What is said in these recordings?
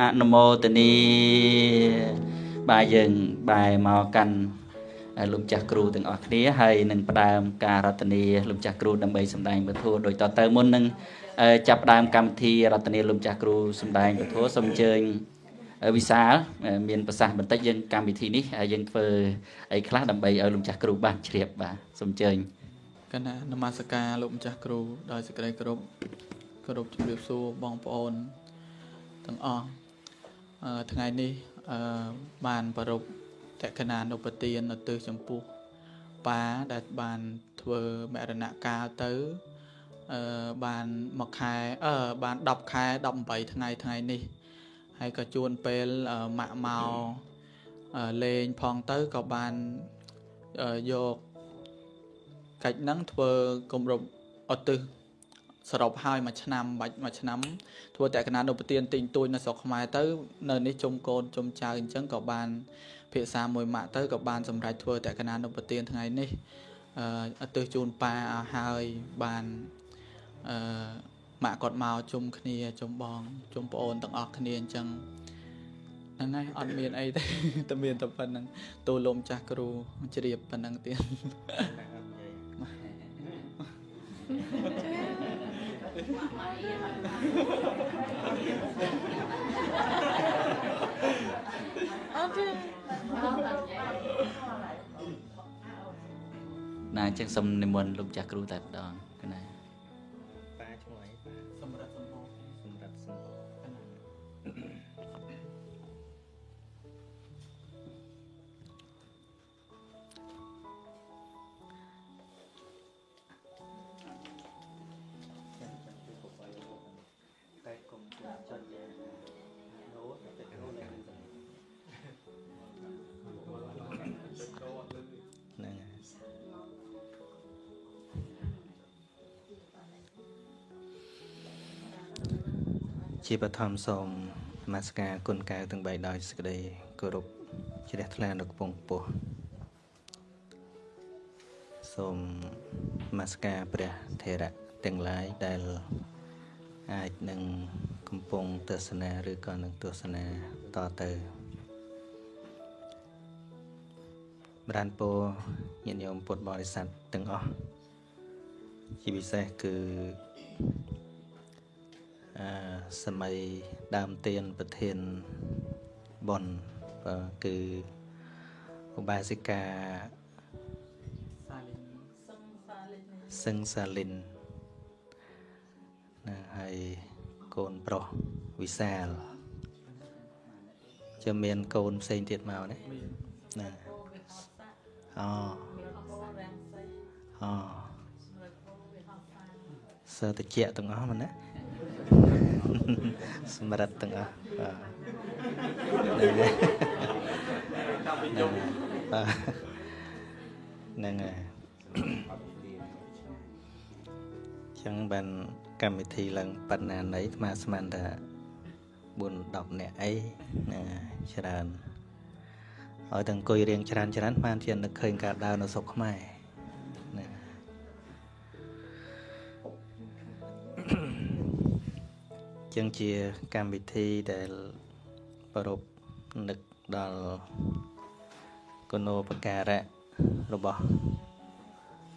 អនុមោទនីបាទយើងបែរមកកាន់លោកចាស់គ្រូទាំងអស់គ្នាហើយនឹងផ្ដើមការរតនាលោកចាស់គ្រូដើម្បីសម្ដែងពធដោយតទៅមុននឹងចាប់ផ្ដើមកម្មវិធីរតនាលោកចាស់គ្រូសម្ដែងពធសូមអញ្ជើញវិសាលមានប្រសាសន៍បន្តិចយើងកម្មវិធីនេះយើងធ្វើអីខ្លះដើម្បីឲ្យលោកចាស់គ្រូបានជ្រាបបាទសូមអញ្ជើញកណានមស្ការលោកម្ចាស់គ្រូដោយសេចក្តីគោរពគោរពជម្រាបសួរបងប្អូនទាំងអស់ ថ្ងៃនេះបានប្រពតក្កណានុបទាននៅទិសចំពោះប៉ាដែលបានធ្វើមរណកាលទៅអឺបានមួយខែអឺបាន10ខែ18ថ្ងៃថ្ងៃនេះហើយក៏ជួនពេលម៉ាក់មកលេងផងទៅក៏បានយកកិច្ចហ្នឹងធ្វើគម្រប់អត់ទឹះ សរុបហើយមួយឆ្នាំបាច់មួយឆ្នាំធ្វើតក្កណានុបទានទិញទួយនៅស្រុកខ្មែរទៅ នៅនេះជុំកូនជុំចៅអញ្ចឹងក៏បានភាសាមួយម៉ាក់ទៅក៏បានសម្រេចធ្វើតក្កណានុបទានថ្ងៃនេះអឺទិសជូនប៉ាឲ្យហើយបានអឺម៉ាក់គាត់មកជុំគ្នាជុំបងជុំប្អូនទាំងអស់គ្នាអញ្ចឹងហ្នឹងហើយអត់មានអីទេតែមានតែប៉ុណ្្នឹងទូលំចាស់គ្រូជ្រាបប៉ុណ្្នឹងទៀតអត់ ណាអញ្ចឹងសូមនិមន្តលោកចាស់គ្រូតែម្ដង ជាបឋមសូមនមស្ការគុណកៅទាំង3ដោយសេចក្តីគោរពជ្រះថ្លានៅកំពង់ពោះសូមនមស្ការព្រះថេរៈទាំងឡាយដែលអាចនឹងកំពុងទស្សនាឬក៏នឹងទស្សនាតទៅប្រានពោញាតិញោមពុទ្ធបរិស័ទទាំងអស់ជាពិសេសគឺ សម័យដើមទៀនប្រធានបនគឺឧបាសិកាសាលីនសឹងសាលីនណាហើយកូនប្រុសវិសាលจะមានកូនផ្សេងទៀតមកណាណាអូអូសើតិចទាំងអស់មកណា សម្រិតទាំងអស់បាទហ្នឹងហើយចឹងបានកម្មវិធីឡើងប៉ុណ្ណាណីអាត្មាស្មានថា4 10នាក់អីណាច្រើនឲ្យទាំងអង្គុយរៀងច្រើនច្រើនបានជានឹកឃើញការដើរនៅស្រុកខ្មែរ ចឹងជាកម្មវិធីដែលប្រពនឹកដល់គុណោបការៈរបស់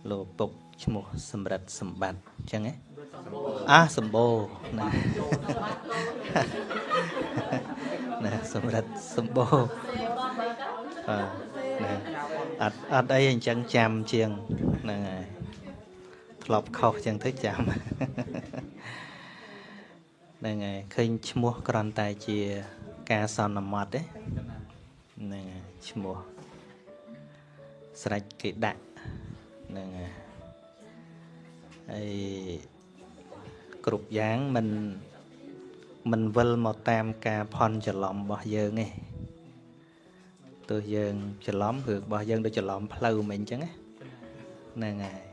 លោកពុកឈ្មោះសម្រិទ្ធសម្បត្តិចឹងហ៎អាសម្បូរណាណាសម្រិទ្ធសម្បូរបាទណាអត់អត់អីអញ្ចឹងចាំជាងហ្នឹងហើយធ្លាប់ខុសចឹងទៅចាំ ហ្នឹងហើយឃើញឈ្មោះគ្រាន់តែជាការសន្មត់ទេហ្នឹងហើយឈ្មោះស្រេចគេដាក់ហ្នឹងហើយហើយគ្រប់យ៉ាងមិនមិនវិលមកតាមការផន់ច្រឡំរបស់យើងទេទោះយើងច្រឡំរឿងរបស់យើងដូចច្រឡំផ្លូវមិនអញ្ចឹងហ្នឹងហើយ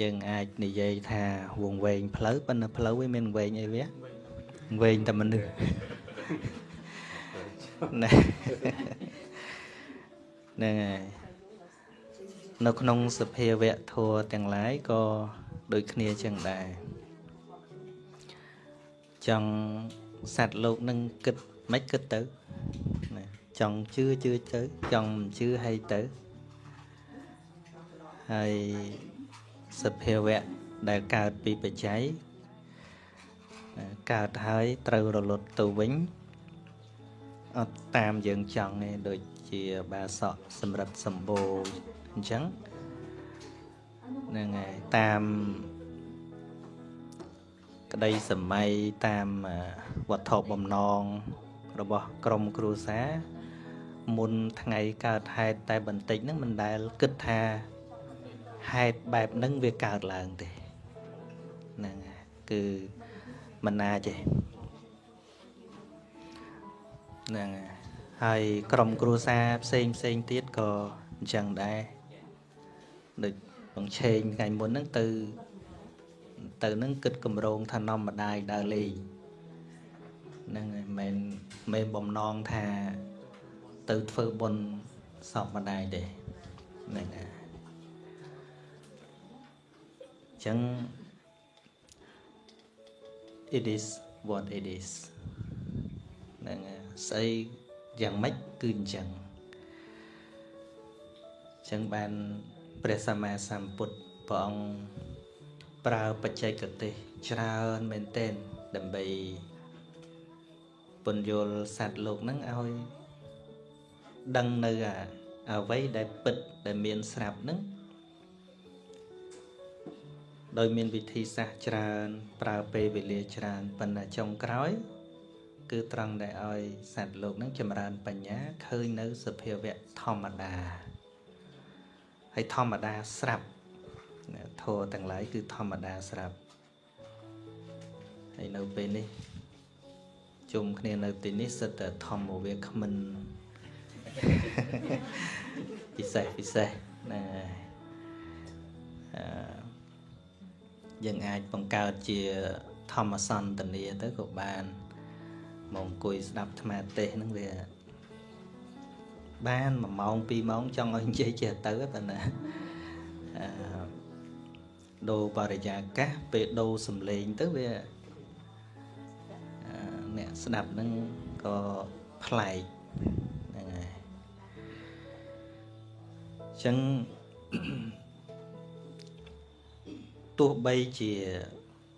យើងអាចនិយាយថាវងវែងផ្លូវប៉ុន្តែផ្លូវវាមានវែងអីវាវែងតែមនុស្សណែហ្នឹងហើយនៅក្នុងសភាវៈធัวទាំងឡាយក៏ដូចគ្នាចឹងដែរចង់សត្វលោកនឹងគិតមិនគិតទៅណាចង់ជឿជឿទៅចង់មិនជឿហើយទៅហើយ សភាវៈដែលកើតពីបច្ច័យកើតហើយត្រូវរលត់ទៅវិញអត់តាមយើងចង់ទេដូចជាបាសកសម្រិតសម្បូរអញ្ចឹងហ្នឹងហើយតាមក្តីសម័យតាមវត្ថុបំណងរបស់ក្រមគ្រួសារមុនថ្ងៃកើតហេតុតែបន្តិចហ្នឹងមិនដែលគិតថា ហេតុបែបហ្នឹងវាកើតឡើងទេហ្នឹងហើយគឺមិនណាចេះហ្នឹងហើយហើយក្រុមគ្រួសារផ្សេងផ្សេងទៀតក៏អញ្ចឹងដែរដូចបងឆេងថ្ងៃមុនហ្នឹងទៅទៅនឹងគិតកម្រងថានំម្ដាយដើរលេងហ្នឹងហើយមិនមែនបំណងថាទៅធ្វើបុណ្យសពម្ដាយទេហ្នឹងហើយ ចឹង it is what it is ហ្នឹងហើយស្អីយ៉ាងម៉េចគឺអញ្ចឹងអញ្ចឹងបានព្រះសម្មាសម្ពុទ្ធព្រះអង្គប្រើបច្ចេកទេសច្រើនមែនទែនដើម្បីពន្យល់សត្វលោកហ្នឹងឲ្យដឹងនៅអ្វីដែលពិតដែលមានស្រាប់ហ្នឹង ដោយមានវិធីសាស្ត្រច្រើន ប្រើពេលវេលាច្រើនប៉ុន្តែចុងក្រោយ គឺត្រង់ដែលឲ្យសត្វលោកនឹងចម្រើនបញ្ញាឃើញនៅសភាវៈធម្មតាហើយធម្មតាស្រាប់ធម៌ទាំងឡាយគឺធម្មតាស្រាប់ហើយនៅពេលនេះជុំគ្នានៅទីនេះសិតតែធម្មវាគ្មិនពិសេសពិសេសណាអឺ យើងអាចបង្កើតជាធម្មសន្តានាទៅក៏បានមកអង្គុយស្ដាប់អាត្មាទេសហ្នឹងវាបាន1ម៉ោង2ម៉ោងចង់ឲ្យនិយាយចេះទៅប៉ុន្តែអឺដូរបរិយាកាសពេលដូរសំឡេងទៅវាអ្នកស្ដាប់ហ្នឹងក៏ប្លែកហ្នឹងហើយអញ្ចឹង ទោះបីជា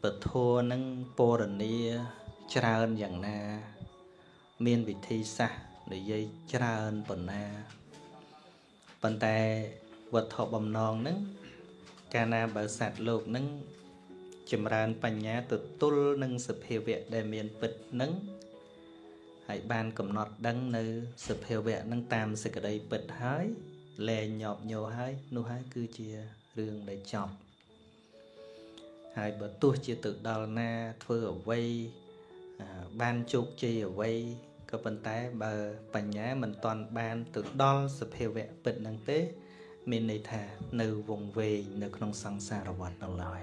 ពធនឹងពរនីច្រើនយ៉ាងណា មានវិធីសាស្ត្រនិយាយច្រើនប៉ុណ្ណាប៉ុន្តែវត្ថុបំណងនឹងកាលណាបើសត្វលោកនឹងចម្រើនបញ្ញាទទួលនឹងសភាវៈដែលមានពិតនឹងហើយបានកំណត់ដឹងនៅសភាវៈនឹងតាមសេចក្តីពិតហើយលែងញាប់ញោហើយនោះហើយគឺជារឿងដែលចប់ ហើយបើទោះជាទៅដល់ណាធ្វើអ្វីបានជោគជ័យអ្វីក៏ប៉ុន្តែបើបញ្ញាមិនទាន់បានទៅដល់សភាវៈពិតនឹងទេ មានន័យថានៅវងវែងនៅក្នុងសង្សារវដ្តនៅឡើយ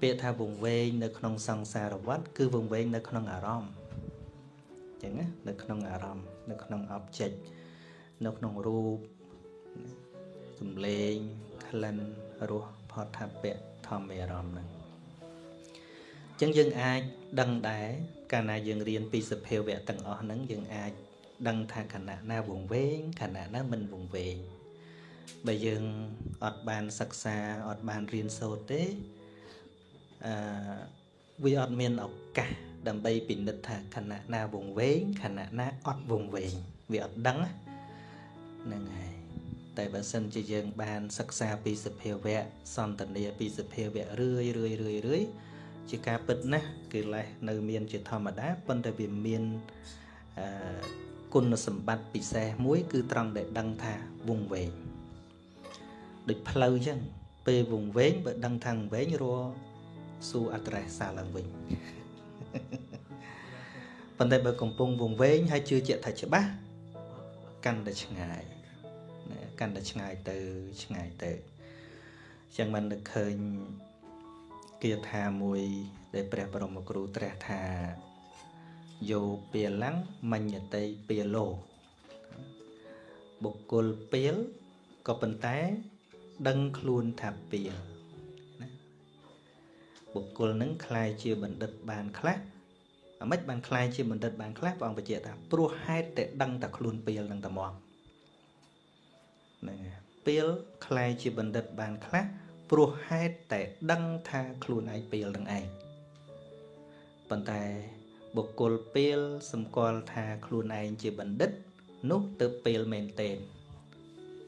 ពាក្យថាវងវែងនៅក្នុងសង្សារវដ្តគឺវងវែងនៅក្នុងអារម្មណ៍អញ្ចឹងណានៅក្នុងអារម្មណ៍នៅក្នុង object នៅក្នុងរូបសំឡេងក្លិនរសផតថាពៈ ធម្មអារម្មណ៍ហ្នឹងអញ្ចឹងយើងអាចដឹងដែរកាលណាយើងរៀនពីសភាវៈទាំងអស់ហ្នឹងយើងអាចដឹងថាខណៈណាវងវែងខណៈណាមិនវងវែងបើយើងអត់បានសិក្សាអត់បានរៀនសូត្រទេអឺវាអត់មានឱកាសដើម្បីពិនិត្យថាខណៈណាវងវែងខណៈណាអត់វងវែងវាអត់ដឹងហ្នឹងហើយ តែបើសិនជាយើងបានសិក្សាពីសភាវៈសន្តានាពីសភាវៈរឿយរឿយរឿយរឿយជាការពិតណាស់គឺលេះនៅមានជាធម្មតាប៉ុន្តែវាមានអឺគុណសម្បត្តិពិសេសមួយ គឺត្រង់ដែលដឹងថាវងវែងដូចផ្លូវអញ្ចឹងពេលវងវែងបើដឹងថាវងវែងរសួរអត្រេសសាឡើងវិញប៉ុន្តែបើកំពុងវងវែងហើយជឿជាក់ថាច្បាស់កាន់តែឆ្ងាយ កាន់តែឆ្ងាយទៅឆ្ងាយទៅអញ្ចឹងមិននឹកឃើញគាថាមួយដែលព្រះបរមគ្រូត្រាស់ថាយោពាលាំងមញ្ញតិពាលោ បុគ្គលពាលក៏ប៉ុន្តែដឹងខ្លួនថាពាលណាបុគ្គលនឹងคล้ายជាបណ្ឌិតបានខ្លះ អាម៉េចបានខ្លាយជាបណ្ឌិតបានខ្លះព្រះអង្គបញ្ជាក់ថាព្រោះហេតុតែដឹងតែខ្លួនពេលនឹងតែមក ហ្នឹងពេលខ្លែជាបណ្ឌិតបានខ្លះព្រោះហេតុតែដឹងថាខ្លួនឯងពេលនឹងឯងប៉ុន្តែបុគ្គលពេលសម្គាល់ថាខ្លួនឯងជាបណ្ឌិត នោះទៅពេលមែនទែន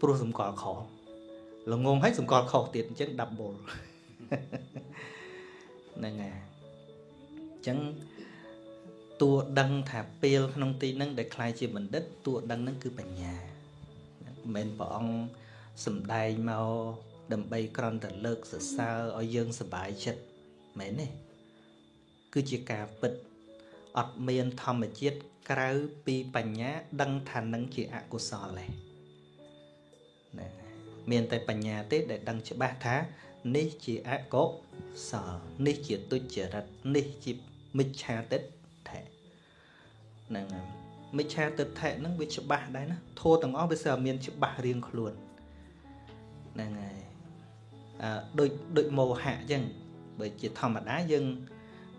ព្រោះសម្គាល់ខុសល្ងងហើយសម្គាល់ខុសទៀតអញ្ចឹង double ហ្នឹងហើយអញ្ចឹងតួដឹងថាពេលក្នុងទីហ្នឹងដែលខ្លាយជាបណ្ឌិតតួដឹងហ្នឹងគឺបញ្ញា មិនមែនព្រះអង្គសំដែងមកដើម្បីក្រន់តែលើកសរសើរឲ្យយើងសប្បាយចិត្តមែនទេគឺជាការពិតអត់មានធម្មជាតិក្រៅពីបញ្ញាដឹងថានឹងជាអកុសលទេណាមានតែបញ្ញាទេដែលដឹងច្បាស់ថានេះជាអកុសលនេះជាទុច្ចរិតនេះជាមិច្ឆាទិដ្ឋិហ្នឹង មិច្ឆាទិដ្ឋិហ្នឹងវាច្បាស់ដែរណាធោះទាំងអស់វាសើមានច្បាស់រៀងខ្លួនហ្នឹងហើយអឺដូចដូចមោហៈអញ្ចឹងបើជាធម្មតាយើង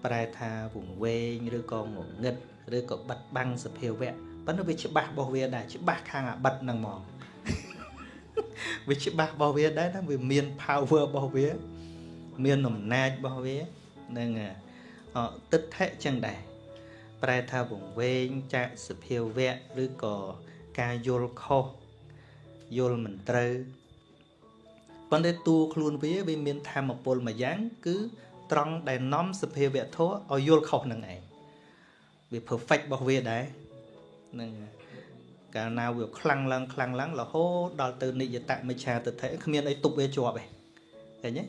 ប្រែថាវង្វេងឬក៏ងងឹតឬក៏បិទបាំងសភាវៈប៉ុន្តែវាច្បាស់របស់វាដែរច្បាស់ខាងអាបិទហ្នឹងហ្មងវាច្បាស់របស់វាដែរណាវាមាន power របស់វា មានអំណាចរបស់វានឹងអទិដ្ឋិចឹងដែរ ប្រែថាវង្វេងចាក់សភាវៈឬក៏ការយល់ខុសយល់មិនត្រូវប៉ុន្តែតួខ្លួនវាវាមានធម៌ពលមួយយ៉ាង គឺត្រង់ដែលនាំសភាវៈធម៌ឲ្យយល់ខុសនឹងឯងវា perfect របស់វាដែរនឹងកាលណាវាខ្លាំងឡើងខ្លាំងឡើងរហូតដល់ទៅនិយតមិច្ឆាទិដ្ឋិគ្មានអីទប់វាជាប់ទេឃើញទេ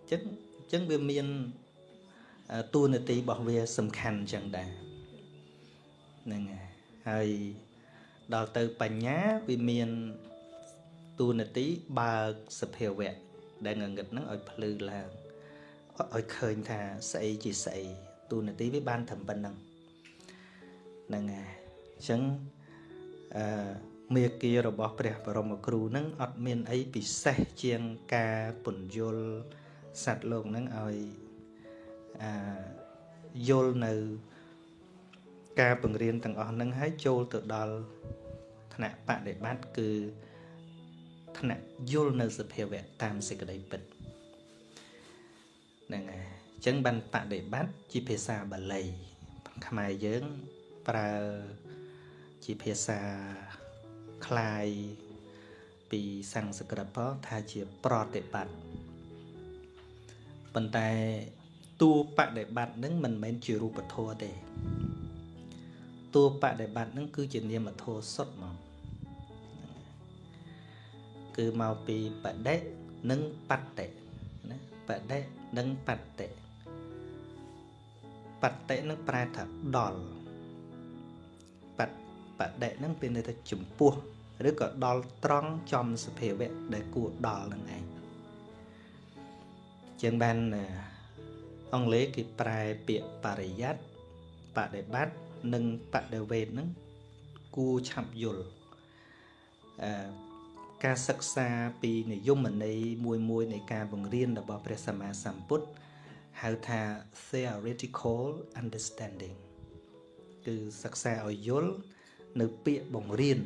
អញ្ចឹងអញ្ចឹងវាមានតួនាទីរបស់វាសំខាន់អញ្ចឹងដែរ ហ្នឹងហើយដល់ទៅបញ្ញាវាមានតួនាទីបើកសភាវៈដែលងងឹតហ្នឹងឲ្យភ្លឺឡើងឲ្យឃើញថាស្អីជាស្អីតួនាទីវាបានត្រឹមប៉ុណ្្នឹងហ្នឹងហើយអញ្ចឹងអឺមេគារបស់ព្រះបរមគ្រូនឹងអត់មានអីពិសេសជាងការពន្យល់សត្វលោកនឹងឲ្យអឺយល់នៅ ការបង្រៀនទាំងអស់នឹងឲ្យចូលទៅដល់ថ្នាក់បដិបត្តិគឺថ្នាក់យល់នៅសភាវៈតាមសេចក្តីពិតហ្នឹងហើយអញ្ចឹងបានបដិបត្តិជាភាសាបាលីខ្មែរយើងប្រើជាភាសាคลายពីសំស្ក្រឹតថាជាប្រតិបត្តិប៉ុន្តែតួបដិបត្តិនឹងមិនមែនជារូបធម៌ទេ តួបដិបត្តិនឹងគឺជានាមធម៌សុទ្ធមកគឺមកពីបដិនិងបត្តិណាបដិនិងបត្តិបត្តិនឹងប្រែថាដល់បតបដិនឹងមានន័យថាចំពោះឬក៏ដល់ត្រង់ចំសភាវៈដែលគួរដល់នឹងឯងជាងបានអង់គ្លេសគេប្រែពាក្យបរិយ័តបដិបត្តិ និងបដិវេទហ្នឹងគួរឆាប់យល់អឺការសិក្សាពីនិយមន័យមួយមួយនៃការបង្រៀនរបស់ព្រះសម្មាសម្ពុទ្ធហៅថា theoretical understanding គឺសិក្សាឲ្យយល់នៅពាក្យបង្រៀន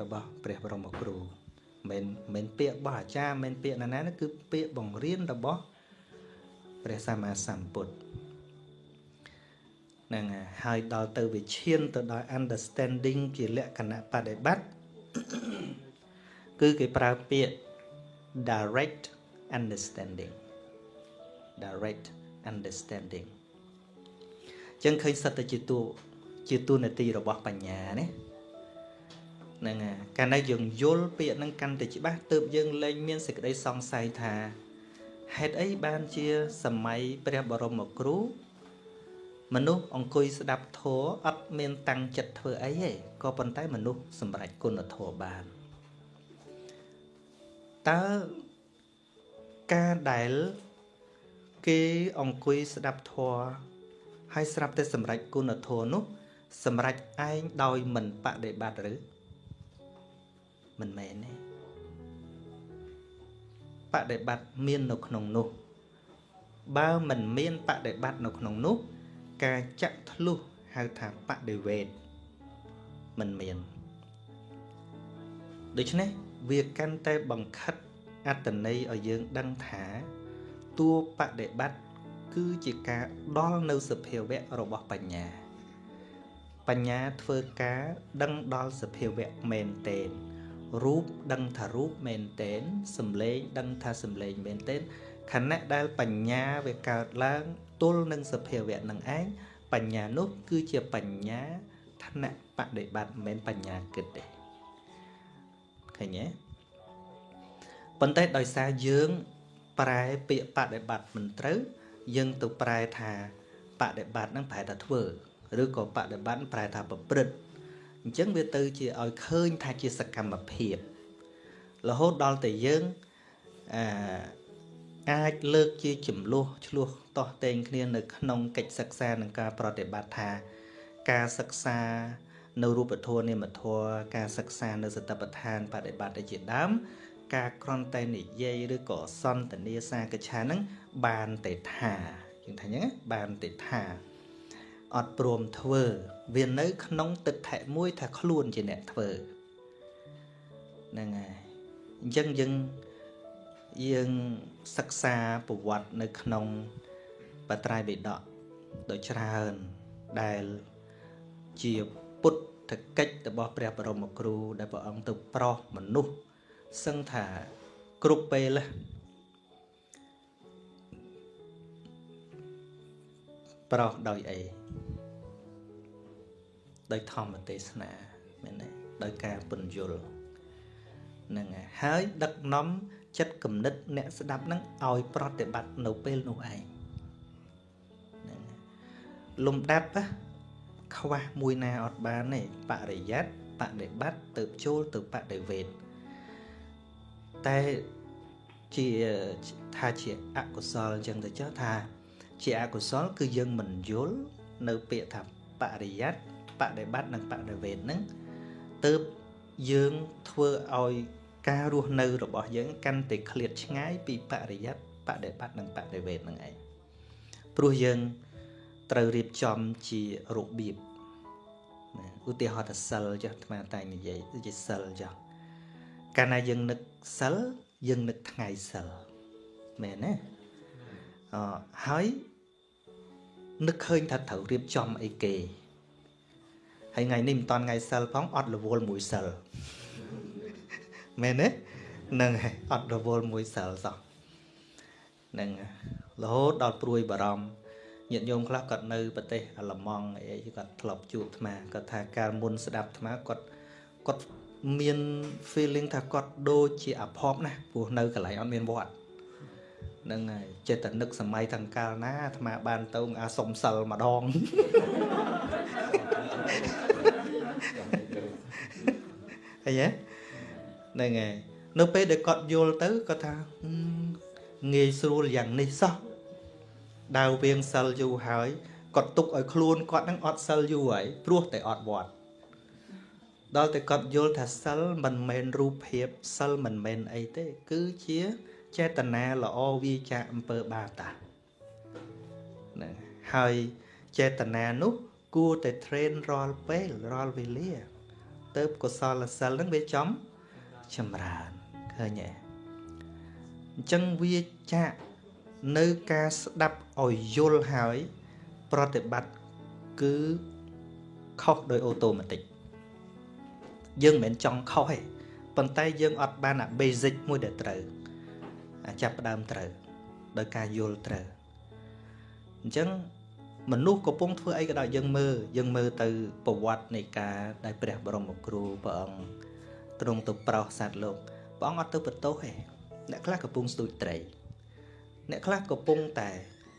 របស់ព្រះបរមគ្រូមិនមិនពាក្យរបស់អាចារ្យមិនពាក្យណាណាគឺពាក្យបង្រៀនរបស់ព្រះសម្មាសម្ពុទ្ធហ្នឹងហើយដល់ទៅវាឈានទៅដល់ understanding ជាលក្ខណៈបដិបត្តិគឺគេប្រើពាក្យ direct understanding direct understanding ចឹងឃើញសិតតែជាតួជាតួនាទីរបស់បញ្ញាណាហ្នឹងហើយកាលណាយើងយល់ពាក្យហ្នឹងកាន់តែច្បាស់ទើបយើងលែងមានសេចក្តីសង្ស័យថាហេតុអីបានជាសម័យព្រះបរមគ្រូ មនុស្សអង្គុយស្ដាប់ធម៌អត់មានតាំងចិត្តធ្វើអីទេក៏ប៉ុន្តែមនុស្សសម្រេចគុណធម៌បានតើការដែលគេអង្គុយស្ដាប់ធម៌ហើយស្រាប់តែសម្រេចគុណធម៌នោះ សម្រេចឯងដោយមិនបដិបត្តិឬមិនមែនទេបដិបត្តិមាននៅក្នុងនោះ បើមិនមានបដិបត្តិនៅក្នុងនោះ ការចាក់ធ្លុះហៅថាបដិវេតមិនមានដូច្នេះវាកាន់តែបង្ខិតអត្តន័យឲ្យយើងដឹងថាតួបដិបត្តិគឺជាការដល់នៅសភាវៈរបស់បញ្ញា បញ្ញាធ្វើការដឹងដល់សភាវៈមែនតេនរូបដឹងថារូបមែនតេនសំឡេងដឹងថាសំឡេងមែនតេនខណៈដែលបញ្ញាវាកើតឡើង ទល់នឹងសភាវៈនឹងឯងបញ្ញានោះគឺជាបញ្ញាឋានៈបដិបត្តិមិនមែនបញ្ញាគិតទេឃើញទេប៉ុន្តែដោយសារយើងប្រែពាក្យបដិបត្តិមិនត្រូវយើងទៅប្រែថាបដិបត្តិហ្នឹងប្រែថាធ្វើឬក៏បដិបត្តិប្រែថាប្រព្រឹត្តអញ្ចឹងវាទៅជាឲ្យឃើញថាជាសកម្មភាពរហូតដល់តែយើងអឺ អាចលើកជាចំនួនឆ្លោះតោះតែងគ្នានៅក្នុងកិច្ចសិក្សានិងការប្រតិបត្តិថា ការសិក្សានៅរូបធម៌នាមធម៌ការសិក្សានៅសតិប្បដ្ឋានបដិបត្តិជាដើមការក្រន់តែនិយាយឬក៏សន្ទនាសាកឆានឹងបានតែថាយើងថាអញ្ចឹងបានតែថាអត់ព្រមធ្វើវានៅក្នុងទឹកថែមួយថាខ្លួនជាអ្នកធ្វើហ្នឹងហើយអញ្ចឹងយើង យើងសិក្សាប្រវត្តិនៅក្នុងបត្រៃបិដកដ៏ច្រើនដែលជាពុទ្ធកិច្ចរបស់ព្រះបរមគ្រូដែលព្រះអង្គទៅប្រោសមនុស្សសឹងថាគ្រប់ពេលប្រោសដោយអីដោយធម្មទេសនាមែនទេដោយការពន្យល់ហ្នឹងហើយដឹកនាំ ចិត្តគំនិតអ្នកស្ដាប់ហ្នឹងឲ្យប្រតិបត្តិនៅពេលនោះឯងហ្នឹងលំដាប់ខ្វះមួយណាអត់បានទេបរិយ័តបដិបត្តិទៅចូលទៅបដិវេទតែជាថាជាអកុសលអញ្ចឹងទៅចុះថា ជាអកុសល គឺយើងមិនយល់នៅពាក្យថាបរិយ័តបដិបត្តិនិងបដិវេទហ្នឹងទៅយើងធ្វើឲ្យ ការរស់នៅរបស់យើងកាន់តែឃ្លាតឆ្ងាយពីបរិយ័តបដិបត្តិនិងបដិវេទហ្នឹងឯងព្រោះយើងត្រូវរៀបចំជារបៀបឧទាហរណ៍ថាសិលចុះអាត្មាតែនិយាយគឺជាសិលចុះកាលណាយើងនឹកសិលយើងនឹកថ្ងៃសិលមែនទេអហើយនឹកឃើញថាត្រូវរៀបចំអីគេហើយថ្ងៃនេះមិនតាន់ថ្ងៃសិលផងអត់រវល់មួយសិល មែនទេនឹងហើយអត់រវល់មួយសិលសោះនឹងរហូតដល់ព្រួយបារម្ភញាតិញោមខ្លះគាត់នៅប្រទេសអាល្លឺម៉ង់អីគាត់ធ្លាប់ជួបអាត្មាគាត់ថាកាលមុនស្ដាប់អាត្មាគាត់គាត់មាន feeling ថាគាត់ដូចជាអភ័ព្វណាស់ព្រោះនៅកន្លែងអត់មានវត្តហ្នឹងហើយចិត្តតែនឹកសម័យទាំងកាលណាអាត្មាបានទៅអាសុំសិលម្ដងអីហ៎ ហ្នឹងហើយនៅពេលដែលគាត់យល់ទៅគាត់ថាងាយស្រួលយ៉ាងនេះសោះដាវវៀងសិលយូរហើយគាត់ទុកឲ្យខ្លួនគាត់នឹងអត់សិលយូរហើយព្រោះតែអត់វត្តដល់តែគាត់យល់ថាសិលមិនមែនរូបភាពសិលមិនមែនអីទេ គឺជាចេតនាល្អវាចាអំពើបាបតាហ្នឹងហើយចេតនានោះគួរតែ train រាល់ពេលរាល់វេលាទៅកុសលសិលហ្នឹងវាចំ ចម្រើនឃើញទេអញ្ចឹងវាចាក់នៅការស្ដាប់ឲ្យយល់ហើយ ប្រតិបត្តិគឺខុសដោយអូតូម៉ាទិកយើងមិនមែនចង់ខុសទេប៉ុន្តែយើងអត់បានអា basic មួយដែលត្រូវអាចាប់ផ្ដើមត្រូវដោយការយល់ត្រូវអញ្ចឹងមនុស្សកំពុងធ្វើអីក៏ដោយយើងមើលយើងមើលទៅប្រវត្តិនៃការដែលព្រះបរមគ្រូព្រះអង្គ ទ្រង់ទៅប្រោសសត្វលោកព្រះអង្គអត់ទៅបន្ទោសទេអ្នកខ្លះកំពុងស្ទូចត្រី អ្នកខ្លះកំពុងតែ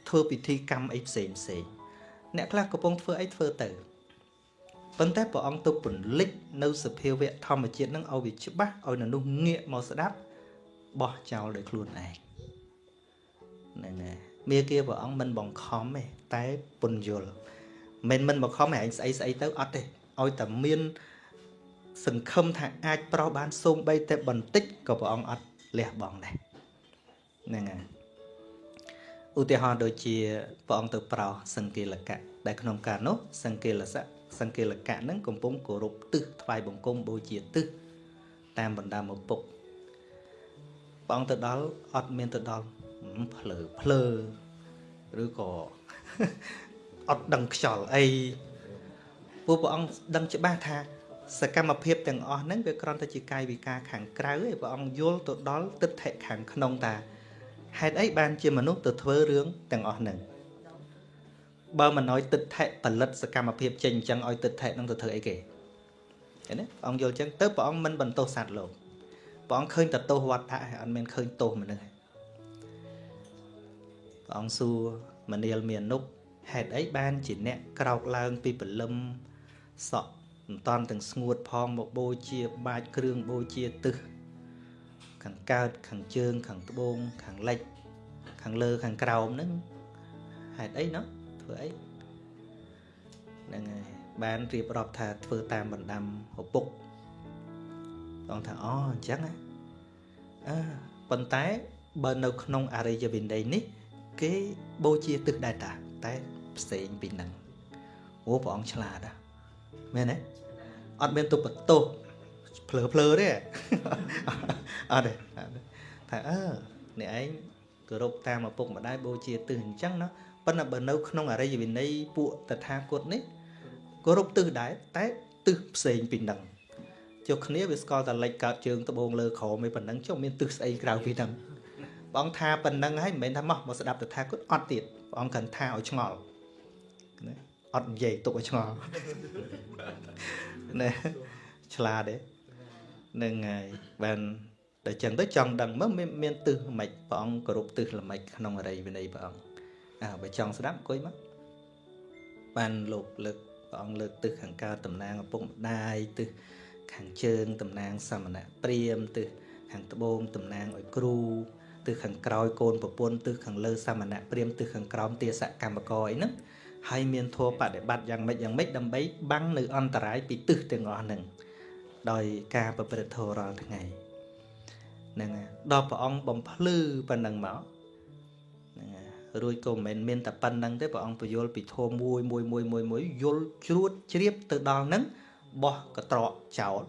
ធ្វើពិធីកម្មអីផ្សេងផ្សេងអ្នកខ្លះកំពុងធ្វើអីធ្វើទៅប៉ុន្តែព្រះអង្គទៅពន្លិចនៅសភាវៈធម្មជាតិនឹងឲ្យវាច្បាស់ឲ្យមនុស្សងាកមកស្ដាប់បោះចោលដោយខ្លួនឯងហ្នឹងហើយមេគាព្រះអង្គមិនបង្ខំទេតែពន្យល់មិនមិនបង្ខំឲ្យឯងស្អីស្អីទៅអត់ទេឲ្យតែមាន សង្ឃឹមថាអាចប្រោសបានសូមបីតែបន្តិចក៏ព្រះអង្គអត់លះបង់ដែរហ្នឹងហើយឧទាហរណ៍ដូចជាព្រះអង្គទៅប្រោសសង្កេលកៈដែលក្នុងការនោះសង្កេលសៈសង្កេលកៈនឹងកំពុងគោរពទិសថ្វាយបង្គំបូជាទិសតាមបណ្ដាឪពុកព្រះអង្គទៅដល់អត់មានទៅដល់ភ្លើភ្លើឬក៏អត់ដឹងខ្យល់អីពួកព្រះអង្គដឹងច្បាស់ថា សកម្មភាពទាំងអស់ហ្នឹងវាគ្រាន់តែជាកាយវិការខាងក្រៅឯងព្រះអង្គយល់ទៅដល់ទិដ្ឋិខាងក្នុងតាហេតុអីបានជាមនុស្សទៅធ្វើរឿងទាំងអស់ហ្នឹងបើមិនអោយទិដ្ឋិផលិតសកម្មភាពចេញអញ្ចឹងឲ្យទិដ្ឋិហ្នឹងទៅធ្វើអីគេឃើញទេព្រះអង្គយល់អញ្ចឹងទៅព្រះអង្គមិនបន្ទោសសត្វលោកព្រះអង្គឃើញតែទោសវត្តៈអត់មានឃើញទោសមនុស្សព្រះអង្គសួរមនាលមាននុបហេតុអីបានជាអ្នកក្រោកឡើងពីព្រលឹមសក់ មិនតាន់ទាំងស្ងួតផងមកបូជាបាចគ្រឿងបូជាទឹះខាងកើតខាងជើង ខាងត្បូងខាងលិច ខាងលើខាងក្រោមហ្នឹងហេតុអីណោះធ្វើអីហ្នឹងហើយបានរៀបរាប់ថាធ្វើតាមបណ្ដាំឪពុកបងថាអូអញ្ចឹងណាអឺប៉ុន្តែបើនៅក្នុងអរិយវិន័យនេះ គេបូជាទឹះដែរតាតែផ្សេងពីនឹងអូព្រះអង្គឆ្លាតណាមែនទេ អត់មានទុបបន្ទោសភ្លើភ្លើទេអត់ទេថាអឺអ្នកឯងគោរពតាមឪពុកម្ដាយបូជាទិសអញ្ចឹងណាប៉ុន្តែបើនៅក្នុងអរិយវិន័យពួកតថាគតនេះគោរពទិសដែរតែទិសផ្សេងពីនឹងចុះគ្នាវាស្គាល់តែលិចកើតជើងត្បូងលើក្រោមឯប៉ុណ្ណឹងចុះមានទិសស្អីក្រៅពីហ្នឹងបងថាប៉ុណ្ណឹងហើយមិនមែនថាមកមកស្ដាប់តថាគតអត់ទៀតព្រះអង្គកាន់ថាឲ្យឆ្ងល់ណា អត់និយាយទុកឲ្យឆ្ងល់ណែឆ្លាតទេនឹងហើយបានតែចឹងទៅចង់ដឹងមើលមានមានទិសល្មិចព្រះអង្គគោរពទិសល្មិចក្នុងអរិយវិន័យព្រះអង្គអើបើចង់ស្ដាប់អង្គុយមកបានលោកលើកព្រះអង្គលើកទិសខាងកើតតំណាងឪពុកម្ដាយទិសខាងជើងតំណាងសមណៈព្រាមទិសខាងត្បូងតំណាងឲ្យគ្រូទិសខាងក្រោយកូនប្រពន្ធទិសខាងលើសមណៈព្រាមទិសខាងក្រោមទាសកម្មករអីហ្នឹង ហើយមានធัวបដិបត្តិយ៉ាងម៉េចយ៉ាងម៉េចដើម្បីបាំងនៅអន្តរាយពីទិសទាំងអស់ហ្នឹងដោយការប្រព្រឹត្តធម៌រាល់ថ្ងៃហ្នឹងដល់ព្រះអង្គបំភ្លឺប៉ុណ្ណឹងមកហ្នឹងរួចក៏មិនមែនមានតែប៉ុណ្្នឹងទេព្រះអង្គពយល់ពីធម៌មួយមួយមួយមួយមួយយល់ជ្រួតជ្រាបទៅដល់ហ្នឹងបោះកត្រកចោល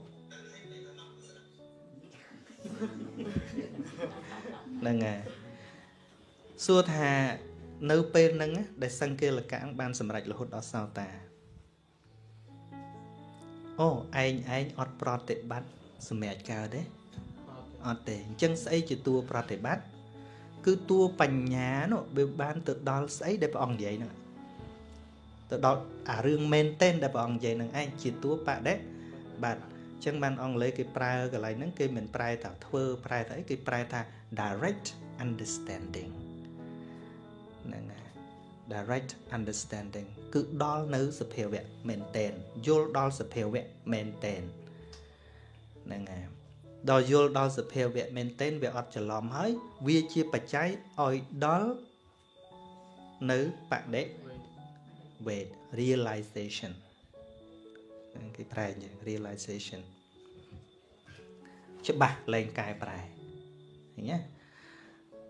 ហ្នឹងហើយសួរថា នៅពេលហ្នឹងដែលសង្កេលកៈបានសម្រេចរហូតដល់សោតាអូឯងឯងអត់ប្រតិបត្តិសម្រាប់កើតទេអត់ទេអញ្ចឹងស្អីជាតួប្រតិបត្តិគឺតួបញ្ញានោះវាបានទៅដល់ស្អីដែលព្រះអង្គនិយាយហ្នឹងទៅដល់អារឿងមែនតែនដែលព្រះអង្គនិយាយហ្នឹងឯងជាតួបដិបាទអញ្ចឹងបានអង់គ្លេសគេប្រើកន្លែងហ្នឹងគេមិនប្រែថាធ្វើប្រែថាអីគេប្រែថា direct understanding ហ្នឹងហើយ direct understanding គឺដល់នៅសភាវៈមែនតែនយល់ដល់សភាវៈមែនតែនហ្នឹងហើយដល់យល់ដល់សភាវៈមែនតែនវាអត់ច្រឡំហើយ វាជាបច្ច័យឲ្យដល់នៅបដិវេទ realization គេប្រែយ៉ាង realization ច្បាស់លែងកែប្រែឃើញទេ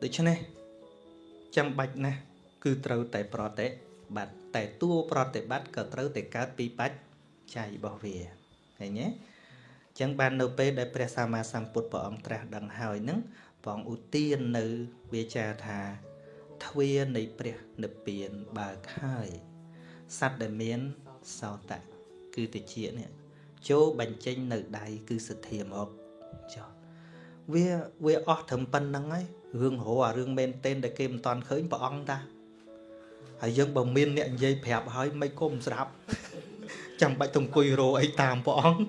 ដូច្នេះ ចាំបាច់ណាស់គឺត្រូវតែប្រតិបត្តិតែតួប្រតិបត្តិក៏ត្រូវតែកើតពីបច្ច័យរបស់វាឃើញទេអញ្ចឹងបាននៅពេលដែលព្រះសម្មាសម្ពុទ្ធព្រះអង្គត្រាស់ដឹងហើយនឹងព្រះអង្គឧទាននៅវាចាថាទ្វានៃព្រះនិព្វានបើកហើយសត្វដែលមានសោតៈគឺតិចនេះចូលបញ្ចេញនៅដៃគឺសទ្ធាមកចុះវាវាអស់ត្រឹមប៉ុណ្្នឹងហើយ រឿងរោអារឿងមែនទែនដែលគេមិនតាន់ឃើញព្រះអង្គតាហើយយើងបើមានអ្នកនិយាយប្រាប់ហើយមិនគុំស្រាប់ចាំបាច់ទៅអង្គុយរោអីតាមព្រះអង្គ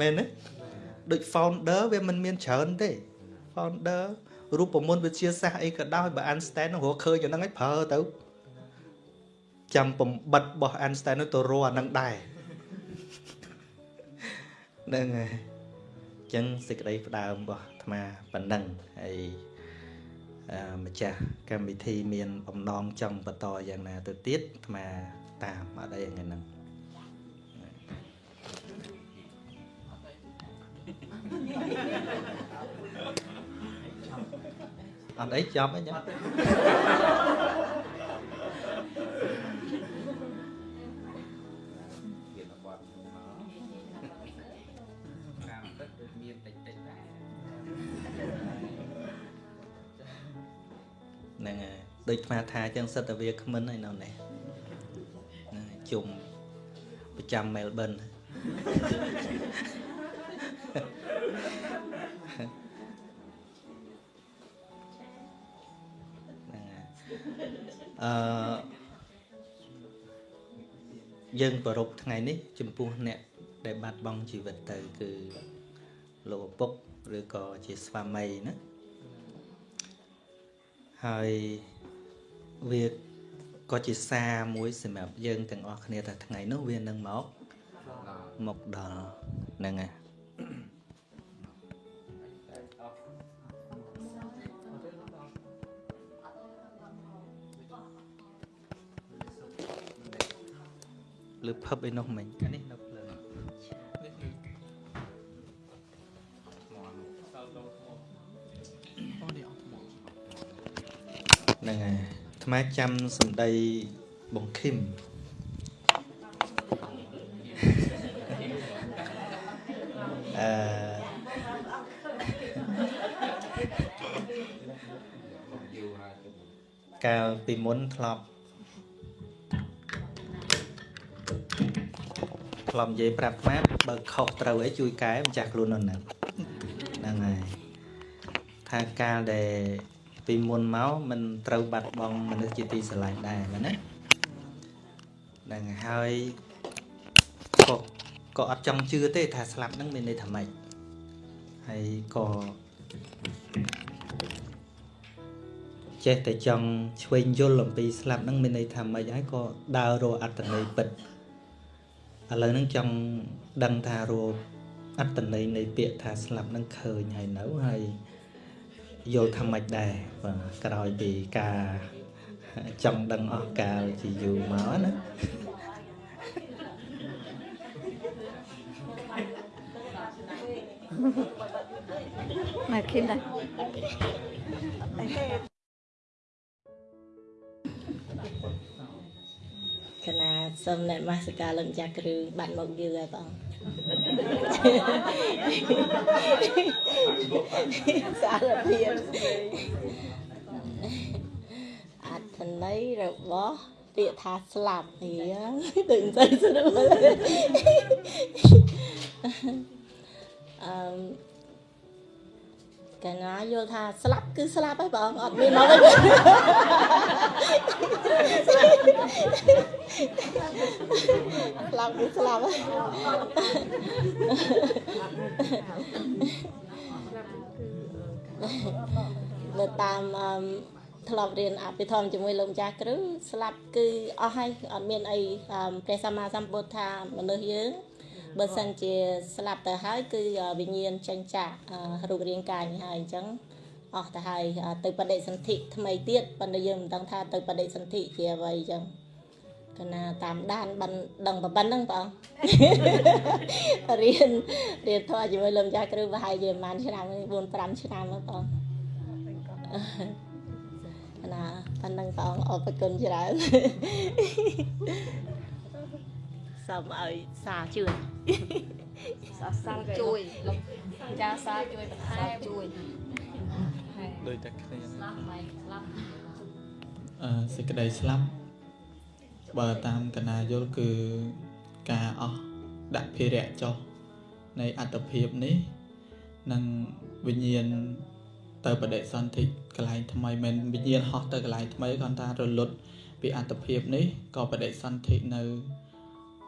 មែនទេដូច founder វាមិនមានច្រើនទេ founder រូបមន្តវិទ្យាសាស្ត្រអីក៏ដោយបើ Einstein នឹងរកឃើញអាហ្នឹងឲ្យប្រើទៅចាំបំបិតរបស់ Einstein នោះទៅរកអាហ្នឹងដែរហ្នឹងហើយអញ្ចឹងសេចក្តីផ្ដើមរបស់អាត្មាប៉ុណ្ណឹងហើយ ម្ចាស់កម្មវិធីមានបំណងចង់បន្តយ៉ាងណាទៅទៀតអាត្មាតាមអត់អីថ្ងៃហ្នឹងអអត់អីចប់អីចឹង ដូចស្មាថាអញ្ចឹងសិតតែវាគ្មិនហើយនៅនេះហ្នឹងហើយជុំប្រចាំមែលប៊នហ្នឹងហើយអឺយើងប្រពថ្ងៃនេះ ចំពោះអ្នក ដែលបាត់បង់ជីវិតទៅ គឺលោកឪពុកឬក៏ជាស្វាមីណាហើយ វាក៏ជាសារមួយសម្រាប់យើងទាំងអស់គ្នាថាថ្ងៃនោះវានឹងមកមកដល់ហ្នឹងហើយលើភឹបអីនោះមិញអានេះនៅភ្លើងនេះគឺសល់លោថ្មអូនេះអត់ថ្មហ្នឹងហើយ អាត្មាចាំសម្ដីបងឃឹមអឺកាលពីមុនធ្លាប់ធ្លាប់និយាយប្រាប់អាត្មាបើខុសត្រូវអីជួយកែម្ចាស់ខ្លួននោះហ្នឹងហ្នឹងហើយថាកាលដែល ពីមុនមកมันត្រូវបាត់បង់មនុស្សជាទីស្រឡាញ់ដែរមែនណាហ្នឹងហើយក៏ក៏អត់ចង់ជឿទេថាស្លាប់ហ្នឹងមានន័យថាម៉េចហើយក៏ចេះតែចង់ឆ្វេងយល់អំពីស្លាប់ហ្នឹងមានន័យថាម៉េចហើយក៏ដើររកអត្តន័យពិតឥឡូវហ្នឹងចង់ដឹងថារកអត្តន័យនៃពាក្យថាស្លាប់ហ្នឹងឃើញហើយនៅហើយ យល់ថាម៉េចដែរបាទក្រោយពីការចង់ដឹងអស់កាលជាយូរមកណាមកឃើញដែរគណៈសូមអ្នកមាសការលោកម្ចាស់គ្រូបាត់មកយូរហើយបង សារភាពអត្ថន័យរបស់ពាក្យថាស្លាប់នេះដូចមិនសូវស្រួលអឺ កណាយល់ថាស្លាប់គឺស្លាប់ហើយបងអត់មានមកវិញស្លាប់គឺស្លាប់ហើយនៅតាមអឺធ្លាប់រៀនអភិធម្មជាមួយលោកម្ចាស់គ្រូស្លាប់គឺអស់ហើយអត់មានអីអឺព្រះសម្មាសម្ពុទ្ធថាមនុស្សយើង បើសិនជាស្លាប់ទៅហើយគឺវិញ្ញាណចេញចាកអឺរូបរាងកាយនេះហើយអញ្ចឹងអស់ទៅហើយអឺទៅបដិសន្ធិថ្មីទៀតប៉ុន្តែយើងមិនដឹងថាទៅបដិសន្ធិជាអ្វីអញ្ចឹងកណាតាមដានបានដឹងប៉ុណ្ណឹងបងរៀនរៀនធម៌ជាមួយលោកម្ចាស់គ្រូប្រហែលជាប្រហែលឆ្នាំ4 5ឆ្នាំហ្នឹងបងកណាប៉ុណ្ណឹងបងអរគុណច្រើន សូមឲ្យសារជួយសាសាជួយលោកចាសាជួយបន្ថែមជួយដូចតែគ្នាស្លាប់ហើយស្លាប់អឺសេចក្តីស្លាប់បើតាមកណាយល់គឺការអស់ដាក់ភារៈចុះនៃអត្តភាពនេះនឹងវិញ្ញាណទៅបដិសន្ធិកន្លែងថ្មីមិនវិញ្ញាណហោះទៅកន្លែងថ្មីគាត់ថារលត់ពីអត្តភាពនេះក៏បដិសន្ធិនៅ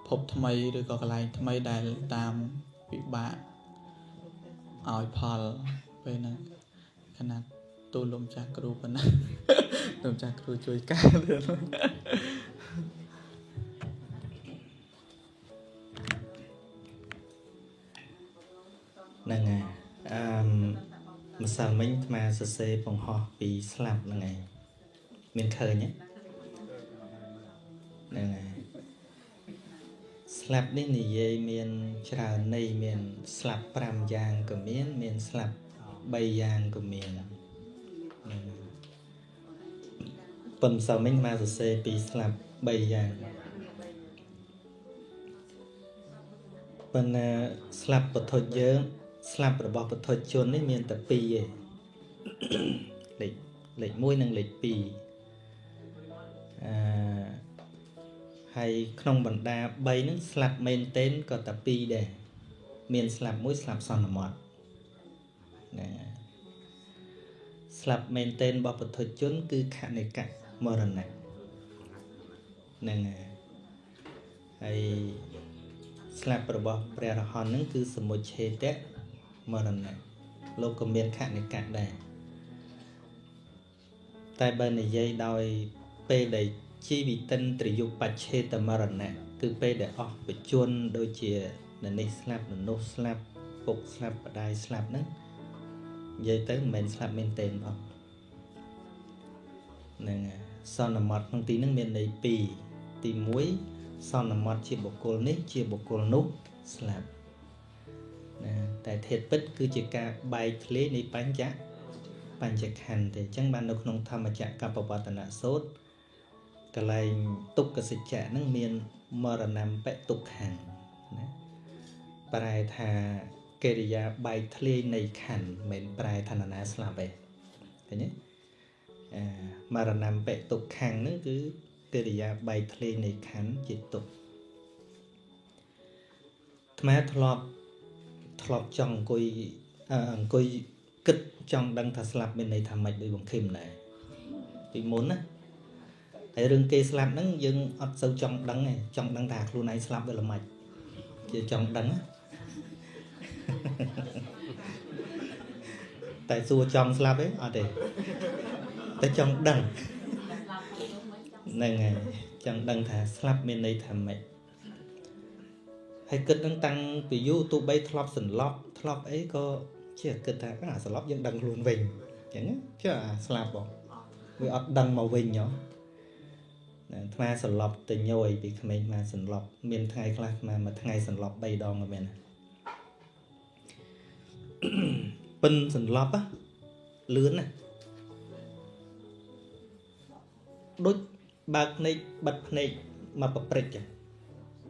ភពថ្មីឬក៏កន្លែងថ្មីដែលតាមវិបាកឲ្យផលពេលហ្នឹងខណៈទូលលំចាស់គ្រូប៉ុណ្ណាលោកម្ចាស់គ្រូជួយការទៀតហ្នឹងហើយអឺម្សិលមិញអាត្មាសរសេរបង្ហោះពីស្លាប់ហ្នឹងហើយមានឃើញទេហ្នឹងហើយ ស្លាប់នេះនិយាយមានច្រើនន័យមាន ស្លាប់5យ៉ាងក៏មាន មានស្លាប់3យ៉ាងក៏មានហ្នឹងហើយប៉ុន្តែមិញមកសរសេរពីស្លាប់3យ៉ាងប៉ុន្តែស្លាប់ពធុយើងស្លាប់របស់ពធុជននេះមានតែ2ឯងលេខលេខ1និងលេខ2អឺ ហើយក្នុងបណ្ដា3ហ្នឹងស្លាប់មែនទែនក៏តែ2ដែរមានស្លាប់មួយស្លាប់សន្មត់ណាស្លាប់មែនទែនរបស់ពធុជន គឺខនិកៈមរណៈហ្នឹងហើយស្លាប់របស់ព្រះរហន្តហ្នឹងគឺសមុច្ឆេតៈមរណៈលោកក៏មានខនិកៈដែរតែបើនិយាយដោយពេលដែល ជីវិតិនត្រយុបច្ឆេតមរណៈគឺពេលដែលអស់បជនដូចជាននេះស្លាប់ននោះស្លាប់ពុកស្លាប់បដាយស្លាប់ហ្នឹងនិយាយទៅមិនមែនស្លាប់មែនទេអស់ហ្នឹងសន្មត់ក្នុងទីហ្នឹងមានន័យ2ទី1សន្មត់ជាបុគ្គលនេះជាបុគ្គលនោះស្លាប់ណាតែធាតពិតគឺជាការបែកធ្លាយនៃបញ្ចៈបញ្ចខណ្ឌទេអញ្ចឹងបាននៅក្នុងធម្មចក្រកបវត្តនសូត្រ កលែងទុក្ខសច្ចៈហ្នឹងមានមរណំបិទុក្ខំណាប្រែថាកិរិយាបែកធ្លាយនៃខណ្ឌមិនប្រែថានរណាស្លាប់ទេឃើញទេអឺមរណំបិទុក្ខំហ្នឹងគឺកិរិយាបែកធ្លាយនៃខណ្ឌជាទុក្ខថ្មធ្លាប់ធ្លាប់ចង់អង្គុយអង្គុយគិតចង់ដឹងថាស្លាប់មានន័យថាម៉េចដោយបង្ខឹមដែរពីមុនណា ហើយរឿងគេស្លាប់ហ្នឹងយើងអត់សូវចង់ដឹងទេចង់ដឹងថាខ្លួនឯងស្លាប់វាល្មិចជាចង់ដឹងតែសួរចង់ស្លាប់ទេអត់ទេតែចង់ដឹងហ្នឹងហើយចង់ដឹងថាស្លាប់មានន័យថាម៉េចហើយគិតនឹងតាំងពីយូរទោះបីធ្លាប់សន្លប់ធ្លាប់អីក៏ជាគិតថាអាសន្លប់យើងដឹងខ្លួនវិញអញ្ចឹងជឿអាស្លាប់បងវាអត់ដឹងមកវិញហ៎អា ថ្មសន្លប់ទៅញយពីក្មេងមកសន្លប់មានថ្ងៃខ្លះមកមួយថ្ងៃសន្លប់3ដងក៏មានប៉ិនសន្លប់លឿនណាដូចបើកភ្នែកបិទភ្នែកមកប្រព្រឹត្តចឹង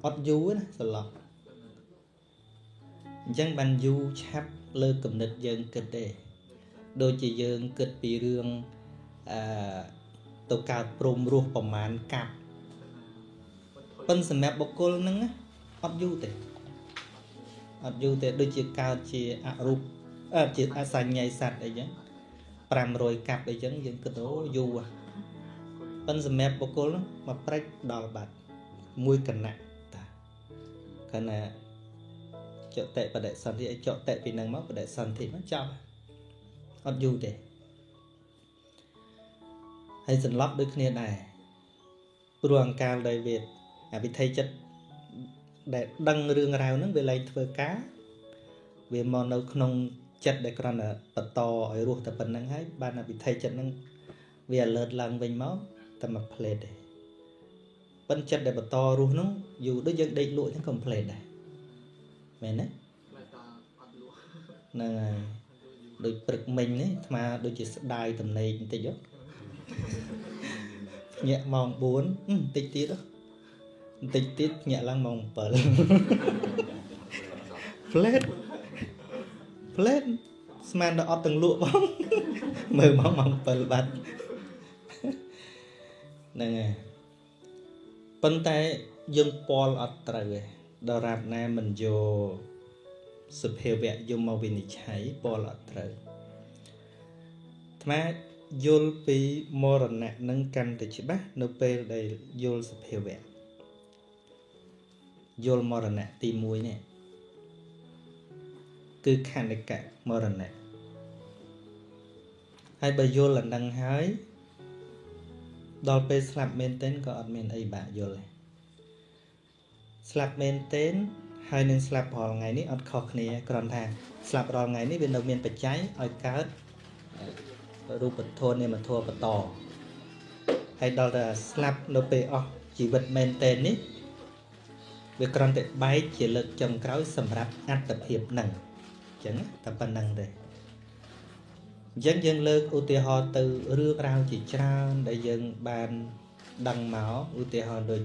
អត់យូរណាសន្លប់អញ្ចឹងបានយូរឆាប់លើគំនិតយើងគិតទេដូចជាយើងគិតពីរឿងអឺ ទៅកើតព្រមរស់ប្រមាណកាប់ប៉ុន្តែសម្រាប់បុគ្គលហ្នឹងអត់យូរទេអត់យូរទេដូចជាកើតជាអរូបអឺជាអសញ្ញ័យសัตว์អីចឹង500កាប់អីចឹងយើងគិតអូយូរប៉ុន្តែសម្រាប់បុគ្គលហ្នឹងមកព្រិចដល់បាត់មួយគណៈតាគណៈចតិបដិសន្ធិឲ្យចតិពីនឹងមកបដិសន្ធិមកចប់អត់យូរទេ ហើយសន្លប់ដូចគ្នាដែរព្រោះអង្កាលដែលវាអវិធ័យចិត្តដែលដឹងរឿងរ៉ាវហ្នឹងវាលែងធ្វើការវាមកនៅក្នុងចិត្តដែលគ្រាន់តែបន្តឲ្យរស់តែប៉ុណ្្នឹងហើយបានអវិធ័យចិត្តហ្នឹងវា alert ឡើងវិញមកតែមួយ plate ទេប៉ុន្តែចិត្តដែលបន្តរស់ហ្នឹងយូរដូចយើងដេកលក់ហ្នឹង complete ដែរមែនទេហ្នឹងហើយដូចព្រឹកមិញនេះអាត្មាដូចជាស្ដាយតំណេកបន្តិចហ៎ ញាក់ម៉ោង4បន្តិចទៀតបន្តិចទៀតញាក់ឡើងម៉ោង7 flat flat ស្មានដល់អត់ទាំងលក់បងមើលមកម៉ោង7បាត់ហ្នឹងហើយប៉ុន្តែយើងពលអត់ត្រូវទេដរាបណាមិនយកសភាវៈយមមកវិនិច្ឆ័យពលអត់ត្រូវថ្ម យល់ពីមរណៈនឹងកាន់តែច្បាស់នៅពេលដែលយល់សភាវៈយល់មរណៈទី1នេះគឺខណ្ឌកៈមរណៈហើយបើយល់អានឹងហើយដល់ពេលស្លាប់មែនទែនក៏អត់មានអីបាក់យល់ទេស្លាប់មែនទែនហើយនឹងស្លាប់រាល់ថ្ងៃនេះអត់ខុសគ្នាគ្រាន់ថាស្លាប់រាល់ថ្ងៃនេះវានៅមានបច្ច័យឲ្យកើត រូបធម៌នាមធម៌បន្តហើយដល់តែស្លាប់នៅពេលអស់ជីវិតមែនតែននេះវាគ្រាន់តែបែកជាលើកចុងក្រោយសម្រាប់អត្តភាពនឹងអញ្ចឹងតែប៉ុណ្្នឹងទេអញ្ចឹងយើងលើកឧទាហរណ៍ទៅរឿងរ៉ាវជាច្រើនដែលយើងបានដឹងមកឧទាហរណ៍ដូច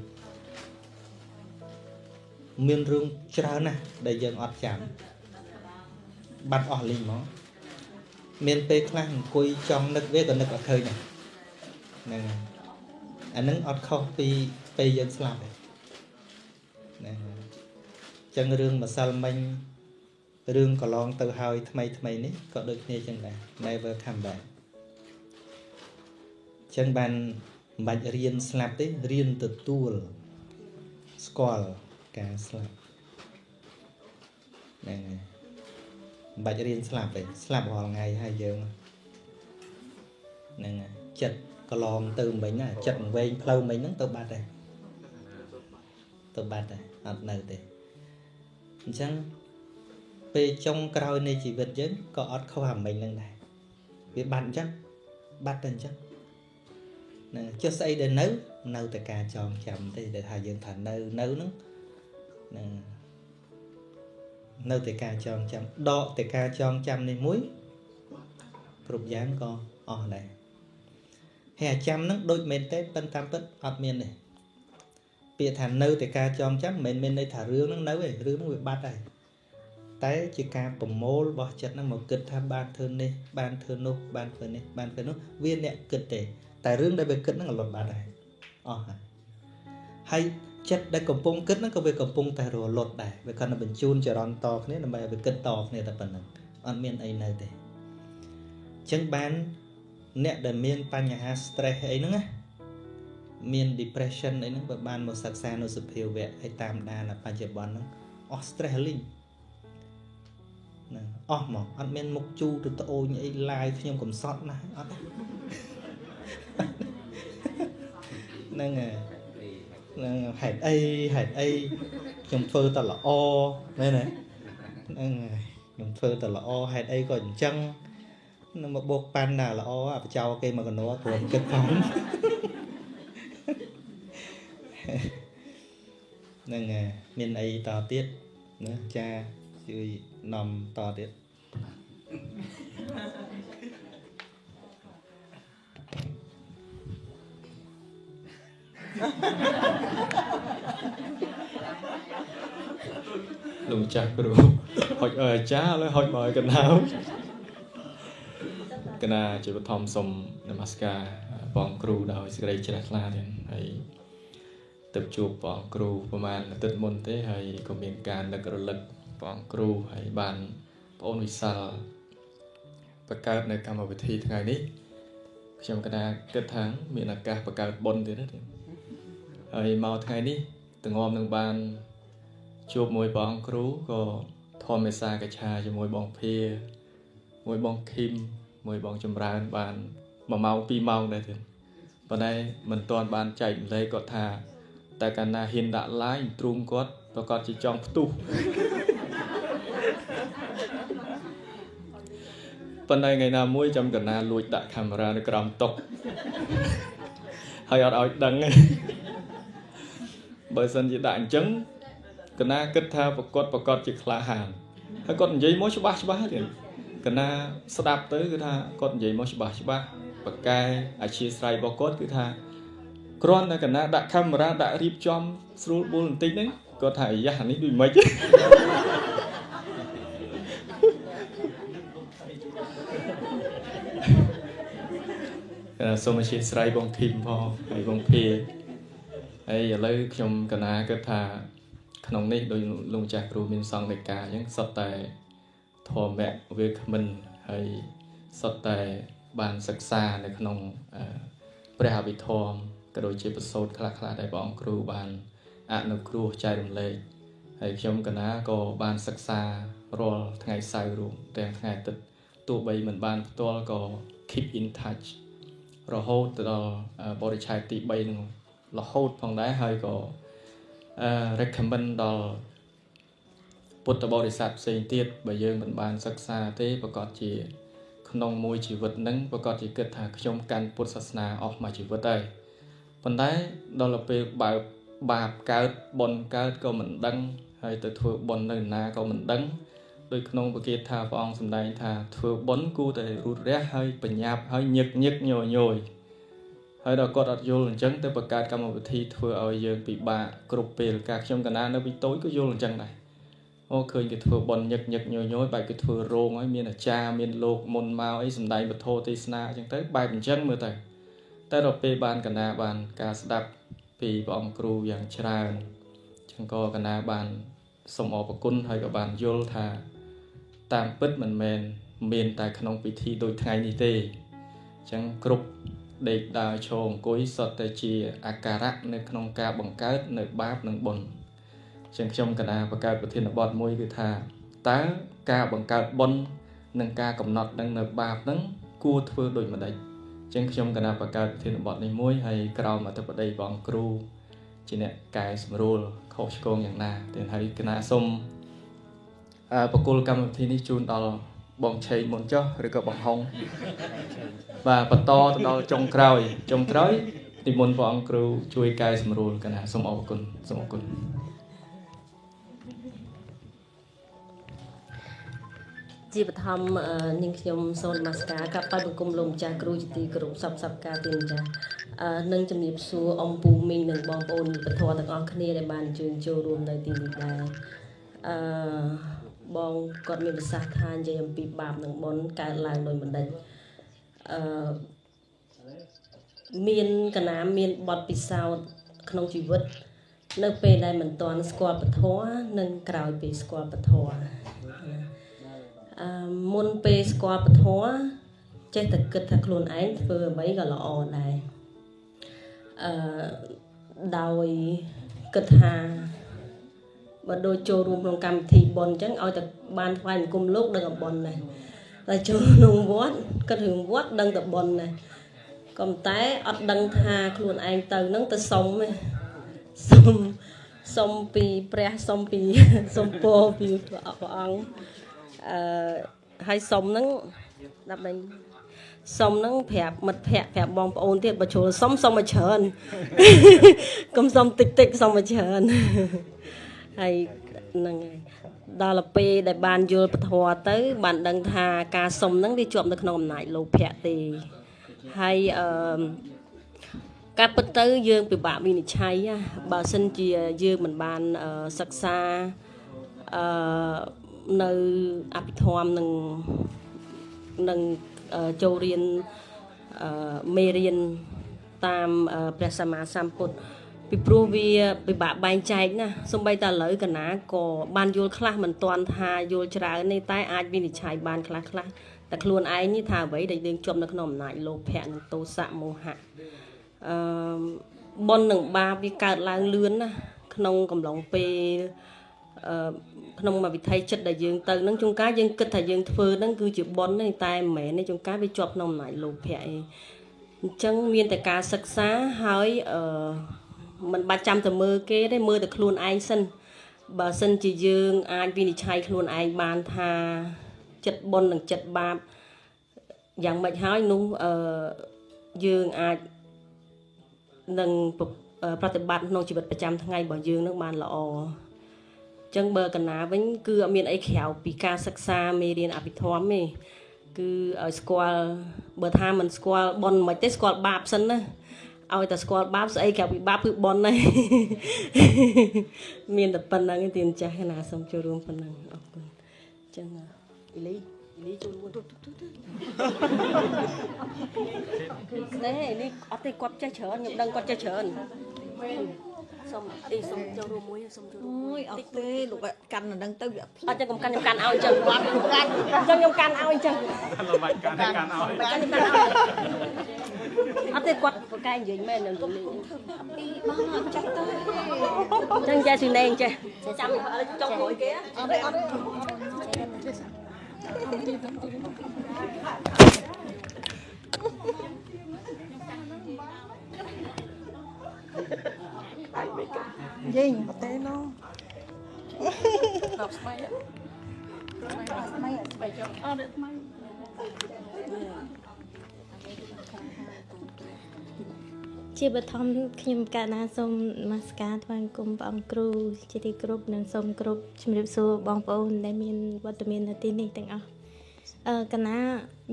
មានរឿងច្រើនណាស់ដែលយើងអត់ចាំបាត់អស់លីងហ្មង មានពេលខ្លះអង្គុយចង់នឹកវាក៏នឹកអត់ឃើញដែរហ្នឹងហើយអានឹងអត់ខុសពីពេលយើងស្លាប់ទេហ្នឹងហើយអញ្ចឹងរឿងម្សិលមិញរឿងកន្លងទៅហើយថ្មីថ្មីនេះក៏ដូចគ្នាចឹងដែរ never come back ចឹងបានមិនបាច់រៀនស្លាប់ទេរៀនទទួលស្គាល់ការស្លាប់ហ្នឹងហើយ មិនបាច់រៀនស្លាប់ទេស្លាប់រាល់ថ្ងៃហើយយើងហ្នឹងហើយចិត្តកន្លងទៅមិញណាចិត្តវែងផ្លូវមិញហ្នឹងទៅបាត់ហើយទៅបាត់ហើយអត់នៅទេអញ្ចឹងពេលចុងក្រោយនៃជីវិតយើងក៏អត់ខុសអាមិញហ្នឹងដែរវាបាត់អញ្ចឹងបាត់ទៅអញ្ចឹងណាចុះស្អីដែលនៅ នៅតែការចងចាំទេដែលថាយើងថានៅនៅហ្នឹងណា នៅតែការចងចាំដកតែការចងចាំនេះមួយគ្រប់យ៉ាងក៏អស់ដែរហើយអាចាំហ្នឹងដូចមែនទេប៉ុន្តែពិតអត់មានទេពាក្យថានៅតែការចងចាំមិនមែនមានន័យថារឿងហ្នឹងនៅទេរឿងហ្នឹងវាបាត់ហើយតែជាការប្រមូលរបស់ចិត្តហ្នឹងមកគិតថាបានធ្វើនេះបានធ្វើនោះបានធ្វើនេះបានធ្វើនោះវាអ្នកគិតទេ តែរឿងដែលវាគិតហ្នឹងលត់បាត់ហើយអស់ហើយហើយ ចិត្តដែលកំពុងគិតហ្នឹងក៏វាកំពុងតែរលត់ដែរវាគាត់តែបញ្ជូនចរន្តតគ្នាដើម្បីឲ្យវាគិតតគ្នាតែប៉ុណ្្នឹងអត់មានអីនៅទេអញ្ចឹងបានអ្នកដែលមានបញ្ហា stress អីហ្នឹងណាមាន depression អីហ្នឹងបើបានមកសិក្សានៅសភាវៈឲ្យតាមដានបច្ចុប្បន្នហ្នឹងអស់ stress លីងហ្នឹងអស់ហ្មងអត់មានមុខជូរទៅត្អូញអីឡាយខ្ញុំកំសត់ណាស់អត់ហ្នឹងហើយហ្នឹងហេតុអីហេតុអីខ្ញុំធ្វើតែល្អមែនទេហ្នឹងហើយខ្ញុំធ្វើតែល្អហេតុអីក៏អញ្ចឹងនឹងមកបោកប៉ាន់ណាល្អអាបចោគេមកកណោព្រមគិតផងហ្នឹងហើយមានអីតទៀតណាចាជួយនាំតទៀត លោកចាស់គ្រូហុចអើអាចារ្យហើយហុចមកឲ្យកណ្ដាលកណាជាបឋមសូមនមស្ការបងគ្រូដោយសេចក្តីជ្រះថ្លាទៀតហើយទៅជួបបងគ្រូប្រហែលអាទិត្យមុនទេហើយក៏មានការនឹករលឹកបងគ្រូហើយបានបងអូនវិសាលបង្កើតនៅកម្មវិធីថ្ងៃនេះខ្ញុំកណាគិតថាមានឱកាសបង្កើតបុណ្យទៀតទេ ហើយមកថ្ងៃនេះតងំនឹងបានជួបមួយបងគ្រូក៏ធម្មមេសាកឆាជាមួយបងភាមួយបងឃីមមួយបងចម្រើនបាន1ម៉ោង2ម៉ោងដែរទៀតប៉ុន្តែមិនទាន់បានចែកម្លែកគាត់ថាតែកាលណាហ៊ានដាក់ line ទ្រូងគាត់ប្រកាសជាចង់ផ្ទុះប៉ុន្តែថ្ងៃណាមួយចាំកណាលួចដាក់កាមេរ៉ានៅក្រោមតុហើយអត់ឲ្យដឹងទេ បើសិនជាដាក់អញ្ចឹងកណាគិតថាប្រកបប្រកបជាក្លាហានហើយគាត់និយាយមកច្បាស់ច្បាស់ទៀតកណាស្ដាប់ទៅគឺថាគាត់និយាយមកច្បាស់ច្បាស់បកែអាជាស្រ័យរបស់គាត់គឺថាគ្រាន់តែកណាដាក់កាមេរ៉ាដាក់រៀបចំស្រួលបួលបន្តិចហ្នឹងគាត់ថាអាយ៉ាអានេះដូចមិនសូមអធិស្ឋានបងធីមផងហើយបងភា ហើយឥឡូវខ្ញុំកណាគិតថាក្នុងនេះដោយលោកម្ចាស់គ្រូមានសង្ឃដីកាអញ្ចឹងសុទ្ធតែធម្មៈវាគ្មិនហើយសុទ្ធតែបានសិក្សានៅក្នុងព្រះអភិធម្មក៏ដូចជាប្រសូតខ្លះៗដែលបងគ្រូបានអនុគ្រោះចែករំលែកហើយខ្ញុំកណាក៏បានសិក្សារាល់ថ្ងៃសៅរ៍រួមទាំងថ្ងៃអាទិត្យទោះបីមិនបានផ្ទាល់ក៏ keep in touch រហូតទៅដល់បរិឆេទទី3នឹង រហូតផងដែរហើយក៏អឺ recommend ដល់ពុទ្ធបរិស័ទផ្សេងទៀតបើយើងមិនបានសិក្សាទេប្រកាសជា ក្នុងមួយជីវិតនឹងប្រកាសជាគិតថាខ្ញុំកាន់ពុទ្ធសាសនាអស់មួយជីវិតហើយប៉ុន្តែដល់ពេលបើបាបកើតបុណ្យកើតក៏មិនដឹង ហើយទៅធ្វើបុណ្យនៅណាក៏មិនដឹងដោយក្នុងប្រគាថាព្រះអង្គសម្ដែងថាធ្វើបុណ្យគួរតែរូតរះហើយបញ្ញាប់ហើយញឹកញឹកញយញយ ហើយដល់គាត់អត់យល់អញ្ចឹងទៅបង្កើតកម្មវិធីធ្វើឲ្យយើងពិបាកគ្រប់ពេលការខ្ញុំកណានៅពីតូចក៏យល់អញ្ចឹងដែរអូឃើញគេធ្វើបុណ្យញឹកញឹកញយញយបែបគេធ្វើរោងហើយមានអាចារ្យមានលោកមុនមកអីសំដែងពធទេសនាអញ្ចឹងទៅបែបអញ្ចឹងមើលទៅតែដល់ពេលបានកណាបានការស្ដាប់ពីព្រះអង្គគ្រូយ៉ាងច្រើនអញ្ចឹងក៏កណាបានសូមអរគុណហើយក៏បានយល់ថា តាមពិតមិនមែនមានតែក្នុងពិធីដូចថ្ងៃនេះទេអញ្ចឹងគ្រប់ ដេកដើរឈរអង្គុយសុទ្ធតែជាអាការៈនៅក្នុងការបង្កើតនៅបាបនិងបុណ្យអញ្ចឹងខ្ញុំកណាបង្កើតប្រធានបទមួយគឺថាតើការបង្កើតបុណ្យនិងការកំណត់នឹងនៅបាបហ្នឹងគួរធ្វើដូចម្ដេចអញ្ចឹងខ្ញុំកណាបង្កើតប្រធានបទនេះមួយហើយក្រោមអធិបតីព្រះអង្គគ្រូជាអ្នកកែសម្រួលខុសឆ្គងយ៉ាងណាតែហើយកណាសូមអឺបកគលកម្មវិធីនេះជូនដល់ បងឆេងមុនចុះឬក៏បងហុងបាទបន្តទៅដល់ចុងក្រោយចុងក្រោយនិមន្តព្រះអង្គគ្រូជួយកែសម្រួលកណាសូមអរគុណសូមអរគុណជាបឋមអឺនាងខ្ញុំសូននមស្ការកាប់បាយបង្គំលោកម្ចាស់គ្រូជាទីគោរពសពសពការទីម្ចាស់អឺនឹងជំរាបសួរអំពូមីងនិងបងប្អូនមិត្តធម៌ទាំងអស់គ្នាដែលបានអញ្ជើញចូលរួមនៅទីនេះដែរអឺ បងគាត់មានប្រសាសន៍ថានិយាយអំពីបាបនិងបុណ្យកើតឡើងដោយបណ្ឌិតអឺមានកណាមានបទពិសោធន៍ក្នុងជីវិត នៅពេលដែលមិនទាន់ស្គាល់ពធនិងក្រោយពេលស្គាល់ពធណាអឺមុនពេលស្គាល់ពធចេះតែគិតថាខ្លួនឯងធ្វើអ្វីក៏ល្អដែរអឺដោយគិតថា បើដូចចូលរួមក្នុងកម្មវិធីបុណ្យអញ្ចឹងឲ្យតែបានថ្វាយបង្គំលោកដឹងតែបុណ្យដែរតែចូលក្នុងវត្តគិតរឿងវត្តដឹងតែបុណ្យដែរក៏ប៉ុន្តែអត់ដឹងថាខ្លួនឯងទៅនឹងទៅសុំទេសុំសុំពីព្រះសុំពីសុំពរពីព្រះអង្គអឺហើយសុំហ្នឹងដើម្បីសុំហ្នឹងប្រាប់មិត្តភ័ក្តិប្រាប់បងប្អូនទៀតបើជ្រុលសុំសុំមកច្រើនកុំសុំតិចតិចសុំមកច្រើន ហើយហ្នឹងហើយដល់ទៅពេលដែលបានយល់ពធទៅ បានដឹងថាការសុំហ្នឹងវាជាប់នៅក្នុងអំណាចលោភៈទេហើយអឺការពិតទៅយើងពិបាកវិនិច្ឆ័យណាបើសិនជាយើងមិនបានអឺសិក្សាអឺនៅអភិធម្មនឹងនឹងអឺចូលរៀនអឺមេរៀនតាមអឺព្រះសម្មាសម្ពុទ្ធ ពីព្រោះវាពិបាកបែងចែកណាសំបីតែឥឡូវកណាក៏បានយល់ខ្លះមិនទាន់ថាយល់ច្រើននេះតែអាចវិនិច្ឆ័យបានខ្លះខ្លះតែខ្លួនឯងនេះថាអ្វីដែលយើងជាប់នៅក្នុងអំណាចលោភៈនិងទោសៈមោហៈអឺបុណ្យនិងបាបវាកើតឡើងលឿនណាក្នុងកំឡុងពេលអឺក្នុងមួយវិថីចិត្តដែលយើងទៅនឹងជួនកាលយើងគិតថាយើងធ្វើហ្នឹងគឺជាប៉ុនទេតែមិនមែនទេជួនកាលវាជាប់ក្នុងអំណាចលោភៈឯងអញ្ចឹងមានតែការសិក្សាហើយអឺ มันបាច់ចាំទៅមើលគេទេមើលតែខ្លួនឯងសិនបើសិនជាយើងអាចវិនិច្ឆ័យខ្លួនឯងបានថាចិត្តប៉ុននិងចិត្តបាបយ៉ាងម៉េចហើយនោះអឺយើងអាចនឹងប្រតិបត្តិក្នុងជីវិតប្រចាំថ្ងៃរបស់យើងនឹងបានល្អចឹងបើកណាវិញគឺអត់មានអីក្រៅពីការសិក្សាមេរៀនអភិធម្មទេគឺឲ្យស្គាល់បើថាមិនស្គាល់ប៉ុនមិនទេស្គាល់បាបសិនណា ឲ្យតែស្គាល់បាបស្អីក្រៅពីបាបគឺប៉ុនហើយមានតែប៉ុណ្្នឹងទេទីម្ចាស់ណាសូមចូលរួមប៉ុណ្្នឹងអរគុណចឹងអ៊ីលីអ៊ីលីចូលរួមណែនេះអត់ទេគាត់ចេះច្រើនខ្ញុំដឹងគាត់ចេះច្រើន សូមអីសូមចូលរួមមួយសូមចូលរួមអូយអត់ទេលោកកាន់នៅនឹងទៅវាភ្លេចអត់ចឹងខ្ញុំកាន់ខ្ញុំកាន់ឲ្យចឹងគាត់កាន់ចឹងខ្ញុំកាន់ឲ្យចឹងកាន់បាច់កាន់កាន់ឲ្យកាន់កាន់ឲ្យអត់ទេគាត់ប្រកែកនិយាយមែននឹងលេងពីបងអត់ចាស់ទៅចឹងចេះស៊ីណេងចេះចាំចុងមួយគេអត់ទេអត់ទេ យេងបតេណូដល់ស្បែកស្បែកស្បែកចុះអត់ស្បែកជាបឋមខ្ញុំកណាសូមនមស្ការថ្វាយគុំព្រះអង្គគ្រូជាទីគោរពនិងសូមគោរពជំរាបសួរបងប្អូនដែលមានវត្តមាននៅទីនេះទាំងអស់អឺកណា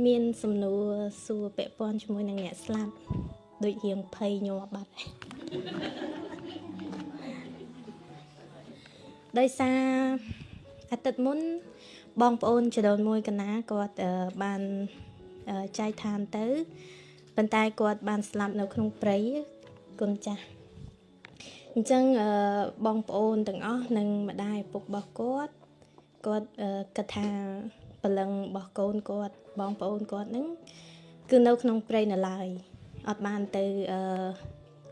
មានសំណួរសួរពាក់ព័ន្ធជាមួយនឹងអ្នកស្លាប់ដូចរៀងភ័យញ័របាត់ហើយ ដោយសារអាទិត្យមុនបងប្អូនចដូនមួយកណាគាត់អឺបានអឺចែកឋានទៅប៉ុន្តែគាត់បានស្លាប់នៅក្នុងព្រៃគុណចាស់អញ្ចឹងអឺបងប្អូនទាំងអស់និងម្ដាយឪពុករបស់គាត់គាត់អឺគិតថាព្រលឹងរបស់កូនគាត់បងប្អូនគាត់ហ្នឹងគឺនៅក្នុងព្រៃនៅឡើយអត់បានទៅអឺ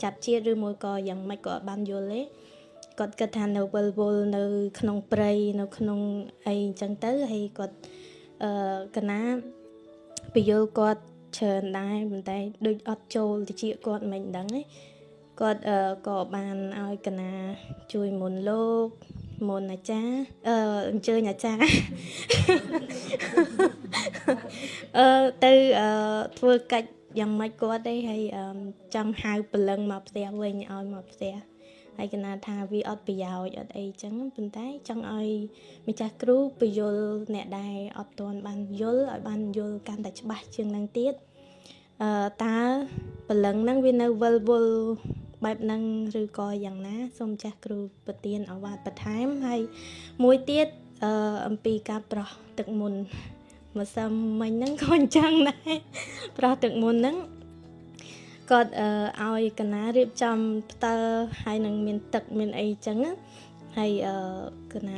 ចាប់ជាតិឬមួយក៏យ៉ាងម៉េចក៏អត់បានយល់ទេ គាត់គិតថានៅវិលវល់នៅ ក្នុងព្រៃនៅ ក្នុងអីអញ្ចឹងទៅហើយគាត់អឺកណាពយល់គាត់ច្រើនដែរប៉ុន្តែដូចអត់ចូលតិចគាត់មិនដឹងទេគាត់អឺក៏បានឲ្យកណាជួយមុនលោកមុនអាចារ្យអឺអញ្ជើញអាចារ្យអឺទៅអឺធ្វើកិច្ចយ៉ាងម៉េចគាត់ទេហើយចង់ហៅព្រលឹងមកផ្ទះវិញឲ្យមកផ្ទះ ហើយកណាថាវាអត់ប្រយោជន៍អត់អីចឹងប៉ុន្តែចង់ឲ្យម្ចាស់គ្រូពយល់អ្នកដែលអត់ទាន់បានយល់ឲ្យបានយល់កាន់តែច្បាស់ជាងនឹងទៀតអឺតើព្រលឹងហ្នឹងវានៅវិលវល់បែបហ្នឹងឬក៏យ៉ាងណាសូមចាស់គ្រូប្រទានអវាទបន្ថែមហើយមួយទៀតអឺអំពីការប្រោះទឹកមុនម្សិលមិញហ្នឹងក៏អញ្ចឹងដែរប្រោះទឹកមុនហ្នឹង គាត់អឺឲ្យកណារៀបចំផ្ទើហើយនឹងមានទឹកមានអីចឹងហើយអឺកណា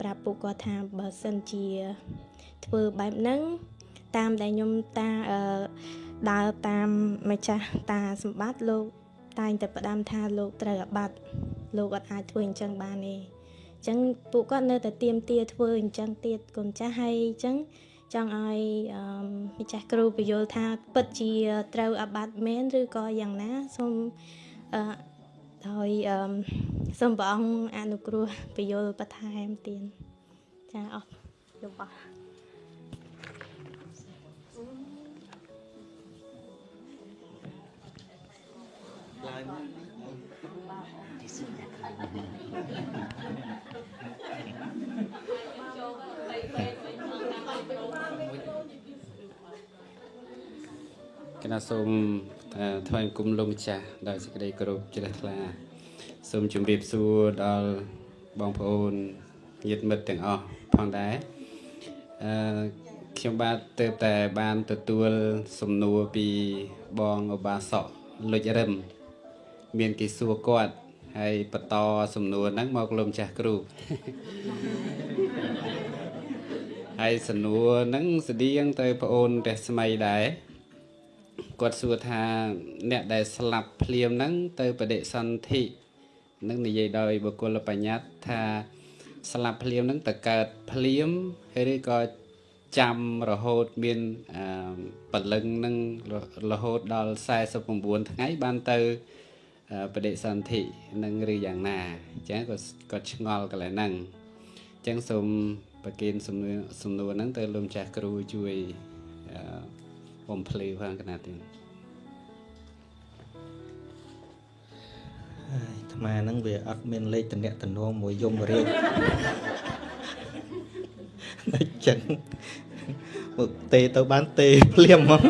ប្រាប់ពួកគាត់ថាបើសិនជាធ្វើបែបហ្នឹងតាមដែលខ្ញុំតាអឺដើរតាមម្ចាស់តាសម្បត្តិលោកតែងតែផ្ដាំថាលោកត្រូវអាបត្តិលោកអត់អាចធ្វើអញ្ចឹងបានទេអញ្ចឹងពួកគាត់នៅតែទៀមទាធ្វើអញ្ចឹងទៀតកូនចាស់ហើយអញ្ចឹង ចង់ឲ្យម្ចាស់គ្រូពយល់ថាពិតជាត្រូវអាបត្តិមែនឬក៏យ៉ាងណាសូមអឺហើយសូមព្រះអង្គអនុគ្រោះពយល់បន្ថែមទៀតចាអស់យោបល់ គណៈសូមថ្វាយគុំលោកម្ចាស់ដោយសេចក្តីគោរពជ្រះថ្លាសូមជម្រាបសួរដល់បងប្អូនញាតិមិត្តទាំងអស់ផងដែរអឺខ្ញុំបាទទៅតែបានទទួលសំណួរពីបងឧបាសកលុចរឹមមានគេសួរគាត់ហើយបន្តសំណួរហ្នឹងមកលោកម្ចាស់គ្រូហើយសំណួរហ្នឹងស្តៀងទៅប្អូនរស្មីដែរ គាត់សួរថាអ្នកដែលស្លាប់ភ្លាមហ្នឹង ទៅបដិសន្ធិនឹងនិយាយដោយបុគ្គលបញ្ញត្តិថាស្លាប់ភ្លាមហ្នឹងទៅកើតភ្លាមឬក៏ចាំរហូតមានពលឹងនឹងរហូតដល់49ថ្ងៃបានទៅបដិសន្ធិនឹងឬយ៉ាងណាអញ្ចឹងក៏គាត់ឆ្ងល់កន្លែងហ្នឹងអញ្ចឹងសូមប្រគិនសំណួរសំណួរហ្នឹងទៅលោកម្ចាស់គ្រូជួយ បំភ្លឺផងកណាទៀតអាថ្មហ្នឹងវាអត់មានលេខតំណែងមួយយមរាជអញ្ចឹងមកទេទៅបានទេភ្លាមហ្មង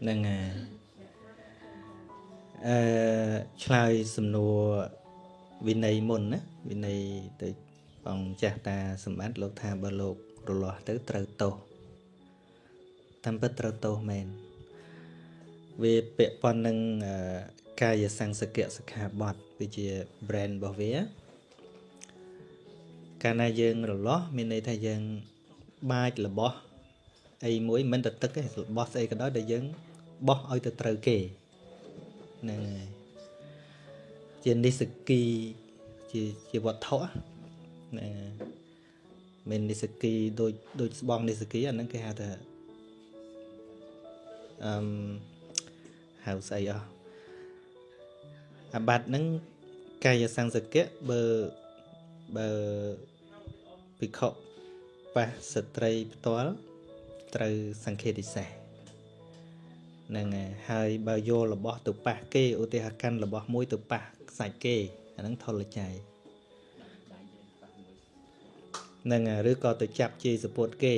ហ្នឹងហើយអឺឆ្លើយសំណួរ វិន័យមុនណាវិន័យទៅបងចាស់តាសម្បត្តិលោកថាបើលោករលាស់ទៅត្រូវទោសតាមពិតត្រូវទោសមែនវាពាក់ព័ន្ធនឹងកាយសង្សកៈសិក្ខាបទវាជា brand របស់វាកាលណាយើងរលាស់មានន័យថាយើងបាចរបស់អីមួយមិនទៅទឹកទេរបស់ស្អីក៏ដោយដែលយើងបោះឲ្យទៅត្រូវគេហ្នឹងហើយ ជានិសគីជាជាវត្ថុណាមាននិសគីដូចដូចស្បងនិសគីអាហ្នឹងគេហៅថាអឺហៅស្អីអស់អាបត្តិហ្នឹងកាយសង្សកៈបើបើភិក្ខុបាសស្ត្រីផ្ទាល់ត្រូវសង្ឃេតិសេសហ្នឹងហើយហើយបើយករបស់ទៅប៉ះគេឧទាហរណ៍កាន់របស់មួយទៅប៉ះ ខ្សាច់គេអាហ្នឹងថុលចៃហ្នឹងហើយឬក៏ទៅចាប់ជាយសពុតគេ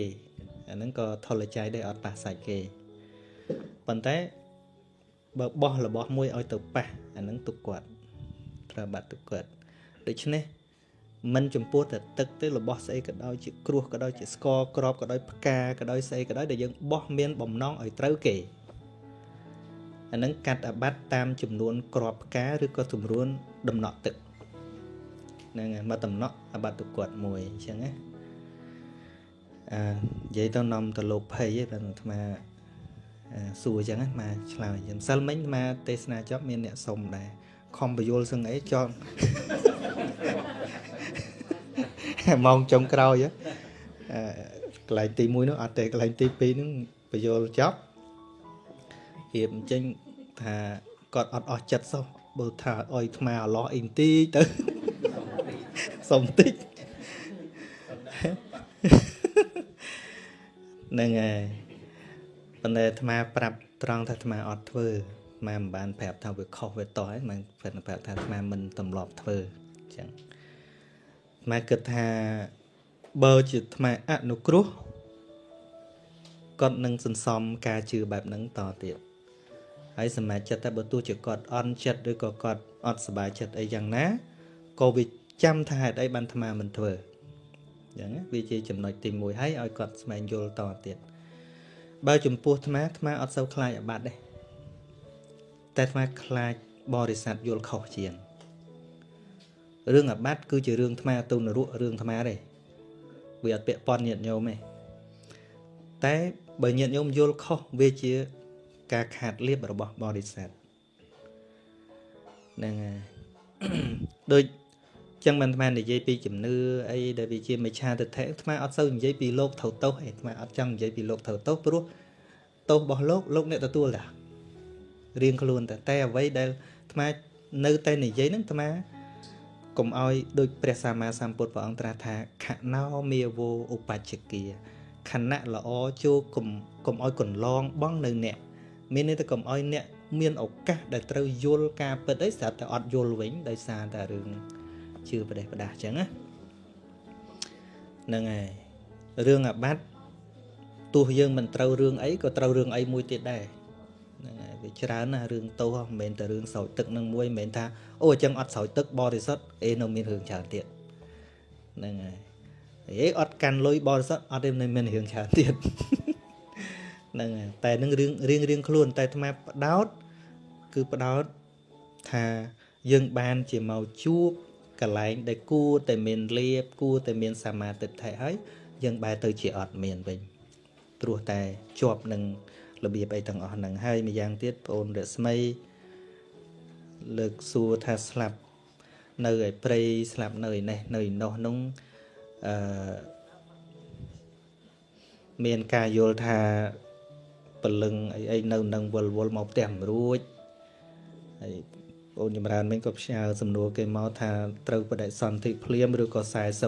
អាហ្នឹងក៏ថុលចៃដែរអត់ប៉ះសាច់គេប៉ុន្តែបើបោះរបស់មួយឲ្យទៅប៉ះអាហ្នឹងទុកគាត់ត្រូវបាត់ទុកគាត់ដូច្នេះមិនចំពោះតែទឹកទេរបស់ស្អីក៏ដោយជាគ្រោះក៏ដោយជាស្ករក្របក៏ដោយផ្កាក៏ដោយស្អីក៏ដោយដែលយើងបោះមានបំណងឲ្យត្រូវគេ អានឹងកាត់អាបត្តិតាមចំនួនក្របផ្កាឬក៏ចំនួនដំណក់ទឹកហ្នឹងហើយមកដំណក់អាបត្តិទៅគាត់មួយអញ្ចឹងណាអឺនិយាយទៅនាំទៅលោកភ័យឯងបាទអាត្មាអឺសួរអញ្ចឹងណាមកឆ្លើយអញ្ចឹងសិលមិញអាត្មាទេសនាចប់មានអ្នកសុំដែរខំបញ្យលសឹងអីចង់ម៉ោងចុងក្រោយអឺកន្លែងទី1នោះអត់ទេកន្លែងទី2នោះបញ្យលចប់រៀបអញ្ចឹង ថាគាត់អត់អស់ចិត្តសោះបើថាអុយថ្មអឡោះអីបន្តិចទៅសុំតិចហ្នឹងហើយប៉ុន្តែអាត្មាប្រាប់ត្រង់ថាអាត្មាអត់ធ្វើអាត្មាមិនបានប្រាប់ថាវាខុសវាតោះហើយមិនប្រាប់ថាអាត្មាមិនទម្លាប់ធ្វើអញ្ចឹងអាត្មាគិតថាបើជាអាត្មាអនុគ្រោះគាត់នឹងសន្សំការជឿបែបហ្នឹងតទៀត ហើយសមាជិកតែបើទោះជាគាត់អន់ចិត្តឬក៏គាត់អត់សប្បាយចិត្តអីយ៉ាងណាក៏វាចាំថាហេតុអីបានអាត្មាមិនធ្វើអញ្ចឹងណាវាជាចំណុចទី1ហើយឲ្យគាត់ស្វែងយល់តទៀតបើចំពោះអាត្មាអាត្មាអត់សូវខ្លាចអាបត្តិទេតែអាត្មាខ្លាចបរិស័ទយល់ខុសជាងរឿងអាបត្តិគឺជារឿងអាត្មាទៅនរករឿងអាត្មាទេវាអត់ពាក់ព័ន្ធញាតិញោមទេតែបើញាតិញោមយល់ខុសវាជា ការខាតលៀបរបស់បរិស័ទហ្នឹងហើយដូចចឹងមិនអាត្មានិយាយពីជំនឿអីដែលវាជាមិច្ឆាទិដ្ឋិអាត្មាអត់សូវនិយាយពីលោកត្រូវទោសអីអាត្មាអត់ចង់និយាយពីលោកត្រូវទោសព្រោះទោសរបស់លោកលោកអ្នកទទួលតារៀងខ្លួនតែតែអ្វីដែលអាត្មានៅតែនិយាយហ្នឹងអាត្មាកុំឲ្យដូចព្រះសម្មាសម្ពុទ្ធព្រះអង្គត្រាស់ថាខណោមេវោឧបច្ឆគាខណៈល្អចូលកុំកុំឲ្យកន្លងបងនៅអ្នក មានន័យថាកុំឲ្យអ្នកមានឱកាសដែលត្រូវយល់ការពិតអីស្រាប់តែអត់យល់វិញដោយសារតែរឿងជឿប្រទេសប្រដាសអញ្ចឹងណាហ្នឹងហើយរឿងអាបត្តិទោះយើងមិនត្រូវរឿងអីក៏ត្រូវរឿងអីមួយទៀតដែរហ្នឹងហើយវាច្រើនណាស់រឿងទោសមិនមែនតែរឿងស្រោចទឹកនឹងមួយមិនមែនថាអូអញ្ចឹងអត់ស្រោចទឹកបរិសុទ្ធអេនៅមានរឿងច្រើនទៀតហ្នឹងហើយអេអត់កាន់លុយបរិសុទ្ធអត់ទេនៅមានរឿងច្រើនទៀត ហ្នឹងហើយតែនឹងរឿងរៀងរៀងខ្លួន តែអាត្មាបដោត គឺបដោតថាយើងបានជាមកជួបកន្លែងដែលគួរតែមានលៀបគួរតែមានសមាទិដ្ឋិហើយយើងបែរទៅជាអត់មានវិញព្រោះតែជាប់នឹងរបៀបអីទាំងអស់ហ្នឹងហើយម្យ៉ាងទៀតបងអូនរស្មីលើកសួរថាស្លាប់នៅឯព្រៃស្លាប់នៅឯនេះនៅឯនោះនោះអឺមានការយល់ថា ពលឹងអីអីនៅនឹងវល់វល់មកផ្ទះមិនរួចហើយបងចម្រើនមិញក៏ផ្ញើសំណួរគេមកថាត្រូវបដិសន្ធិភ្លាមឬក៏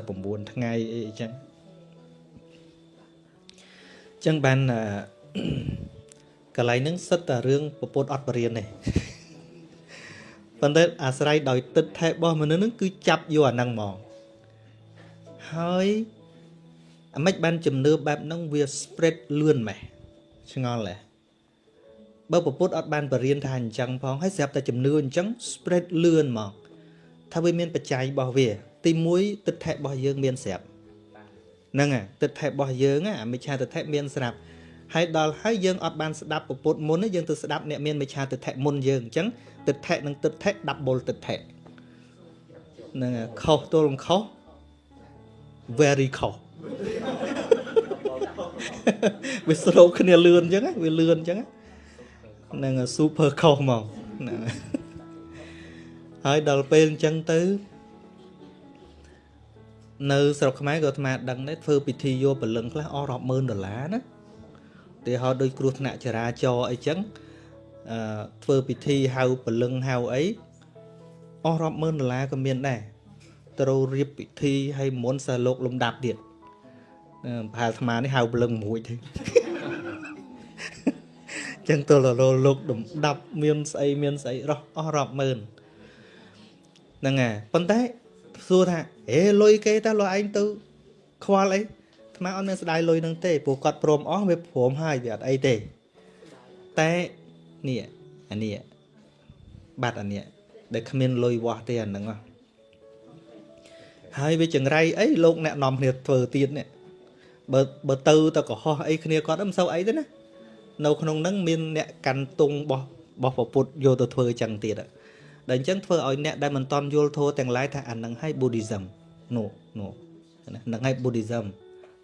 49ថ្ងៃអីអញ្ចឹងអញ្ចឹងបានកន្លែងហ្នឹងសិតតែរឿងពពុតអត់បរៀនទេប៉ុន្តែអាស្រ័យដោយទឹកថែរបស់មនុស្សហ្នឹងគឺចាប់យកអាហ្នឹងហ្មងហើយអាម៉េចបានជំនឿបែបហ្នឹងវា spread លឿនម៉េះ ឆ្ងល់ហ៎បើពពុទ្ធអត់បានបរៀនថាអញ្ចឹងផងហើយស្រាប់តែជំនឿអញ្ចឹង spread លឿនមកថាវាមានបច្ច័យរបស់វា ទី1ទឹកថែរបស់យើងមានស្រាប់ហ្នឹងហើយទឹកថែរបស់យើងអាមិច្ឆាទិដ្ឋិមានស្រាប់ហើយដល់ហើយយើងអត់បានស្ដាប់ពពុទ្ធមុនទេយើងទៅស្ដាប់អ្នកមានមិច្ឆាទិដ្ឋិមុនយើងអញ្ចឹងទិដ្ឋិនិងទិដ្ឋិ double ទិដ្ឋិហ្នឹងហើយខុសទល់នឹងខុស very ខុស វាស្រោកគ្នាលឿនអញ្ចឹងវាលឿនអញ្ចឹងហ្នឹង super ខុសហ្មងហ្នឹងហើយដល់ពេលអញ្ចឹងទៅនៅស្រុកខ្មែរក៏អាត្មាដឹងដែរធ្វើពិធីយកពលឹងខ្លះអស់រាប់ម៉ឺនដុល្លារណាទីហោដូចគ្រោះថ្នាក់ចរាចរណ៍អីចឹងអឺធ្វើពិធីហៅពលឹងហៅអីអស់រាប់ម៉ឺនដុល្លារក៏មានដែរត្រូវរៀបពិធីឲ្យមុនសិលោកលំដាប់ទៀតអឺ ប្រហែលអាត្មានេះហៅព្រលឹងមួយទេចឹងទល់រលោកដំដាប់មានស្អីមានស្អីរស់អស់រាប់ម៉ឺនហ្នឹងហើយប៉ុន្តែសួរថាអេលុយគេតើលោកឯងទៅខ្វល់អីអាត្មាអត់មានស្ដាយលុយនឹងទេព្រោះគាត់ព្រមអស់វាព្រមហើយវាអត់អីទេតែនេះអានេះបាត់អានេះដែលគ្មានលុយវាស់ទេអាហ្នឹងហើយវាចង្រៃអីលោកអ្នកនាំគ្នាធ្វើទៀតនេះ បើបើទៅទៅកុហកអីគ្នាគាត់មិនសូវអីទេណានៅក្នុងហ្នឹងមានអ្នកកាន់ទង់របស់របស់ប្រពុតយកទៅធ្វើចឹងទៀតដែលអញ្ចឹងធ្វើឲ្យអ្នកដែលមិនតន់យល់ធម៌ទាំងឡាយថាអានឹងឲ្យ Buddhism នោះនោះហ្នឹងឲ្យ Buddhism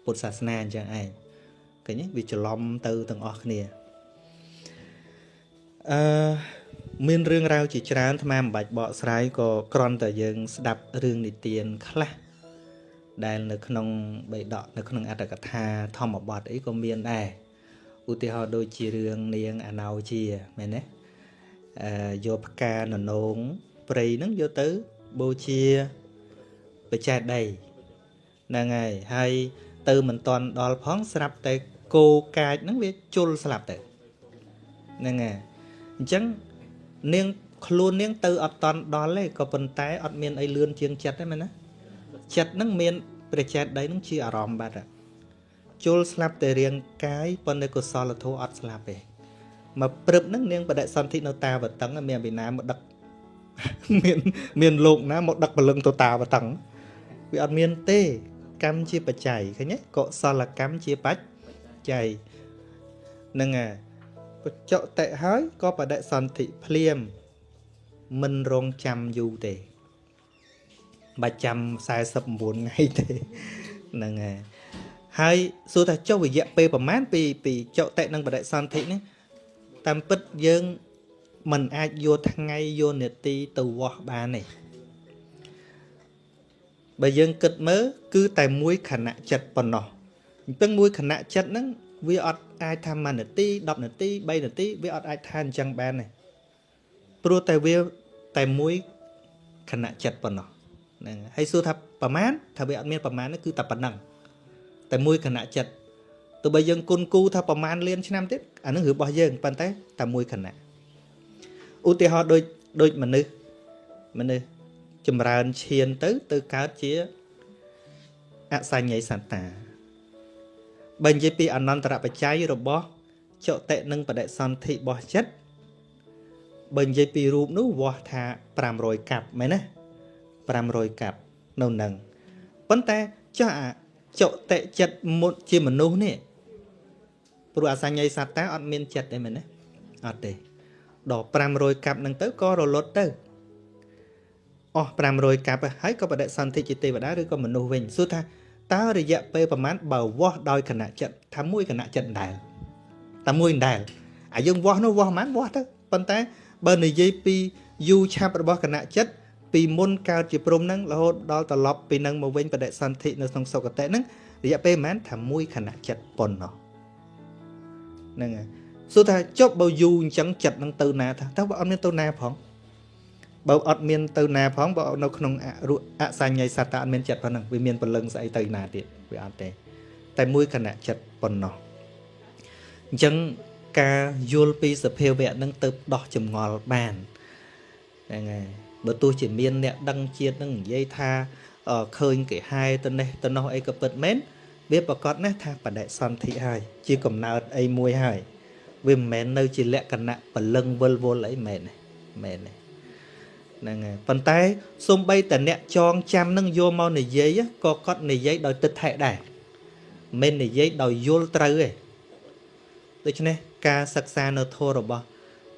ពុទ្ធសាសនាអញ្ចឹងឯងឃើញទេវាច្រឡំទៅទាំងអស់គ្នាអឺមានរឿងរ៉ាវជាច្រើនអាត្មាមិនបាច់បកស្រាយក៏គ្រាន់តែយើងស្ដាប់រឿងនិទានខ្លះ ដែលនៅក្នុងបេដកនៅក្នុងអត្តកថាធម្មបទអីក៏មានដែរឧទាហរណ៍ដូចជារឿងនាងអណោជាមែនទេអឺយកផ្កាននងព្រៃហ្នឹងយកទៅបូជាបច្ចេកដីហ្នឹងហើយហើយទៅមិនតន់ដល់ផងស្រាប់តែគោកាចហ្នឹងវាជុលស្លាប់ទៅហ្នឹងហើយអញ្ចឹងនាងខ្លួននាងទៅអត់តន់ដល់ទេក៏ប៉ុន្តែអត់មានអីលឿនជាងចិត្តទេមែនណាចិត្តហ្នឹងមាន ព្រះចេតដីហ្នឹងជាអារម្មណ៍បាត់ជុលស្លាប់តែរាងកាយប៉ុន្តែកុសលធម៌អត់ស្លាប់ទេមកព្រឹបហ្នឹងនាងបដិសន្ធិនៅតាវតឹងមានអភិណាមកដឹកមានមានលោកណាមកដឹកពលឹងទៅតាវតឹងវាអត់មានទេ កម្មជាបច្ច័យឃើញទេកុសលកម្មជាបច្ច័យហ្នឹងហើយបច្ចុតិហើយក៏បដិសន្ធិភ្លាមមិនរងចាំយូរទេ បាច់ចាំ49ថ្ងៃទេហ្នឹងហើយហើយសួរថាចុះរយៈពេលប្រហែលពីពីចុតិនិងបដិសន្ធិនេះតាមពិតយើងមិនអាចយកថ្ងៃយកនាទីទៅវាស់បានទេបើយើងគិតមើលគឺតែមួយខណៈចិត្តប៉ុណ្ណោះអញ្ចឹងមួយខណៈចិត្តហ្នឹងវាអត់អាចថា1នាទី10នាទី3នាទីវាអត់អាចថាអញ្ចឹងបានទេព្រោះតែវាតែមួយខណៈចិត្តប៉ុណ្ណោះ ហ្នឹងហើយសួរថាប្រមាណថាវាអត់មានប្រមាណគឺតែប៉ុណ្ណឹងតែមួយខណៈចិត្តទោះបីយើងគុណគូថាប្រមាណលានឆ្នាំទៀតអានឹងរបស់យើងប៉ុន្តែតែមួយខណៈឧទាហរណ៍ដូចដូចមនុស្សមនុស្សចម្រើនឈានទៅទៅកើតជាអសញ្ញ័យសត្តាបើនិយាយពីអនន្តរបច្ច័យរបស់ចតិនិងបដិសន្ធិរបស់ចិត្តបើនិយាយពីរូបនោះវាស់ថា500កាប់មែនណា 500កាប់នៅនឹងប៉ុន្តែចុះអាចតិចិត្តមុតជាមនុស្សនេះព្រោះអសញ្ញ័យសត្តាអត់មានចិត្តទេមែនទេអត់ទេដល់500កាប់នឹងទៅក៏រលត់ទៅអស់500កាប់ហើយក៏បដិសន្ធិជាទេវតាឬក៏មនុស្សវិញសួរថាតើរយៈពេលប្រហែលបើវាស់ដោយគណៈចិត្តថាមួយគណៈចិត្តដែលតែមួយដែលអាយើងវាស់នោះវាស់ប្រហែលវាស់ទៅប៉ុន្តែបើនិយាយពីយូឆាប់របស់គណៈចិត្ត ពីមុនកើតជាព្រំហ្នឹងរហូតដល់ត្រឡប់ពីនឹងមកវិញបដិសន្ធិនៅក្នុងសុគតិហ្នឹងរយៈពេលប្រហែលថាមួយគណៈចិត្តប៉ុណ្ណោះហ្នឹងហើយសួរថាចុះបើយូរអញ្ចឹងចិត្តនឹងទៅណាថាតើបើអត់មានទៅណាផងបើអត់មានទៅណាផងបើនៅក្នុងអសញ្ញ័យសត្វតើអត់មានចិត្តប៉ុណ្ណឹងវាមានពលឹងស្អីទៅណាទៀតវាអត់ទេតែមួយគណៈចិត្តប៉ុណ្ណោះអញ្ចឹងការយល់ពីសភាវៈនឹងទៅដោះចម្ងល់បានហ្នឹងហើយ បើទោះជាមានអ្នកដឹងជាតិនឹងនិយាយថាឃើញគេហែទៅនេះទៅនោះអីក៏ពិតមែនវាប្រកាសណាស់ថាបដិសន្ធិហើយជាកំណើតអីមួយហើយវាមិនមែននៅជាលក្ខណៈពលឹងវិលវល់អីមែនទេមែនទេហ្នឹងហើយប៉ុន្តែសំបីតអ្នកចងចាំនឹងយកមកនិយាយក៏គាត់និយាយដោយទឹកថែដែរមិននិយាយដោយយល់ត្រូវទេដូច្នេះការសិក្សានៅធម៌របស់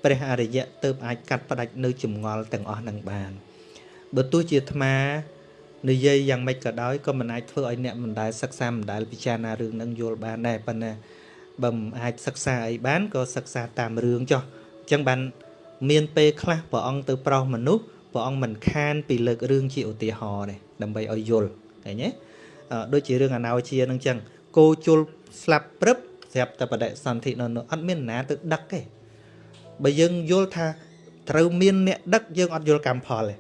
ព្រះអរិយៈទើបអាចកាត់ផ្ដាច់នៅចម្ងល់ទាំងអស់នឹងបានបើទោះជាអាត្មានិយាយយ៉ាងម៉េចក៏ដោយក៏មិនអាចធ្វើឲ្យអ្នកមិនដែលសិក្សាមិនដែលពិចារណារឿងនឹងយល់បានដែរប៉ុន្តែបើមិនអាចសិក្សាអីបានក៏សិក្សាតាមរឿងចុះអញ្ចឹងបានមានពេលខ្លះព្រះអង្គទៅប្រោសមនុស្សព្រះអង្គមិនខានពីលើករឿងជាឧទាហរណ៍ទេដើម្បីឲ្យយល់ឃើញទេដូចជារឿងអណោជានឹងអញ្ចឹងគោជុលស្លាប់ព្រឹបស្រាប់តែបដិសន្ធិនៅអត់មានណាទៅដឹកទេ បើយើងយល់ថាត្រូវមានអ្នកដឹកយើងអត់យល់កម្មផលទេ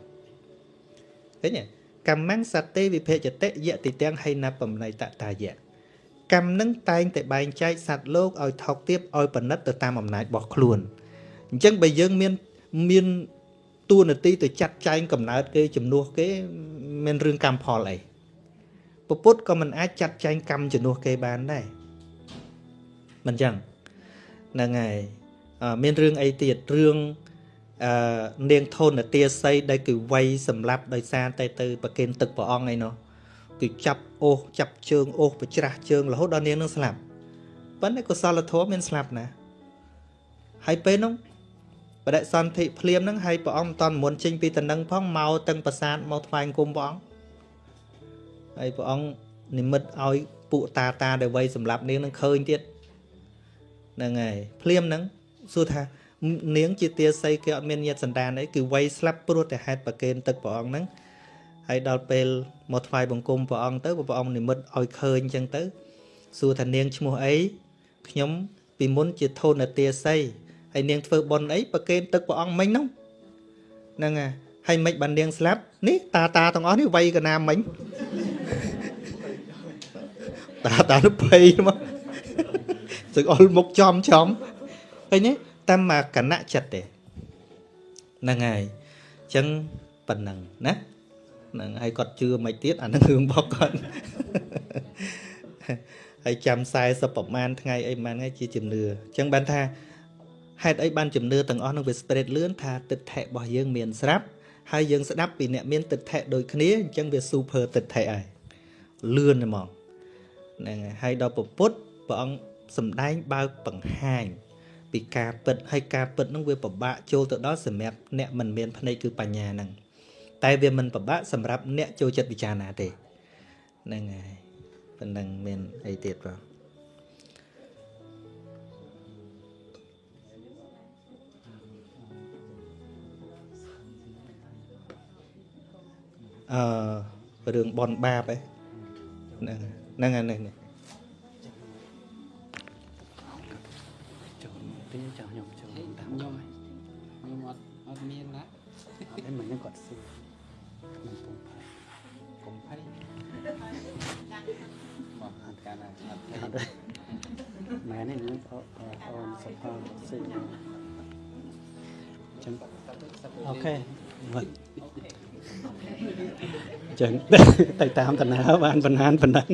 ឃើញទេកម្មੰសតេវិភេចតិយតិទាំងហៃណាបំណៃតតាយៈកម្មនឹងតែងតែបែងចែកសត្វលោកឲ្យថោកទាបឲ្យបណិតទៅតាមអំណាចរបស់ខ្លួនអញ្ចឹងបើយើងមានមានតួនាទីទៅចាត់ចែងកំណើតគេជំនួសគេមានរឿងកម្មផលអីពពុទ្ធក៏មិនអាចចាត់ចែងកម្មជំនួសគេបានដែរមិនចឹងហ្នឹងហើយអឺ មានរឿងអីទៀតរឿងអឺនាងធនទាស័យដែលគឺវាយសម្លាប់ដោយសារតែទៅប្រគេនទឹកព្រះអង្គអីនោះគឺចាប់អូសចាប់ជើងអូសប្រច្រាស់ជើងរហូតដល់នាងនឹងស្លាប់ប៉ុន្តែកុសលធម៌មានស្លាប់ណាហើយពេលនោះបដិសន្ធិភ្លាមហ្នឹងហើយព្រះអង្គមិនតន់មុនចេញពីតំណឹងផងមកទាំងប្រាសាទមកថ្វាយគុំព្រះអង្គហើយព្រះអង្គនិមិត្តឲ្យពួកតាតាដែលវ័យសម្រាប់នាងនឹងឃើញទៀតហ្នឹងហើយភ្លាមហ្នឹង សួរថានាងជាទាស័យគេអត់មានញាតសន្តានអីគឺវ័យស្លាប់ព្រោះតែហេតុប្រកេនទឹកព្រះអង្គហ្នឹងហើយដល់ពេលមកថ្វាយបង្គំព្រះអង្គទៅព្រះអង្គនិមិត្តឲ្យឃើញអញ្ចឹងទៅសួរថានាងឈ្មោះអីខ្ញុំពីមុនជាធនទាស័យហើយនាងធ្វើបុណ្យអីប្រគេនទឹកព្រះអង្គមិញហ្នឹងហ្នឹងហើយហើយមិនបាននាងស្លាប់នេះតាតាទាំងអស់នេះវ័យកណាមិញតាតាទៅភ័យមកសឹកអល់មុខចំចំ ឃើញទេតាមមកកណៈចិត្តទេហ្នឹងហើយអញ្ចឹងប៉ុណ្ណឹងណាហ្នឹងហើយគាត់ជឿមិនទៀតអានឹងរឿងរបស់គាត់ហើយចាំ40ប្រហែលថ្ងៃអីប្រហែលថ្ងៃជាជំនឿអញ្ចឹងបានថាហេតុអីបានជំនឿទាំងអស់នឹងវា spread លឿនថាទិដ្ឋិរបស់យើងមានស្រាប់ហើយយើងស្ដាប់ពីអ្នកមានទិដ្ឋិដូចគ្នាអញ្ចឹងវា super ទិដ្ឋិហើយលឿនហ្មងហ្នឹងហើយហើយដល់ពុទ្ធព្រះអង្គសំដែងបើកបង្ហាញ ពីការពិតហើយការពិតហ្នឹងវាពិបាកចូលទៅដល់សម្រាប់អ្នកមិនមានភ្នែកគឺបញ្ញាហ្នឹងតែវាមិនពិបាកសម្រាប់អ្នកចូលចិត្តពិចារណាទេហ្នឹងហើយប៉ុណ្ណឹងមានអីទៀតបងអឺរឿងបនបាបឯហ្នឹងហ្នឹងហ្នឹង ហ្នឹងចូលទីចាំខ្ញុំចូលតាមខ្ញុំខ្ញុំអត់អត់មានណាអត់ឯមិនគាត់សួរមិនពុំផៃពុំផៃមកអត់កាលណាអត់ផៃមែនទេខ្ញុំអូនសុផលសិចឹងអូខេមកចឹងទៅតាមតាណាបានបណ្ហានប៉ុណ្ណឹង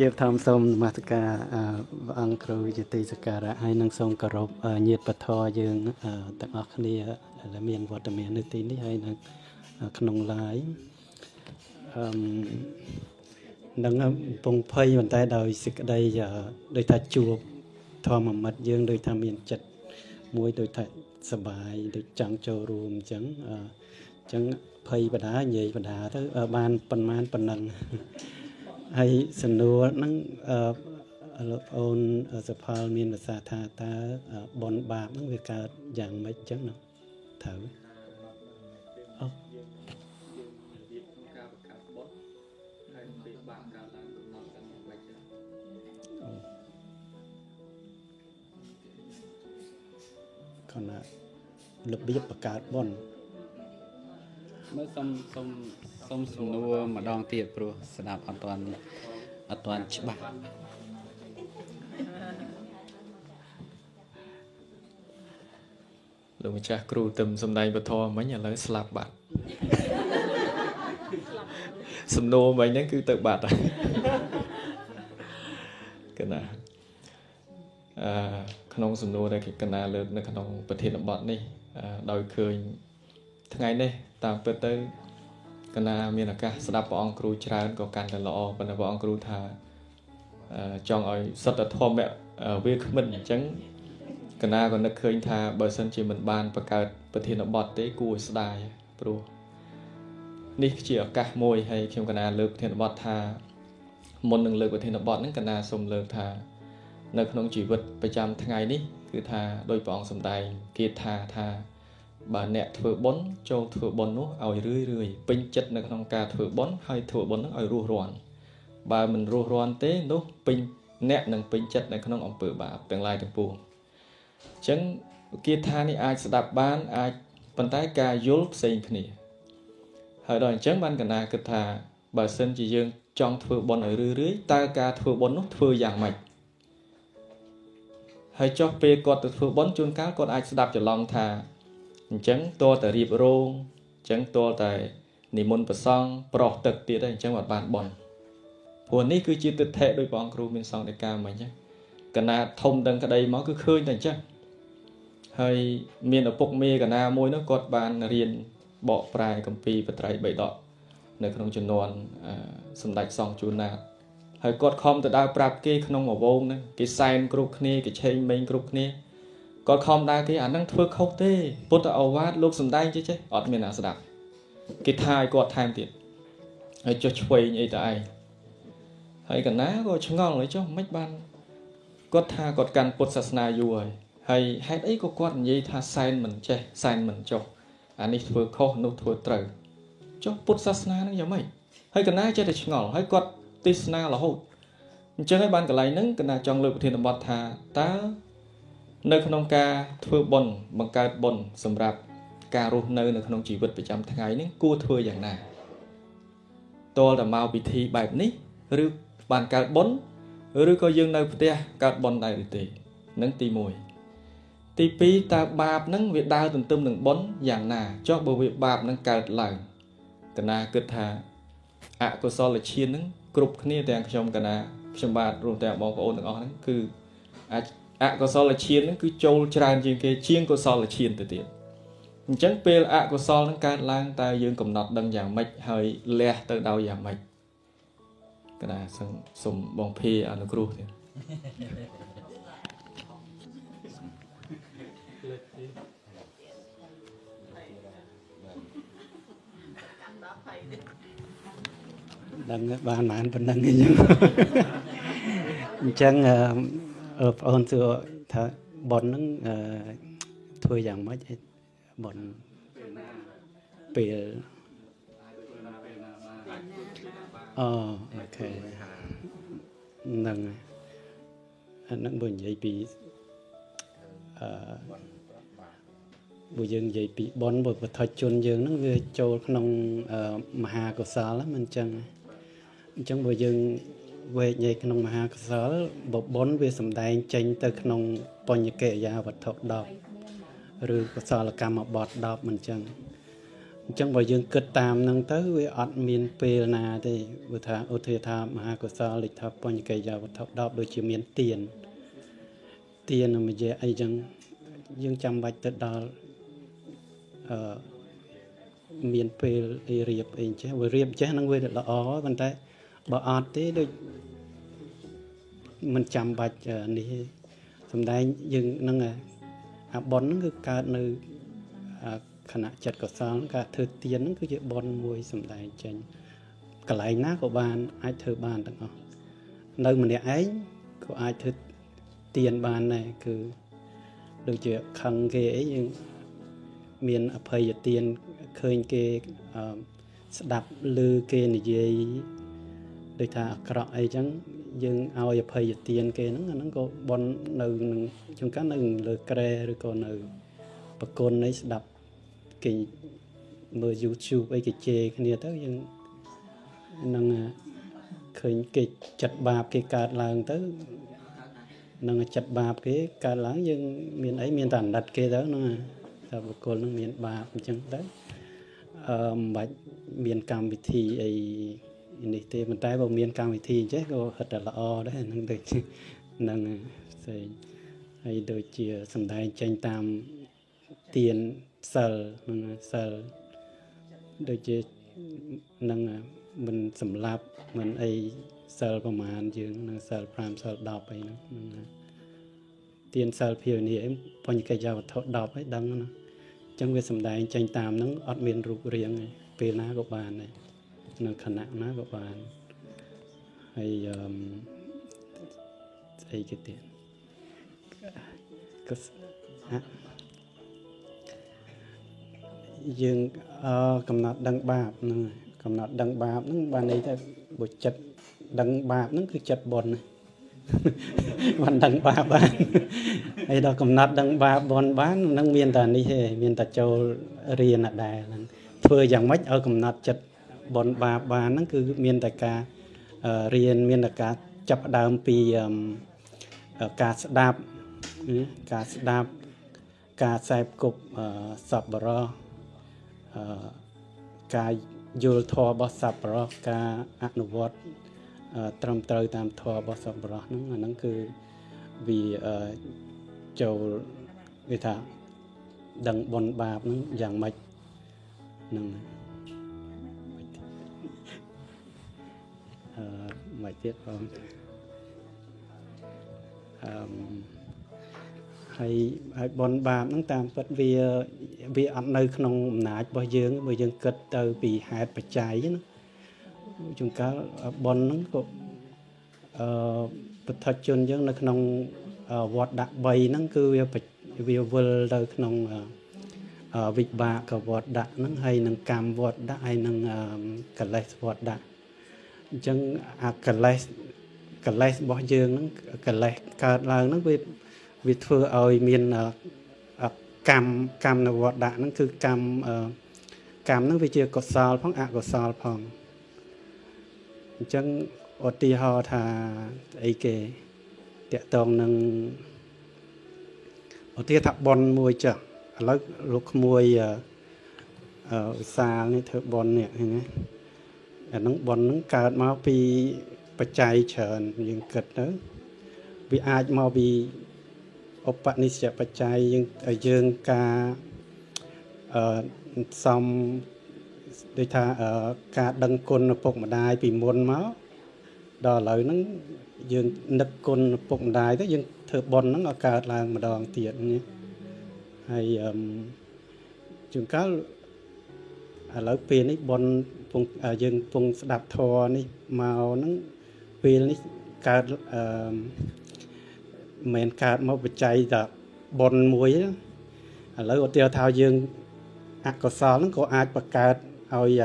យើងធម្មសូមនមស្ការអឺព្រះអង្គគ្រូជាទីសក្ការៈហើយនឹងសូមគោរពញាតិបធរយើងទាំងអស់គ្នាដែលមានវត្តមាននៅទីនេះហើយនៅក្នុង live អឺនឹងពងភ័យប៉ុន្តែដោយសេចក្តីដោយថាជួបធម្មមិត្តយើងដោយថាមានចិត្តមួយដោយថាសបាយដូចចង់ចូលរួមអញ្ចឹងអញ្ចឹងភ័យបដានិយាយបដាទៅបានប៉ុន្មានប៉ុណ្ណឹង ហើយសំណួរហ្នឹងអឺលោកអូនសផលមានភាសាថាតើបនបាបហ្នឹងវាកើតយ៉ាងម៉េចអញ្ចឹងណាត្រូវអូខណៈរបៀបបង្កើតបនមើលសុំសុំ សុំសំណួរម្ដងទៀតព្រោះស្ដាប់អត់ទាន់អត់ទាន់ច្បាស់លោកម្ចាស់គ្រូទឹមសំដែងពធមិញឥឡូវស្លាប់បាត់សំណួរមិញហ្នឹងគឺទៅបាត់ហើយកណាអឺក្នុងសំណួរដែលគេកណាលើកនៅក្នុងប្រធានបទនេះអឺដោយឃើញថ្ងៃនេះតាមពិតទៅ កណាមានឱកាសស្ដាប់ព្រះអង្គគ្រូច្រើនក៏កាន់តែល្អប៉ុន្តែព្រះអង្គគ្រូថាអឺចង់ឲ្យសត្វធម្មៈវាគ្មិនអញ្ចឹងកណាក៏នឹកឃើញថាបើសិនជាមិនបានបង្កើតប្រធានបទទេគួរឲ្យស្ដាយព្រោះនេះជាឱកាសមួយហើយខ្ញុំកណាលើកប្រធានបទថាមុននឹងលើកប្រធានបទហ្នឹងកណាសូមលើកថា នៅក្នុងជីវិតប្រចាំថ្ងៃនេះ គឺថាដោយព្រះអង្គសម្ដែងគាថាថា បើអ្នកធ្វើបុណ្យចូលធ្វើបុណ្យនោះឲ្យរឿយរឿយពេញចិត្តនៅក្នុងការធ្វើបុណ្យហើយធ្វើបុណ្យនោះឲ្យរស់រាន់បើមិនរស់រាន់ទេនោះពេញអ្នកនឹងពេញចិត្តនៅក្នុងអំពើបាបទាំងឡាយទាំងពួងអញ្ចឹងគាថានេះអាចស្ដាប់បានអាចប៉ុន្តែការយល់ផ្សេងគ្នាហើយដល់អញ្ចឹងបានកណាគិតថាបើសិនជាយើងចង់ធ្វើបុណ្យឲ្យរឿយរឿយតើការធ្វើបុណ្យនោះធ្វើយ៉ាងម៉េចហើយចុះពេលគាត់ទៅធ្វើបុណ្យជួនកាលគាត់អាចស្ដាប់ច្រឡំថា អញ្ចឹងតើតែរៀបរងអញ្ចឹងតើតែនិមន្តប្រសង់ប្រោះទឹកទៀតហើយអញ្ចឹងអត់បានបុណ្យព្រោះនេះគឺជាទិដ្ឋិដោយព្រះអង្គគ្រូមានសង្ឃដីកាមិញអញ្ចឹងកណាធំដឹងក្តីមកគឺឃើញតែអញ្ចឹងហើយមានឪពុកមេកណាមួយនោះគាត់បានរៀនបកប្រែកម្ពីបត្រៃបីដកនៅក្នុងចំនួនសម្ដេចសង្ឃជួនណាតហើយគាត់ខំទៅដើរប្រាប់គេក្នុងអវងហ្នឹងគេសែនគ្រប់គ្នាគេឆេងមេងគ្រប់គ្នា គាត់ខំដើរគេអាហ្នឹងធ្វើខុសទេពុទ្ធអវាទលោកសំដែងចេះចេះអត់មានអ្នកស្ដាប់គេថាឲ្យគាត់ថែមទៀតហើយចុះឆ្វេងអីតឯងហើយកណាក៏ឆ្ងល់ហើយចុះមិនបានគាត់ថាគាត់កាន់ពុទ្ធសាសនាយូរហើយហើយហេតុអីក៏គាត់និយាយថាសែនមិនចេះសែនមិនចុះអានេះធ្វើខុសនោះធ្វើត្រូវចុះពុទ្ធសាសនានឹងយ៉ាងម៉េចហើយកណាចេះតែឆ្ងល់ហើយគាត់ទេសនារហូតអញ្ចឹងហើយបានកន្លែងហ្នឹងកណាចង់លើកប្រធានបទថាតើ នៅក្នុងការធ្វើបុណ្យបង្កើតបុណ្យសម្រាប់ការរស់នៅនៅក្នុងជីវិតប្រចាំថ្ងៃនេះគួរធ្វើយ៉ាងណាតលតែមកពិធីបែបនេះឬបានកើតបុណ្យឬក៏យើងនៅផ្ទះកើតបុណ្យដែរឬទេនឹងទី1ទី2តើបាបនឹងវាដើរទន្ទឹមនឹងបុណ្យយ៉ាងណាចុះបើវាបាបនឹងកើតឡើងកណាគិតថាអកុសលឈាននឹងគ្រប់គ្នាទាំងខ្ញុំកណាខ្ញុំបាទរួមទាំងបងប្អូនទាំងអស់ហ្នឹងគឺអ កុសលឈានហ្នឹងគឺចូលច្រើនជាងគេជាងកុសលឈានទៅទៀតអញ្ចឹងពេលអកុសលនឹងកើតឡើងតើយើងកំណត់ដឹងយ៉ាងម៉េចហើយលះទៅដោយយ៉ាងម៉េចកណាសឹងសុំបងភីអនុគ្រោះទៀតដឹងបានបានប៉ុណ្ណឹងអញ្ចឹងអញ្ចឹង បងប្អូនសួរថាប៉ុនហ្នឹងធ្វើយ៉ាងម៉េចប៉ុនពេលអូអូខេហ្នឹងអាហ្នឹងបើនិយាយពីអឺបើយើងនិយាយពីប៉ុនបើបឋិជនយើងហ្នឹងវាចូលក្នុងមហាកុសលមិនអញ្ចឹងអញ្ចឹងបើយើង វេកញែកក្នុងមហាកុសលបបុនវាសំដែងចេញទៅក្នុងបញ្ញកិរិយាវត្ថុ10ឬកុសលកម្មបត្តិ10មិនអញ្ចឹងអញ្ចឹងបើយើងគិតតាមហ្នឹងទៅវាអត់មានពេលណាទេព្រោះថាឧទាហរណ៍ថាមហាកុសលលេខថាបញ្ញកិរិយាវត្ថុ10ដូចជាមានទៀនទៀនមួយជាអីចឹងយើងចាំបាច់ទៅដល់អឺមានពេលអីរៀបអីចេះវារៀបចេះហ្នឹងវាល្អប៉ុន្តែ បើអត់ទេដូចមិនចាំបាច់នេះសំដែងយើងនឹងអាប៉ុនហ្នឹងគឺកើតនៅខណៈចិត្តកុសលការធ្វើទៀនហ្នឹងគឺជាប៉ុនមួយសំដែងចេញកន្លែងណាក៏បានអាចធ្វើបានទាំងអស់នៅម្នាក់ឯងក៏អាចធ្វើទៀនបានដែរគឺដូចជាខឹងគេអីយើងមានអភ័យទានឃើញគេស្ដាប់ឮគេនិយាយ ដូចថាអាក្រក់អីចឹងយើងឲ្យអភ័យទានគេហ្នឹងអាហ្នឹងក៏បននៅនឹងជួនកាលនៅលើក្រែឬក៏នៅប្រគុណនៃស្ដាប់គេមើល YouTube អីគេជេរគ្នាទៅយើងនឹងឃើញគេចិត្តបាបគេកើតឡើងទៅនឹងចិត្តបាបគេកើតឡើងយើងមានអីមានតែអាណិតគេទៅហ្នឹងថាបុគ្គលនឹងមានបាបអញ្ចឹងទៅអឺមិនបាច់មានកម្មវិធីអី នេះទេប៉ុន្តែបើមានកម្មវិធីអញ្ចេះក៏ហិតតែល្អដែរហ្នឹងដូចហ្នឹងផ្សេងហើយដូចជាសំដែងចេញតាមទៀនសិលហ្នឹងសិលដូចជានឹងមិនសម្លាប់មិនអីសិលប្រមាណយើងនឹងសិល5សិល10អីហ្នឹងហ្នឹងទៀនសិលភាវនាអីបញ្ញកិច្ចវត្ថុ10អីដឹងណាអញ្ចឹងវាសំដែងចេញតាមហ្នឹងអត់មានរូបរាងទេពេលណាក៏បានដែរ នៅខណៈណាក៏បានហើយអឺស្អីគេទៀតក៏យើងអឺកំណត់ដឹងបាបហ្នឹងកំណត់ដឹងបាបហ្នឹងបានន័យថាបើចិត្តដឹងបាបហ្នឹងគឺចិត្តបុណ្យបានដឹងបាបបានហើយដល់កំណត់ដឹងបាបបុណ្យបាននឹងមានតែនេះទេមានតែចូលរៀនដែរហ្នឹងធ្វើយ៉ាងម៉េចឲ្យកំណត់ចិត្ត បនបាបបានហ្នឹងគឺមានតែការអឺរៀនមានតែការចាប់ផ្ដើមពីអឺអឺការស្ដាប់ណាការស្ដាប់ការខ្សែគប់អឺសប្បុរសអឺការយល់ធម៌របស់សប្បុរសការអនុវត្តអឺត្រឹមត្រូវតាមធម៌របស់សប្បុរសហ្នឹងអាហ្នឹងគឺវាអឺចូលគេថាដឹងបុណ្យបាបហ្នឹងយ៉ាងម៉េចហ្នឹងអឺ មិនទៀតបងអឺមហើយហើយបនបាបហ្នឹងតាមពិតវាវាអត់នៅក្នុងអំណាចរបស់យើងបើយើងគិតទៅពីហេតុបច្ច័យណាជួនកាលបនហ្នឹងក៏អឺពុទ្ធជនយើងនៅក្នុងវត្តដាក់3ហ្នឹងគឺវាវាវិលទៅក្នុងអឺវិបាកវត្តដាក់ហ្នឹងហើយនឹងកម្មវត្តដាក់ហើយនឹងកលេសវត្តដាក់ អញ្ចឹងអាកលេសកលេសរបស់យើងហ្នឹងកលេសកើតឡើងហ្នឹងវាវាធ្វើឲ្យមានកម្មកម្មនៅវត្តដាក់ហ្នឹងគឺកម្មកម្មហ្នឹងវាជាកុសលផងអកុសលផងអញ្ចឹងឧទាហរណ៍ថាអីគេតកតងនឹងឧទាហរណ៍ថាប៉ុនមួយចុះឥឡូវលោកក្មួយអឺឧស្សាហ៍នេះធ្វើប៉ុននេះឃើញទេ អាហ្នឹងប៉ុនហ្នឹងកើតមកពីបច្ច័យច្រើនយើងគិតទៅវាអាចមកពីឧបនិស្សយបច្ច័យយើងយើងការអឺសំដូចថាការដឹងគុណឪពុកម្ដាយពីមុនមកដល់ឥឡូវហ្នឹងយើងនឹកគុណឪពុកម្ដាយទៅយើងធ្វើប៉ុនហ្នឹងឲ្យកើតឡើងម្ដងទៀតនេះហើយអឺជួនកាលឥឡូវពេលនេះប៉ុន ពងយើងពងស្ដាប់ធម៌នេះមកហ្នឹងពេលនេះកើតអឺមិនកើតមកបច្ច័យតែប៉ុនមួយឥឡូវឧទាហរណ៍ថាយើងអកុសលហ្នឹងក៏អាចបង្កើតឲ្យ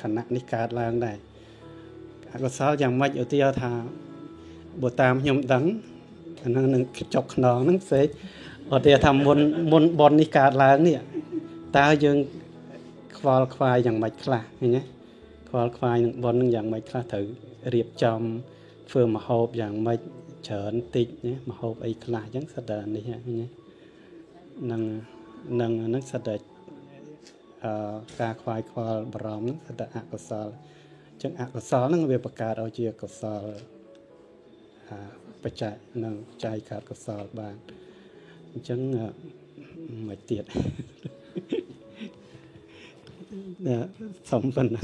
ខណៈនេះកើតឡើងដែរអកុសលយ៉ាងម៉េចឧទាហរណ៍ថាបើតាមខ្ញុំដឹងអាហ្នឹងនឹងចុកខ្នងហ្នឹងផ្សេងឧទាហរណ៍ថាមុនមុនប៉ុននេះកើតឡើងនេះតើយើងខ្វ ល់ខ្វាយយ៉ាងម៉េចខ្លះឃើញទេខ្វល់ខ្វាយនឹងប៉ុននឹងយ៉ាងម៉េចខ្លះត្រូវរៀបចំធ្វើមហូបយ៉ាងម៉េចច្រើនតិចណាមហូបអីខ្លះអញ្ចឹងសិតតែនេះឃើញទេនឹងនឹងនឹងសិតតែអឺការខ្វាយខ្វល់បារម្ភហ្នឹងសិតតែអកុសលអញ្ចឹងអកុសលហ្នឹងវាបង្កើតឲ្យជាកុសលអាបច្ច័យនឹងចៃកើតកុសលបានអញ្ចឹងមិនទៀតណា សំប៉ុណ្ណា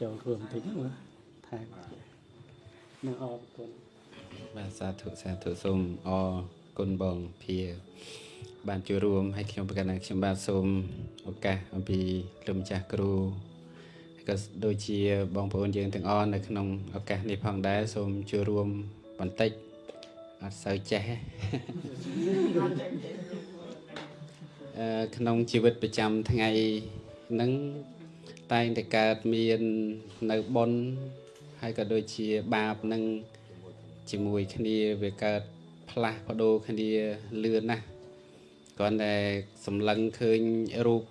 ចូលរួមតិចមើលថែមនៅអរគុណបាទសាធុសាធុសូមអរគុណបងភាបានចូលរួមឲ្យខ្ញុំប្រកាសថាខ្ញុំបាទសូមឱកាសអំពីលោកម្ចាស់គ្រូក៏ដូចជាបងប្អូនយើងទាំងអស់នៅក្នុងឱកាសនេះផងដែរសូមចូលរួមបន្តិចអត់សូវចេះអឺ ក្នុងជីវិតប្រចាំថ្ងៃហ្នឹងតែងតែកើតមាននៅបុណ្យហើយក៏ដូចជាបាបនឹងជាមួយគ្នាវាកើតផ្លាស់ប្ដូរគ្នាលឿនណាស់គ្រាន់តែសម្លឹងឃើញរូប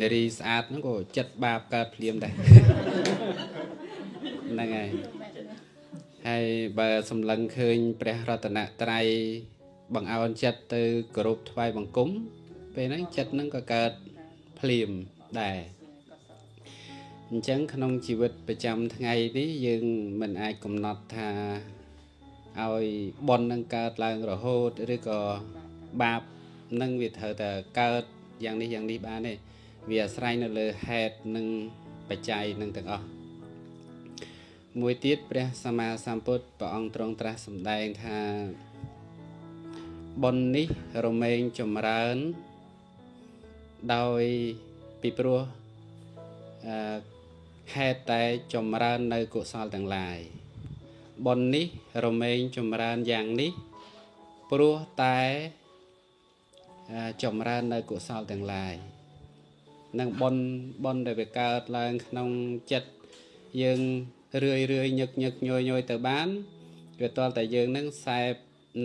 នារីស្អាតហ្នឹងក៏ចិត្តបាបកើតភ្លាមដែរហ្នឹងហើយហើយបើសម្លឹងឃើញព្រះរតនត្រ័យបង្អោនចិត្តទៅគោរពថ្វាយបង្គំ ពេលហ្នឹងចិត្តហ្នឹងក៏កើតភ្លាមដែរអញ្ចឹងក្នុងជីវិតប្រចាំថ្ងៃនេះយើងមិនអាចកំណត់ថាឲ្យបននឹងកើតឡើងរហូតឬក៏បាបនឹងវាត្រូវតែកើតយ៉ាងនេះយ៉ាងនេះបានទេវាអាស្រ័យនៅលើហេតុនិងបច្ច័យនឹងទាំងអស់មួយទៀតព្រះសម្មាសម្ពុទ្ធព្រះអង្គទ្រង់ត្រាស់សម្ដែងថាបុណ្យនេះរមែងចម្រើន ដោយពីព្រោះអឺហេតុតែចម្រើននៅកុសលទាំងឡាយបុណ្យនេះរមែងចម្រើនយ៉ាងនេះព្រោះតែចម្រើននៅកុសលទាំងឡាយនឹងបនបនដែលវាកើតឡើងក្នុងចិត្តយើងរឿយរឿយញឹកញឹកញយញយទៅបានវាតលតែយើងនឹងសែប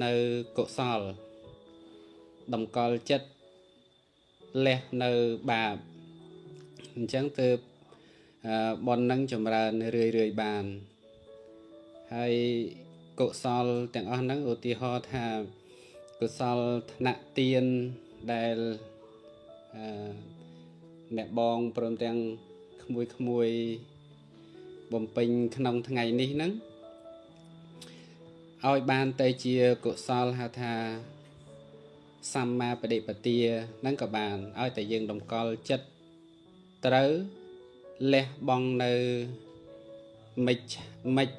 នៅកុសលតម្កល់ចិត្ត លះនៅបាបអញ្ចឹងទើបអឺបននឹងចម្រើនរឿយរឿយបាន ហើយកុសលទាំងអស់ហ្នឹងឧទាហរណ៍ថាកុសលថ្នាក់ទៀនដែលអឺអ្នកបងព្រមទាំងក្មួយក្មួយបំពេញក្នុងថ្ងៃនេះហ្នឹងឲ្យបានទៅជាកុសលហៅថា សម្មាបដិបទាហ្នឹងក៏បានឲ្យតែយើងតម្កល់ចិត្តត្រូវលះបង់នៅមិច្មិច្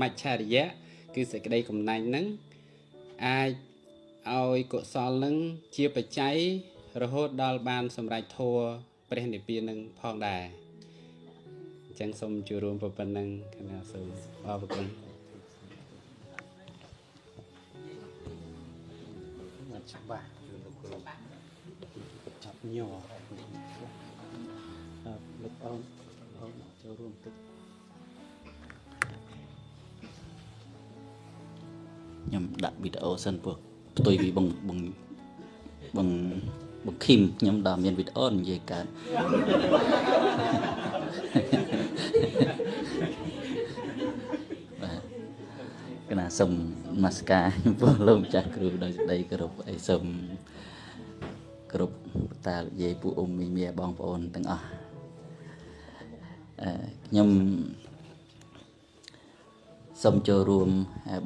មច្ឆរិយៈគឺសេចក្តីកំណាញ់ហ្នឹងអាចឲ្យកុសលនឹងជាបច្ច័យរហូតដល់បានសម្រេចធัวព្រះនិព្វាននឹងផងដែរអញ្ចឹងសូមជួបរួមប៉ុណ្ណឹងគណៈសូមអរគុណ អត់ច្បាស់ចាប់ញ័រអឺលោកអនអនចូលរួមទឹកខ្ញុំដាក់វីដេអូសិន ព្រោះផ្ទុយពីបងបងបងបងឃីមខ្ញុំដល់មានវីដេអូនិយាយកើតបាទកណាសូមនមស្ការចំពោះលោកម្ចាស់គ្រូដោយសេចក្តីគោរពអីសូមគ្រប់តាយាយពូអ៊ុំមីមៀបងប្អូនទាំងអស់អឺខ្ញុំសូមចូលរួម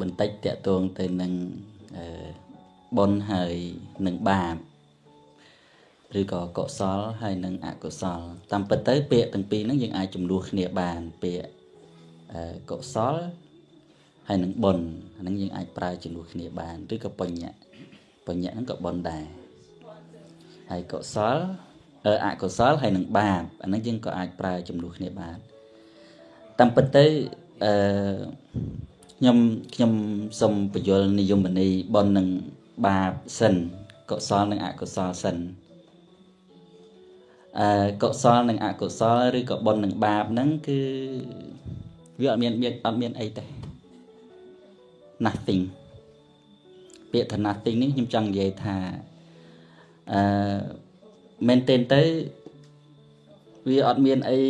បន្តិចតកតងទៅនឹងអឺបុណ្យហើយនឹងបាបឬក៏កុសលហើយនឹងអកុសល តាមពិតទៅ ពាក្យទាំងពីរហ្នឹងយើងអាចចំនួនគ្នាបានពាក្យអឺកុសល ហើយនឹងបុណ្យអាហ្នឹងយើងអាចប្រើចំនួនគ្នាបានឬក៏បញ្ញៈបញ្ញៈហ្នឹងក៏បុណ្យដែរហើយកុសលអឺអកុសលហើយនឹងបាបអាហ្នឹងយើងក៏អាចប្រើចំនួនគ្នាបានតាមពិតទៅអឺខ្ញុំខ្ញុំសូមបញ្យលនិយមន័យបននឹងបាបសិនកុសលនិងអកុសលសិនអឺកុសលនិងអកុសលឬក៏បននិងបាបហ្នឹងគឺវាអត់មានមានអត់មានអីទេ nothing ពាក្យថា nothing នេះខ្ញុំចង់និយាយថាអឺមែនទែនទៅវាអត់មានអី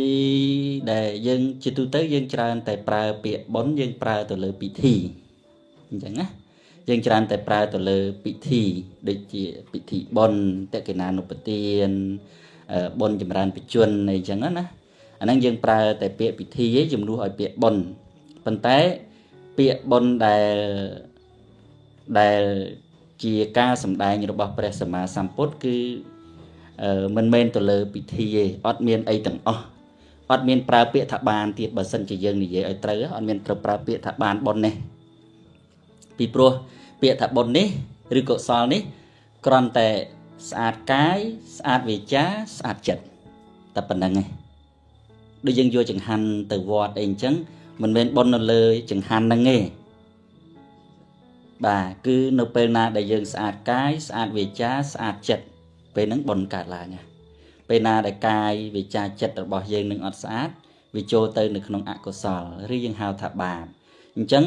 ដែលយើងជាទូទៅយើងច្រើនតែប្រើពាក្យប៉ុនយើងប្រើទៅលើពិធីអញ្ចឹងណាយើងច្រើនតែប្រើទៅលើពិធីដូចជាពិធីប៉ុនតកិណានុពទានប៉ុនចម្រើនបជនអីចឹងណាអាហ្នឹងយើងប្រើតែពាក្យពិធីឯងជំនួសឲ្យពាក្យប៉ុនប៉ុន្តែ ពាក្យប៉ុនដែលដែលជាការសម្ដែងរបស់ព្រះសម្មាសម្ពុទ្ធគឺមិនមែនទៅលើពិធីទេអត់មានអីទាំងអស់អត់មានប្រើពាក្យថាបានទៀតបើសិនជាយើងនិយាយឲ្យត្រូវអត់មានត្រូវប្រើពាក្យថាបានប៉ុននេះពីព្រោះពាក្យថាប៉ុននេះឬកុសលនេះគ្រាន់តែស្អាតកាយស្អាតវាចាស្អាតចិត្តតែប៉ុណ្្នឹងឯងដូចយើងយកចង្ហាន់ទៅវត្តអីអញ្ចឹង មិនមែនប៉ុននៅលើចង្ហាន់ហ្នឹងទេបាទគឺនៅពេលណាដែលយើងស្អាតកាយស្អាតវាចាស្អាតចិត្តពេលហ្នឹងបុណ្យកើតឡើងណាពេលណាដែលកាយវាចាចិត្តរបស់យើងនឹងអត់ស្អាតវាចូលទៅនៅក្នុងអកុសលឬយើងហៅថាបាបអញ្ចឹង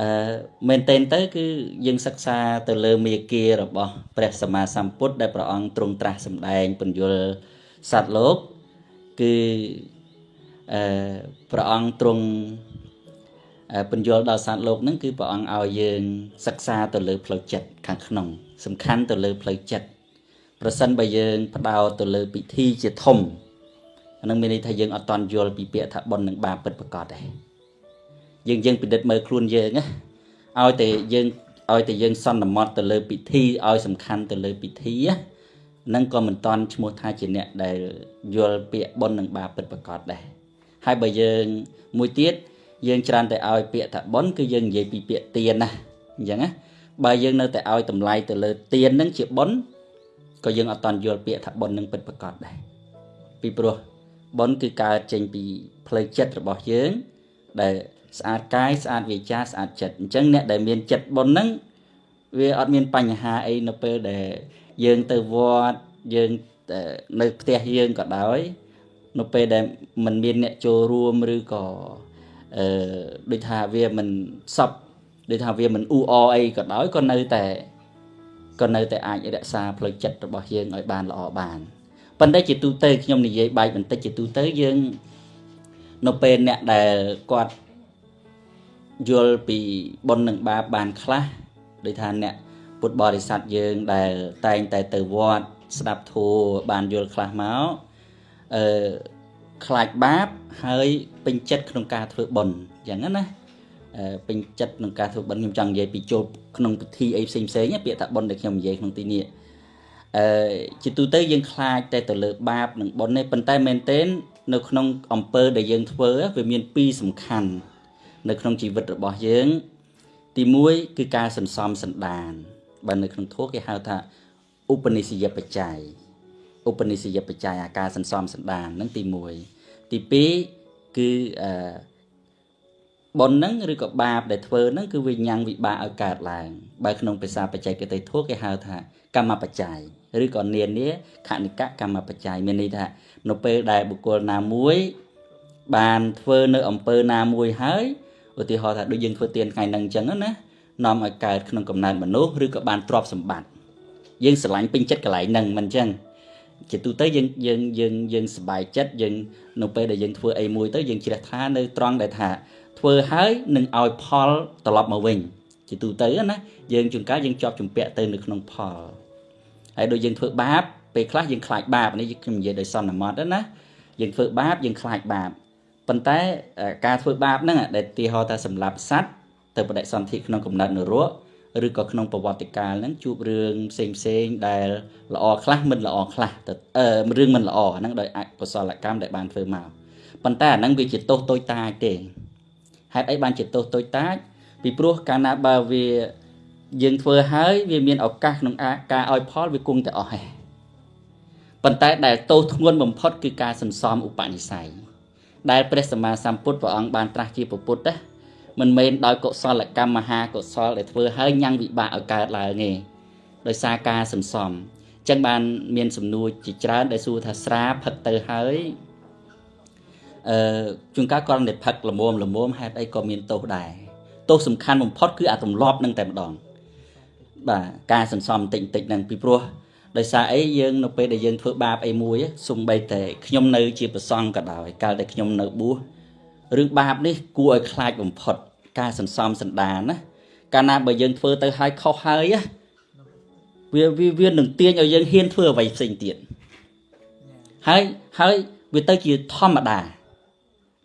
អឺមែនតែនទៅគឺយើងសិក្សាទៅលើមេគារបស់ព្រះសម្មាសម្ពុទ្ធដែលព្រះអង្គទ្រង់ត្រាស់សម្ដែងពន្យល់សត្វលោកគឺ អឺព្រះអង្គទ្រង់ពន្យល់ដល់សត្វលោកហ្នឹងគឺព្រះអង្គឲ្យយើងសិក្សាទៅលើផ្លូវចិត្តខាងក្នុង សំខាន់ទៅលើផ្លូវចិត្តប្រសិនបើយើងផ្ដោតទៅលើពិធីជាធំអានឹងមានន័យថាយើងអត់តន់យល់ពីពាក្យថាបុណ្យនិងបាបពិតប្រាកដទេយើងយើងពិនិត្យមើលខ្លួនយើងណាឲ្យតែយើងឲ្យតែយើងសន្មត់ទៅលើពិធីឲ្យសំខាន់ទៅលើពិធីហ្នឹងក៏មិនតន់ឈ្មោះថាជាអ្នកដែលយល់ពាក្យបុណ្យនិងបាបពិតប្រាកដដែរ ហើយបើយើងមួយទៀតយើងច្រើនតែឲ្យពាក្យថាបុណ្យគឺយើងនិយាយពីពាក្យទៀនណាអញ្ចឹងណាបើយើងនៅតែឲ្យតម្លៃទៅលើទៀនហ្នឹងជាបុណ្យក៏យើងអត់តន់យល់ពាក្យថាបុណ្យនឹងពិតប្រាកដដែរពីព្រោះបុណ្យគឺកើតចេញពីផ្លូវចិត្តរបស់យើង ដែលស្អាតកាយស្អាតវាចាស្អាតចិត្តអញ្ចឹងអ្នកដែលមានចិត្តបុណ្យហ្នឹងវាអត់មានបញ្ហាអីនៅពេលដែលយើងទៅវត្តយើងនៅផ្ទះយើងក៏ដោយ នៅពេលដែលมันមានអ្នកចូលរួមឬក៏អឺដូចថាវាមិនសពដូចថាវាមិនអ៊ូអអីក៏ដោយក៏នៅតែក៏នៅតែអាចរក្សាផ្លូវចិត្តរបស់យើងឲ្យបានល្អបានប៉ុន្តែជាទូទៅខ្ញុំនិយាយបែកបន្តិចជាទូទៅយើងនៅពេលអ្នកដែលគាត់យល់ពីបុណ្យនិងបាបបានខ្លះដូចថាអ្នកពុទ្ធបរិស័ទយើងដែលតែងតែទៅវត្តស្ដាប់ធម៌បានយល់ខ្លះមក អឺខ្លាចបាបហើយពេញចិត្តក្នុងការធ្វើបុណ្យយ៉ាងហ្នឹងណាអឺពេញចិត្តក្នុងការធ្វើបុណ្យខ្ញុំចង់និយាយពីចូលក្នុងពិធីអីផ្សេងផ្សេងពាក្យថាបុណ្យដែលខ្ញុំនិយាយក្នុងទីនេះអឺជាទូទៅយើងខ្លាចតែទៅលើបាបនិងបុណ្យនេះប៉ុន្តែមែនទែននៅក្នុងអំពើដែលយើងធ្វើវាមានពីរសំខាន់នៅក្នុងជីវិតរបស់យើង ទី1គឺការសន្សំសន្តានបើនៅក្នុងធម៌គេហៅថាឧបនិស្សយបច្ច័យ ឧបនិស្សយបច្ច័យអាការសន្សំសន្តានហ្នឹងទី1ទី2គឺអឺបុណ្យហ្នឹងឬក៏បាបដែលធ្វើហ្នឹងគឺវិញ្ញាណវិបាកឲ្យកើតឡើងបើក្នុងភាសាបច្ចេកទេសធម៌គេហៅថាកម្មបច្ច័យឬក៏នានាខនិកកម្មបច្ច័យមានន័យថានៅពេលដែលបុគ្គលណាមួយ បានធ្វើនៅអំពើណាមួយហើយឧទាហរណ៍ថាដូចយើងធ្វើទានថ្ងៃហ្នឹងអញ្ចឹងណានាំឲ្យកើតក្នុងកំណើតមនុស្សឬក៏បានទ្រព្យសម្បត្តិយើងស្រឡាញ់ពេញចិត្តកន្លែងហ្នឹងមិនអញ្ចឹង ជាទូទៅយើងយើងយើងយើងសប្បាយចិត្តយើងនៅពេលដែលយើងធ្វើអីមួយទៅយើងជ្រះថ្លានៅត្រង់ដែលថា ធ្វើហើយនឹងឲ្យផលត្រឡប់មកវិញជាទូទៅណាយើងជួនកាលយើងជាប់ជំពាក់ទៅនៅក្នុងផលហើយដូចយើងធ្វើបាបពេលខ្លះយើងខ្លាចបាបនេះខ្ញុំនិយាយដោយសន្មតណាយើងធ្វើបាបយើងខ្លាចបាបប៉ុន្តែការធ្វើបាបហ្នឹងដែលទីហោថាសម្លាប់សត្វទៅបដិសន្ធិក្នុងកំណត់នរក ឬក៏ក្នុងប្រវត្តិកាលហ្នឹងជួបរឿងផ្សេងផ្សេងដែលល្អខ្លះមិនល្អខ្លះទៅអឺរឿងមិនល្អហ្នឹងដោយអកុសលកម្មដែលបានធ្វើមកប៉ុន្តែអាហ្នឹងវាជាទោសតូចតាចទេហេតុអីបានជាទោសតូចតាចពីព្រោះកាលណាបើវាយើងធ្វើហើយវាមានឱកាសក្នុងការឲ្យផលវាគង់តែអស់ហេប៉ុន្តែដែលទោសធ្ងន់បំផុតគឺការសន្សំឧបនិស្ស័យដែលព្រះសម្មាសម្ពុទ្ធព្រះអង្គបានត្រាស់ជាពុទ្ធណា មិនមែនដោយកុសលកម្មមហាកុសលដែលធ្វើឲ្យញ៉ាំងវិបាកឲ្យកើតឡើងទេដោយសារការសន្សំអញ្ចឹងបានមានសំណួរជាច្រើនដែលសួរថាស្រាផឹកទៅហើយអឺជួនកាលគាត់តែផឹកល្មមល្មមហេតុអីក៏មានទោសដែរទោសសំខាន់បំផុតគឺអាទម្លាប់នឹងតែម្ដងបាទការសន្សំតិចតិចហ្នឹងពីព្រោះដោយសារអីយើងនៅពេលដែលយើងធ្វើបាបអីមួយសំបីតែខ្ញុំនៅជាប្រសង់ក៏ដោយកាលតែខ្ញុំនៅបួស រឿងបាបនេះគួរឲ្យខ្លាចបំផុត ការសន្សំសន្តានណាកាលណាបើយើងធ្វើទៅហើយខុសហើយវាវាវានឹងទាញឲ្យយើងហ៊ានធ្វើអ្វីផ្សេងទៀតហើយហើយវាទៅជាធម្មតា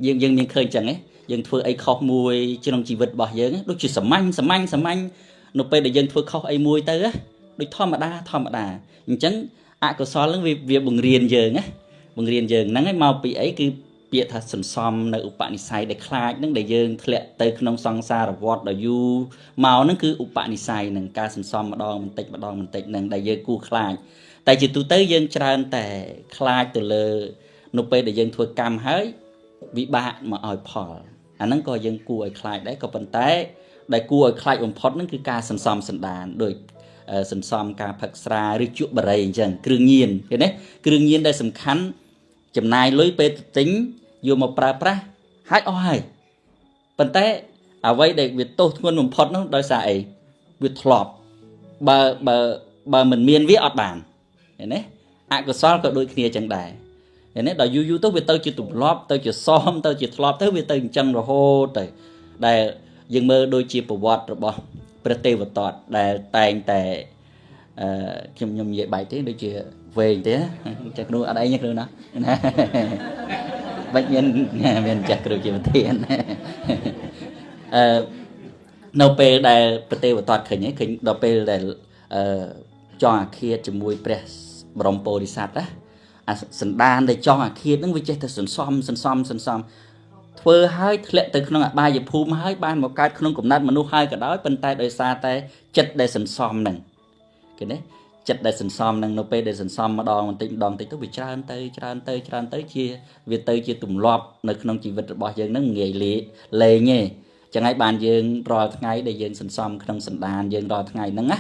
យើងយើងមានឃើញចឹងហ៎យើងធ្វើអីខុសមួយក្នុងជីវិតរបស់យើងដូចជាសាមញ្ញសាមញ្ញសាមញ្ញនៅពេលដែលយើងធ្វើខុសអីមួយទៅដូចធម្មតាធម្មតាអញ្ចឹងអកុសលនឹងវាវាបង្រៀនយើងណាបង្រៀនយើងហ្នឹងហើយមកពីអីគឺ ពាក្យថាសន្សំនៅឧបនិស្ស័យដែលខ្លាចនឹងដែលយើងធ្លាក់ទៅក្នុងសង្សារវដ្តដ៏យូរមកនឹងគឺឧបនិស្ស័យនឹងការសន្សំម្ដងបន្តិចម្ដងបន្តិចនឹងដែលយើងគួរខ្លាចតែជាទូទៅយើងច្រើនតែខ្លាចទៅលើ នៅពេលដែលយើងធ្វើកម្មហើយវិបាកមកឲ្យផលអាហ្នឹងក៏យើងគួរឲ្យខ្លាចដែរក៏ប៉ុន្តែដែលគួរឲ្យខ្លាចបំផុតហ្នឹងគឺការសន្សំសន្តានដូចសន្សំការផឹកស្រាឬជក់បរិយអញ្ចឹងគ្រឿងញៀនឃើញទេគ្រឿងញៀនដែលសំខាន់ ចំណាយលុយពេលទៅទិញយកមកប្រើប្រាស់ហាច់អស់ហើយប៉ុន្តែអ្វីដែលវាទោសធ្ងន់បំផុតនោះដោយសារអីវាធ្លាប់បើបើបើមិនមានវាអត់បានឃើញទេអកុសលក៏ដូចគ្នាចឹងដែរឃើញទេដល់យូរយូរទៅវាទៅជាទម្លាប់ទៅជាសមទៅជាធ្លាប់ទៅវាទៅអញ្ចឹងរហូតទៅដែលយើងមើលដូចជាប្រវត្តិរបស់ព្រះទេវទត្តដែលតែងតែអឺខ្ញុំខ្ញុំនិយាយបែកទេដូចជា វែងទេចាស់គ្រូអត់អីទេគ្រូណាណាបាច់មានមានចាស់គ្រូជាប្រធានអឺនៅពេលដែលប្រទេវតតឃើញឃើញដល់ពេលដែលអឺចង់អាឃាតជាមួយព្រះបរមពោធិសត្វណាអាសន្តានដែលចង់អាឃាតហ្នឹងវាចេះតែសន្សំសន្សំសន្សំធ្វើឲ្យធ្លាក់ទៅក្នុងអបាយភូមិហើយបានមកកើតក្នុងកំណត់មនុស្សហើយក៏ដោយប៉ុន្តែដោយសារតែចិត្តដែលសន្សំហ្នឹងគេណា ចិត្តដែលសន្សំនឹងនៅពេលដែលសន្សំម្ដងបន្តិចម្ដងបន្តិចទៅវាច្រើនទៅច្រើនទៅច្រើនទៅជាវាទៅជាទម្លាប់នៅក្នុងជីវិតរបស់យើងនឹងងាយលេលេងទេចឹងហើយបានយើងរាល់ថ្ងៃដែលយើងសន្សំក្នុងសន្តានយើងរាល់ថ្ងៃហ្នឹងណា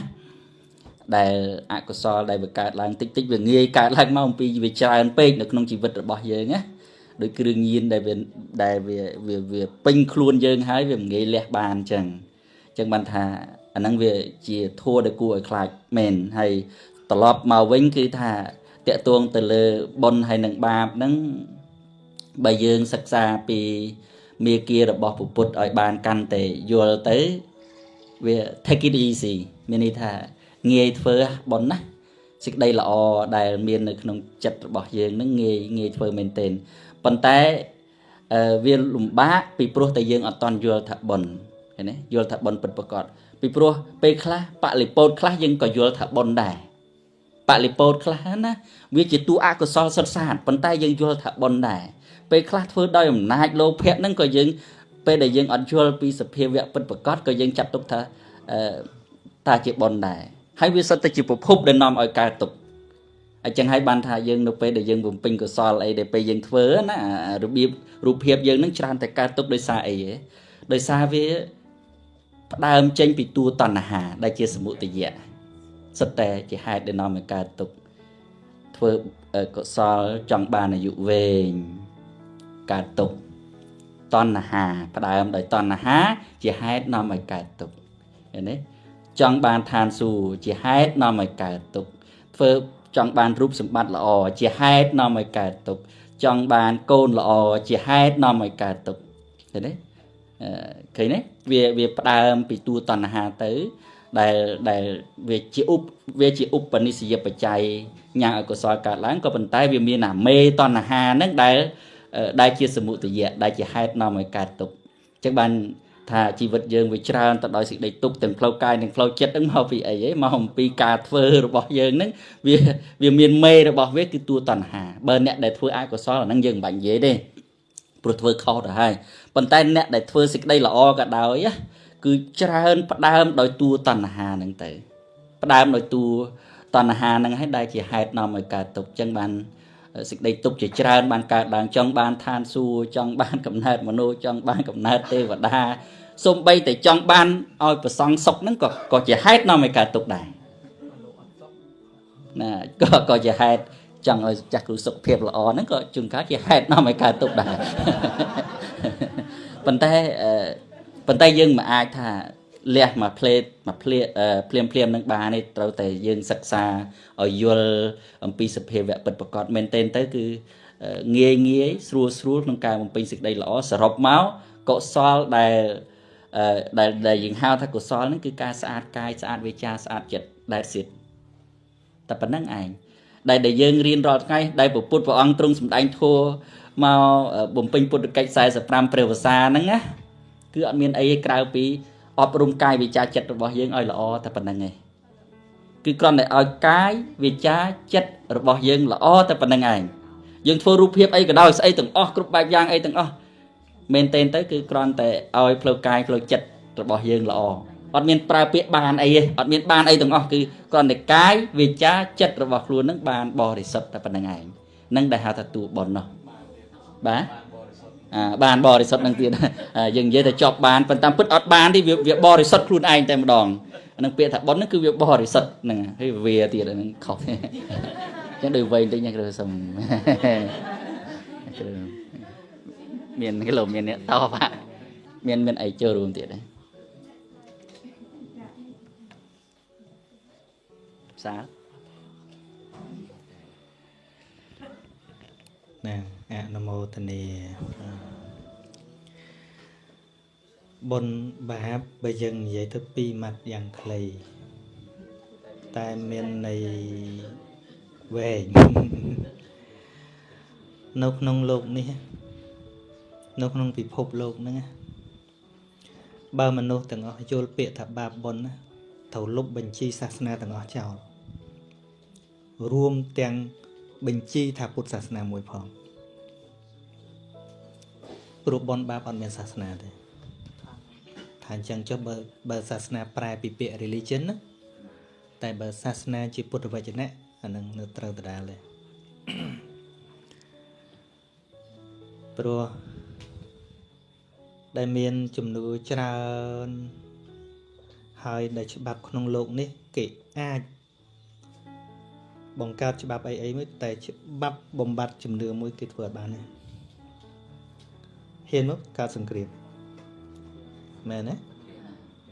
ដែលអកុសលដែលវាកើតឡើងតិចតិចវាងាយកើតឡើងមកអំពីវាច្រើនពេកនៅក្នុងជីវិតរបស់យើងណាដោយគ្រឿងញៀនដែលវាដែលវាវាពេញខ្លួនយើងហើយវាមិនងាយលះបានអញ្ចឹងអញ្ចឹងបានថា អាហ្នឹងវាជាធัวដែលគួរឲ្យខ្លាចមែនហើយត្រឡប់មកវិញគឺថាតកតួងទៅលើបុណ្យហើយនឹងបាបហ្នឹងបើយើងសិក្សាពីមេគារបស់ពុទ្ធឲ្យបានកាន់តែយល់ទៅវា take it easy មានន័យថាងាយធ្វើបន់ណាសេចក្តីល្អដែលមាននៅក្នុងចិត្តរបស់យើងនឹងងាយងាយធ្វើមែនទែនប៉ុន្តែវាលំបាកពីព្រោះតែយើងអត់តន់យល់ថាបន់ឃើញទេយល់ថាបន់ពិតប្រាកដ ពីព្រោះពេលខ្លះបលិពោតខ្លះយើងក៏យល់ថាបន់ដែរបលិពោតខ្លះណាវាជាតួអកុសលសុទ្ធសាធប៉ុន្តែយើងយល់ថាបន់ដែរពេលខ្លះធ្វើដោយអំណាចលោភៈហ្នឹងក៏យើងពេលដែលយើងអត់យល់ពីសភាវៈពិតប្រាកដក៏យើងចាត់ទុកថាអឺតាជាបន់ដែរហើយវាសុទ្ធតែជាប្រភពដែលនាំឲ្យកើតទុក្ខអញ្ចឹងហើយបានថាយើងនៅពេលដែលយើងបំពេញកុសលអីដែលពេលយើងធ្វើណារបៀបរូបភាពយើងនឹងច្រើនតែកើតទុក្ខដោយសារអីហ៎ដោយសារវា ផ្ដើមចេញពីតួតណ្ហា ដែលជាសមុទយៈសុទ្ធតែជាហេតុដែលនាំឲ្យកើតទុក្ខធ្វើកុសលចង់បានអាយុវែងកើតទុក្ខតណ្ហា ផ្ដើមដោយតណ្ហា ជាហេតុនាំឲ្យកើតទុក្ខឃើញទេចង់បានឋានសួគ៌ជាហេតុនាំឲ្យកើតទុក្ខធ្វើចង់បានរូបសម្បត្តិល្អជាហេតុនាំឲ្យកើតទុក្ខចង់បានកូនល្អជាហេតុនាំឲ្យកើតទុក្ខឃើញទេ ឃើញទេវាវាផ្ដើមពីតួតណ្ហាទៅ ដែលដែលវាជាឧបវាជាឧបនិស្សយបច្ច័យញ៉ាំឲ្យកុសលកើតឡើងក៏ប៉ុន្តែវាមានអាមេតណ្ហាហ្នឹងដែល ដែលជាសមុទយៈដែលជាហេតុនាំឲ្យកើតទុក្ខអញ្ចឹងបានថាជីវិតយើងវាច្រើនទៅដោយសេចក្តីទុក្ខទាំងផ្លូវកាយនិងផ្លូវចិត្តហ្នឹងមកពីអីហ៎មកអំពីការធ្វើរបស់យើងហ្នឹងវាវាមានមេរបស់វាគឺតួតណ្ហាបើអ្នកដែលធ្វើអកុសលអាហ្នឹងយើងមិនបាច់និយាយទេព្រោះធ្វើខុសទៅហើយ ប៉ុន្តែអ្នកដែលធ្វើសេចក្តីល្អក៏ដោយគឺច្រើនផ្ដើមដោយតួតណ្ហាហ្នឹងទៅ ផ្ដើមដោយតួតណ្ហាហ្នឹងហើយដែលជាហេតុនាំឲ្យកើតទុក្ខអញ្ចឹងបានសេចក្តីទុកជាច្រើនបានកើតឡើងចង់បានឋានសួគ៌ចង់បានកំណើតមនុស្សចង់បានកំណើតទេវតាសូម្បីតែចង់បានឲ្យប្រសងសុខហ្នឹងក៏ក៏ជាហេតុនាំឲ្យកើតទុកដែរណាក៏ក៏ជាហេតុ ចង់ឲ្យចាស់គ្រូសុខភាពល្អហ្នឹងក៏ជួនកាលជាហេតុនាំឲ្យកើតទុកដែរប៉ុន្តែប៉ុន្តែយើងមិនអាចថាលះមកផ្លេតមកផ្លេភ្លាមភ្លាមនឹងបានទេត្រូវតែយើងសិក្សាឲ្យយល់អំពីសភាវៈពិតប្រកបមែនទែនទៅគឺងាយងាយស្រួលស្រួលក្នុងការបំពេញសេចក្តីល្អសរុបមកកុសលដែលដែលដែលយើងហៅថាកុសលហ្នឹងគឺការស្អាតកាយស្អាតវាចាស្អាតចិត្តដែលសិតតែប៉ុណ្្នឹងឯង ដែលដែលយើងរៀនរាល់ថ្ងៃដែលពុទ្ធព្រះអង្គទ្រង់សម្ដែងធัวមកបំពេញពុទ្ធកិច្ច45ព្រះវស្សាហ្នឹងណាគឺអត់មានអីក្រៅពីអប់រំកាយវិជាចិត្តរបស់យើងឲ្យល្អតែប៉ុណ្្នឹងឯងគឺគ្រាន់តែឲ្យកាយវិជាចិត្តរបស់យើងល្អតែប៉ុណ្្នឹងឯងយើងធ្វើរូបភាពអីក៏ដោយស្អីទាំងអស់គ្រប់បែបយ៉ាងអីទាំងអស់មែនទែនទៅគឺគ្រាន់តែឲ្យផ្លូវកាយផ្លូវចិត្តរបស់យើងល្អ អត់មានប្រើពាក្យបានអីទេអត់មានបានអីទាំងអស់គឺគ្រាន់តែកាយវិជាចិត្តរបស់ខ្លួននឹងបានបរិសុទ្ធតែប៉ុណ្្នឹងឯងនឹងដែលហៅថាតួបុណ្យនោះបាទបានបរិសុទ្ធនឹងទៀតយើងនិយាយតែចប់បានប៉ុន្តែពិតអត់បានទេវាបរិសុទ្ធខ្លួនឯងតែម្ដងនឹងពាក្យថាបុណ្យហ្នឹងគឺវាបរិសុទ្ធហ្នឹងហើយវាទៀតហ្នឹងខុសអញ្ចឹងដូចវែងតិចណាគ្រូសុំមានគីឡូមានអ្នកតបមានមានអីចូលរួមទៀតដែរ សាណាអនុមោទនាបុណ្យបាបបើយើងនិយាយទៅពីរម៉ាត់យ៉ាងខ្លីតែមានន័យវែងនៅក្នុងโลกនេះនៅក្នុងពិភពលោកហ្នឹងបើមនុស្សទាំងអស់យល់ពាក្យថាបាបបុណ្យត្រូវលុបបញ្ជីសាសនាទាំងអស់ចោល រួមទាំងបញ្ជីថាពុទ្ធសាសនាមួយផងព្រោះបនបាបអត់មានសាសនាទេថាអញ្ចឹងចុះបើបើសាសនាប្រែពីពាក្យ religion ណាតែបើសាសនាជាពុទ្ធវចនៈអានឹងនៅត្រូវដដែលទេព្រោះដែលមានជំនឿច្រើនហើយដែលច្បាប់ក្នុងโลกនេះគេអាច បង្កើតច្បាប់អីអីមួយតែច្បាប់បំបត្តិជំនឿមួយគេធ្វើអត់បានទេហ៊ានមកកើតសង្គ្រាមមែនទេ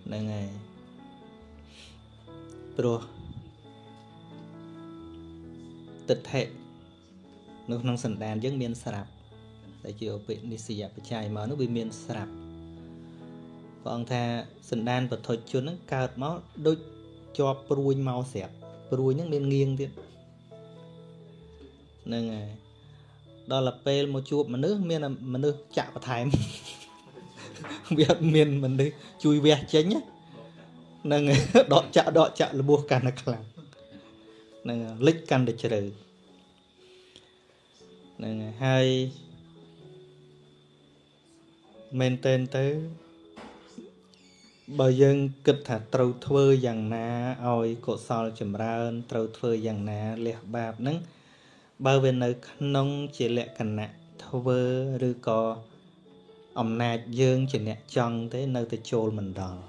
ហ្នឹងហើយព្រោះទិដ្ឋិនៅក្នុងសន្តានយើងមានស្រាប់ដែលជាឧបនិស្សយបច្ច័យមកនោះវាមានស្រាប់ព្រះអង្គថាសន្តានពធជនហ្នឹងកើតមកដូចជាប់ព្រួយមកស្រាប់ព្រួយហ្នឹងមានងៀងទៀត ហ្នឹងហើយដល់ទៅពេលមកជួបមនុស្សមានមនុស្សចាក់បន្ថែមវាអត់មានមនុស្សជួយវះចេញហ្នឹងដកចាក់ដកចាក់លបោះកាន់តែខ្លាំងហ្នឹងលិចកាន់តែជ្រៅហ្នឹងហើយមែនតែនទៅបើយើងគិតថាត្រូវធ្វើយ៉ាងណាឲ្យកុសលចម្រើន ត្រូវធ្វើយ៉ាងណាលះបាបហ្នឹង បើវានៅក្នុងជាលក្ខណៈធ្វើឬក៏អំណាចយើងជាអ្នកចង់ទេនៅតែចូលមិនដល់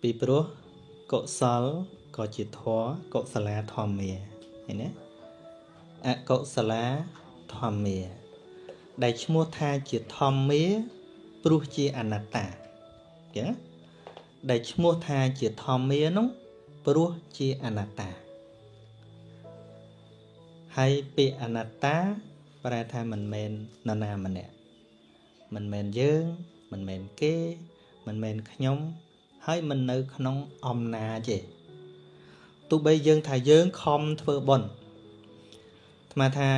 ពីព្រោះកុសលក៏ជាធម៌កុសលាធម្មាឃើញទេអកុសលាធម្មា ដែលឈ្មោះថាជាធម្មា ព្រោះជាអនត្តាចឹងដែលឈ្មោះថាជាធម្មានោះព្រោះជាអនត្តា ហើយពាក្យអនត្តា ប្រែថាមិនមែននរណាម្នាក់មិនមែនយើង មិនមែនគេ មិនមែនខ្ញុំ ហើយមិននៅ ក្នុងអំណាចទេទោះបីយើងថាយើងខំធ្វើបុណ្យអាត្មាថា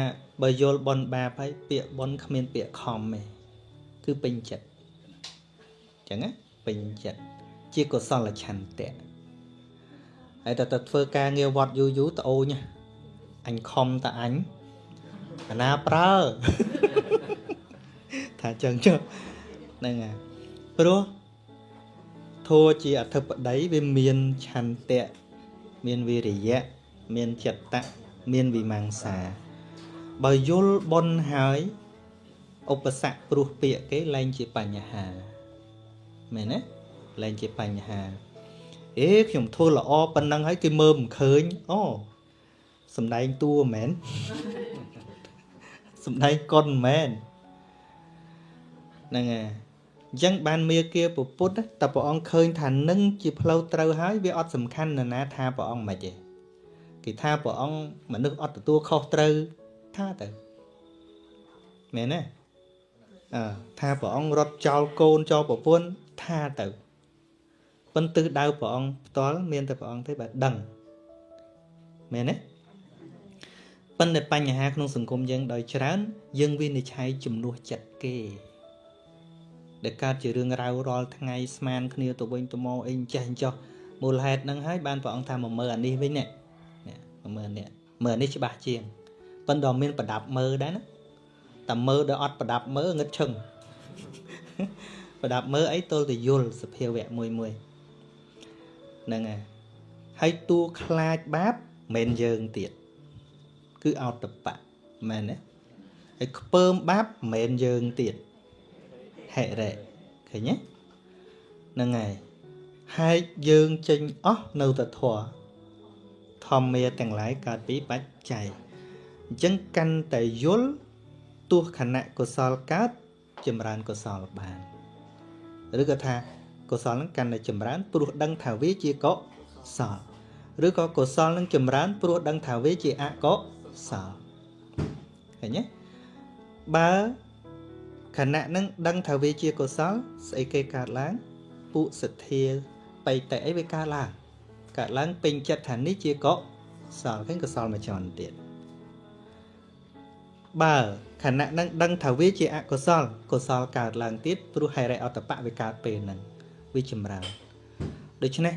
បើយល់បុណ្យបាបហើយពាក្យបុណ្យគ្មានពាក្យខំទេគឺពេញចិត្តអញ្ចឹងណាពេញចិត្តជាកុសលឆន្ទៈហើយតើទៅធ្វើការងារវត្តយូរយូរត្អូញ អញខំតអញអាណាប្រើថាចឹងចុះហ្នឹងហើយព្រោះធัวជាអធិបតីវាមានឆន្ទៈមានវិរិយៈមានចិត្តៈមានវិមង្សា បើយល់បុណ្យហើយឧបសគ្គព្រោះពាក្យគេលែងជាបញ្ហាមែនទេលែងជាបញ្ហាអេខ្ញុំធ្វើល្អប៉ុណ្ណឹងហើយគេមើលមិនឃើញអូ សំដែងតួមែនសំដែងកុនមែនហ្នឹងហើយអញ្ចឹងបានមេគាពុទ្ធតែព្រះអង្គឃើញថានឹងជាផ្លូវត្រូវហើយវាអត់សំខាន់ណាណាថាព្រះអង្គមិនទេគេថាព្រះអង្គមនុស្សអត់ទទួលខុសត្រូវថាទៅមែនទេអើថាព្រះអង្គរត់ចោលកូនចោលប្រពន្ធថាទៅប៉ុន្តែដៅព្រះអង្គផ្ទាល់មានតែព្រះអង្គទេបាទដឹងមែនទេ ប៉ុន្តែបញ្ហាក្នុងសង្គមយើងដោយច្រើន យើងវិនិច្ឆ័យជំនួសចិត្តគេដែលកើតជារឿងរ៉ាវរាល់ថ្ងៃស្មានគ្នាទៅវិញទៅមកអីចេះចោះមូលហេតុហ្នឹងហើយបានព្រះអង្គថាមកមើលអានេះវិញនេះមកមើលនេះមើលអានេះច្បាស់ជាងប៉ុន្តែមានប្រដាប់មើលដែរណាតែមើលដល់អត់ប្រដាប់មើលងឹតឈឹងប្រដាប់មើលអីទល់តែយល់សភាវៈមួយមួយហ្នឹងហើយហើយតួខ្លាចបាបមិនយើងទៀត គឺអតបៈមែនទេហើយខ្ពើមបាបមិនយើងទៀតហិរិឃើញទេហ្នឹងហើយហេតុយើងចេញអស់នៅតធរធម្មាទាំងឡាយកើតពីបច្ច័យអញ្ចឹងកាន់តែយល់ទោះខណៈកុសលកើតចម្រើនកុសលបានឬក៏ថាកុសលនឹងកាន់តែចម្រើនព្រោះដឹងថាវាជាកុសលឬក៏កុសលនឹងចម្រើនព្រោះដឹងថាវាជាអកុសល ឃើញទេបើខណៈនឹងដឹងថាវាជាកុសលស្អីគេកើតឡើងពុសទ្ធាបៃតេអីវាកើតឡើងកើតឡើងពេញចិត្តថានេះជាកុសលឃើញកុសលមួយចំនួនទៀតបើខណៈនឹងដឹងថាវាជាអកុសលកុសលកើតឡើងទៀតព្រោះហេរិអតបៈវាកើតពេលហ្នឹងវាចម្រើនដូច្នេះ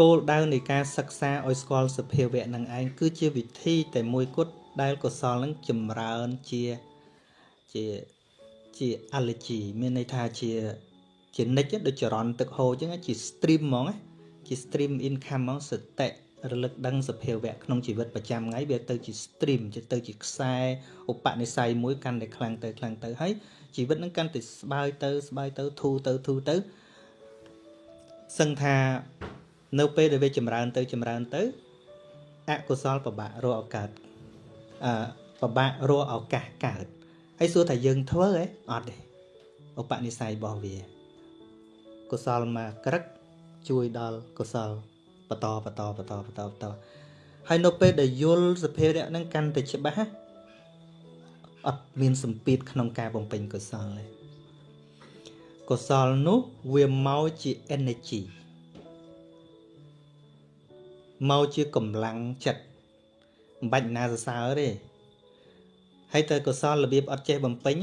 គោលដៅនៃការសិក្សាឲ្យស្គាល់សភាវៈនឹងឯងគឺជាវិធីតែមួយគត់ដែលកុសលនឹងចម្រើនជាជាជា allergy មានន័យថាជាជានិច្ចដូចចរន្តទឹកហូរអញ្ចឹងជា stream ហ្មងជា stream income ហ្មងសតិរលឹកដឹងសភាវៈក្នុងជីវិតប្រចាំថ្ងៃវាទៅជា stream ទៅជាខ្សែឧបនិស្ស័យមួយកាន់តែខ្លាំងទៅខ្លាំងទៅហើយជីវិតនឹងកាន់តែស្បើយទៅស្បើយទៅធូរទៅធូរទៅសឹងថា នៅពេលដែលវាចម្រើនទៅចម្រើនទៅអកុសលប្របាក់រកឱកាសអឺប្របាក់រកឱកាសកើតហើយសួរថាយើងធ្វើហ៎អត់ទេឧបនិស្ស័យរបស់វាកុសលមកក្រឹកជួយដល់កុសលបន្តបន្តបន្តបន្តបន្តហើយនៅពេលដែលយល់សភាវៈហ្នឹងកាន់តែច្បាស់អត់មានសម្ពាធក្នុងការបំពេញកុសលទេកុសលនោះវាមកជា energy មកជាកម្លាំងចិត្តមិនបាច់ណាសរសើរទេហើយទៅកុសលរបៀបអត់ចេះបំពេញ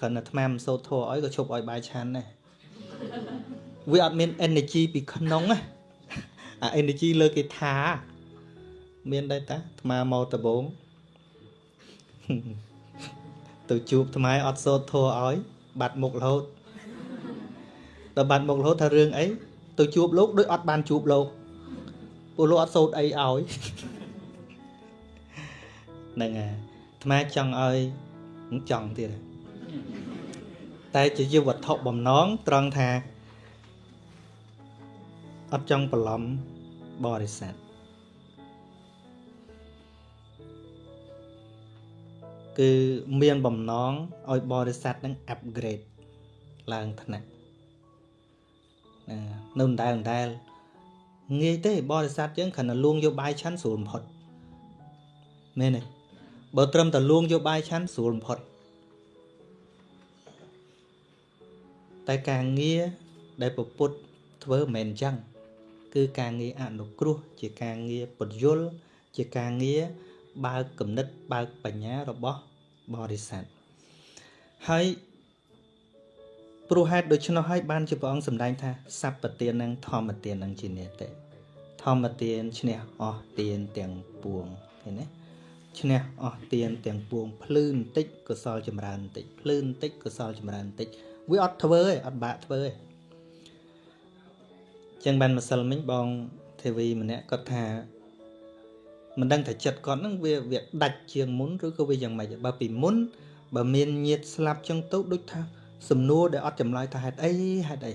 គ្រាន់តែអាត្មាមិនសូត្រធัวឲ្យក៏ឈប់ឲ្យបាយឆាន់ដែរវាអត់មាន energy ពីក្នុងណាអា energy លើគេថាមានដែរតាអាត្មាមកដបងទៅជួបថ្មអត់សូត្រធัวឲ្យ បាត់មុខរហូតដល់បាត់មុខរហូតថារឿងអីទៅជួបលោកដូចអត់បានជួបលោក ពួកលោកអត់សូត្រអីឲ្យហ្នឹងហើយអាត្មាចង់ឲ្យចង់ទៀតតែជាយវត្ថុបំណងត្រង់ថាអត់ចង់បន្លំបរិស័ទគឺមានបំណងឲ្យបរិស័ទនឹង upgrade ឡើងថ្នាក់ណានៅដដែលដដែល ងាយទេបរិស័ទយើងគ្រាន់តែលួងយកបាយឆាន់ស្រួលបំផុតមែនទេបើត្រឹមតែលួងយកបាយឆាន់ស្រួលបំផុតតែការងារដែលពពុទ្ធធ្វើមិនមែនអញ្ចឹងគឺការងារអនុគ្រោះ ជាការងារពន្យល់ជាការងារបើកគំនិតបើកបញ្ញារបស់បរិស័ទហើយ ព្រោះហេតុដូច្នោះហើយបានជាព្រះអង្គសម្ដែងថាសัพពទាននិងធម្មទាននឹងជានិតិធម្មទានឈ្នះអស់ទានទាំងពួងឃើញទេឈ្នះអស់ទានទាំងពួងភ្លឺបន្តិចកុសលចម្រើនបន្តិចភ្លឺបន្តិចកុសលចម្រើនបន្តិចវាអត់ធ្វើទេអត់បាក់ធ្វើទេចឹងបានម្សិលមិញបងទេវីម្នាក់គាត់ថាមិនដឹងថាចិត្តគាត់នឹងវាវាដាច់ជាងមុនឬក៏វាយ៉ាងម៉េចបើពីមុនបើមានញាតស្លាប់ចឹងទៅដូចថា សំណួរដែលអត់ចម្លើយថាហេតុអីហេតុអី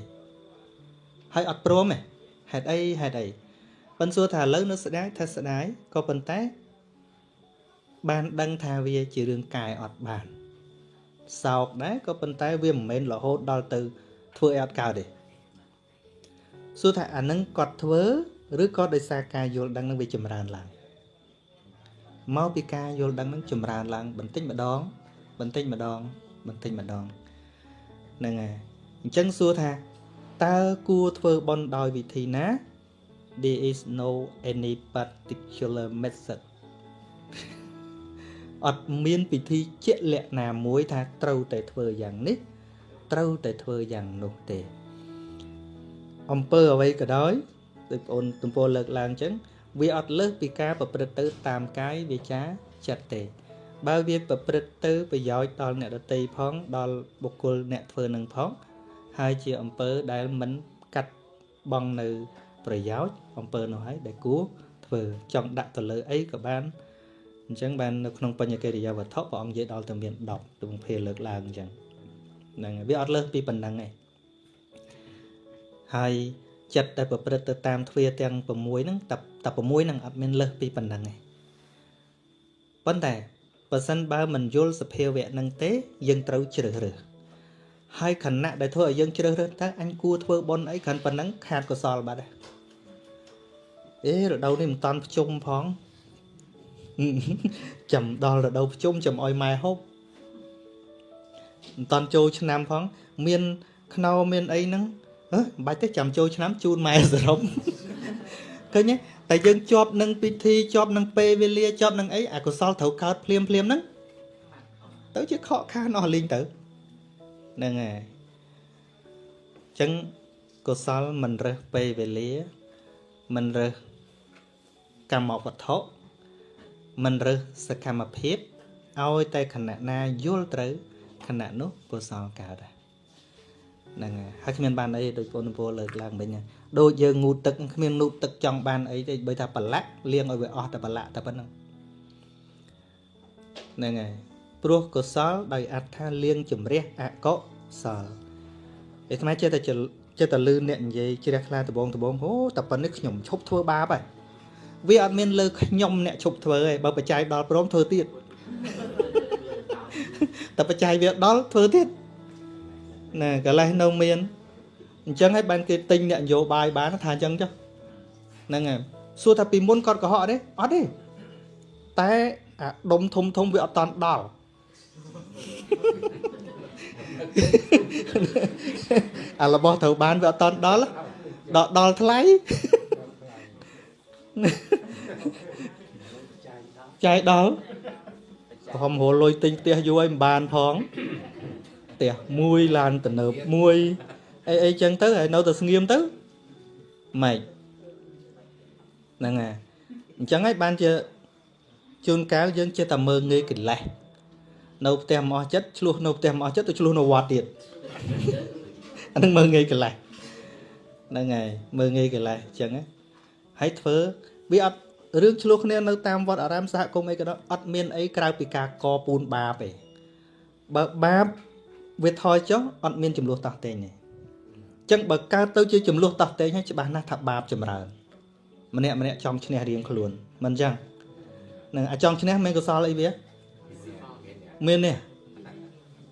ហើយអត់ព្រមទេហេតុអីហេតុអីប៉ិនសួរថាឥឡូវនៅស្ដាយថាស្ដាយក៏ប៉ុន្តែ បានដឹងថាវាជារឿងកាយអត់បានសោកដែរក៏ប៉ុន្តែវាមិនមែនរហូតដល់ទៅ ធ្វើឲ្យអត់កើតទេសួរថាអានឹងគាត់ធ្វើឬក៏ដោយសារការយល់ដឹងនឹងវាចម្រើនឡើងមកពីការយល់ដឹងនឹងចម្រើនឡើង បន្តិចម្ដង បន្តិចម្ដង បន្តិចម្ដង ហ្នឹងហើយអញ្ចឹងសួរថាតើគួរធ្វើបន់ដោយវិធីណា there is no any particular method អត់មានពិធីជាក់លាក់ណាមួយថាត្រូវតែធ្វើយ៉ាងនេះ ត្រូវតែធ្វើយ៉ាងនោះទេអំពើអ្វីក៏ដោយដូចបងអូនទំពោលើកឡើងអញ្ចឹងវាអត់លើសពីការប្រព្រឹត្តទៅតាមកាយវាចាចិត្តទេ បើវាប្រព្រឹត្តទៅប្រយោជន៍ដល់អ្នកដតីផងដល់បុគ្គលអ្នកធ្វើនឹងផងហើយជាអំពើដែលមិនកាត់បងនៅប្រយោជន៍អំពើនោះហើយដែលគួរធ្វើចង់ដាក់ទៅលើអីក៏បានអញ្ចឹងបាននៅក្នុងបញ្ញកិរិយាវត្ថុព្រះអង្គនិយាយដល់ទៅមាន10ទងភេលើកឡើងអញ្ចឹងហ្នឹងវាអត់លើសពីប៉ុណ្ណឹងទេហើយចិត្តដែលប្រព្រឹត្តទៅតាមទ្វាទាំង6ហ្នឹងតែតែ6ហ្នឹងអត់មានលើសពីប៉ុណ្ណឹងទេប៉ុន្តែ បើសិនបើមិនយល់សភាវៈហ្នឹងទេ យើងត្រូវជ្រើសរើសហើយខណៈដែលធ្វើឲ្យយើងជ្រើសរើសតើអញគួរធ្វើបុណ្យអីគ្រាន់ប៉ុណ្ណឹងខាតកុសលបាត់ហើយអេរដូវនេះមិនតាន់ភ្ជុំផងចាំដល់រដូវភ្ជុំចាំអោយម៉ែហូបមិនតាន់ចូលឆ្នាំផង មានខ្នោមានអីហ្នឹងហ៎មិនបាច់ទេចាំចូលឆ្នាំជូនម៉ែសរុបឃើញទេ តែយើងជាប់នឹងពិធីជាប់នឹងពេលវេលាជាប់នឹងអីអកុសលត្រូវកើតភ្លាមភ្លាមហ្នឹងទៅជាខកខានអស់លីងទៅហ្នឹងហើយអញ្ចឹងកុសលមិនរើសពេលវេលា មិនរើសកម្មវត្ថុមិនរើសសកម្មភាពឲ្យតែខណៈណាយល់ត្រូវខណៈនោះកុសលកើតហ្នឹងហើយហើយគ្មានបានអីដូចបងពលលើកឡើងមិញ ដូចយើងងូតទឹកគ្មាននូតទឹកចង់បានអីទេបើថាប្រឡាក់លាងឲ្យវាអស់តែប្រឡាក់តែប៉ុណ្្នឹងហ្នឹងហើយព្រោះកុសលដោយអត្ថាលាងជំរះអកុសលឯថ្មចេះតែចេះតែលឺអ្នកនិយាយជ្រះថ្លាដបងដបងអូតែប៉ុណ្្នេះខ្ញុំឈប់ធ្វើបាបហើយវាអត់មានលើខ្ញុំអ្នកឈប់ធ្វើទេបើបច្ច័យដល់ព្រមធ្វើទៀតតែបច្ច័យវាដល់ធ្វើទៀតណាកលេសនៅមាន អញ្ចឹងហើយបានគេទិញអ្នកនយោបាយបានថាអញ្ចឹងចុះហ្នឹងហើយសួរថាពីមុនគាត់កុហកទេអត់ទេតែអាដុំធំធំវាអត់តាន់ដល់អារបស់ត្រូវបានវាអត់តាន់ដល់ដល់ដល់ថ្លៃចាយដល់ប្រហមរលុយទិញផ្ទះយូរហើយមិនបានផងផ្ទះមួយឡានទំនើបមួយ អីអីចឹងទៅហើយនៅតែស្ងៀមទៅម៉េចហ្នឹងហើយអញ្ចឹងហើយបានជាជួនកាលយើងចេះតែមើងងាយកិលេសនៅផ្ទះមកអស់ចិត្តឆ្លោះនៅផ្ទះមកអស់ចិត្តទៅឆ្លោះនៅវត្តទៀតអានឹងមើងងាយកិលេសហ្នឹងហើយមើងងាយកិលេសអញ្ចឹងហើយធ្វើវាអត់រឿងឆ្លោះគ្នានៅតាមវត្តអារាមសហគមន៍អីក៏ដោយអត់មានអីក្រៅពីការកពូនបាបទេបើបាបវាថយចុះអត់មានចំនួនតោះតេងទេអញ្ចឹងបើកើតទៅជាចំនួនតោះតេងហើយច្បាស់ណាស់ថាបាបចម្រើនម្នាក់ម្នាក់ចង់ឈ្នះរៀងខ្លួនមិនអញ្ចឹងនឹងអាចង់ឈ្នះមានកុសលអីវាមាននេះ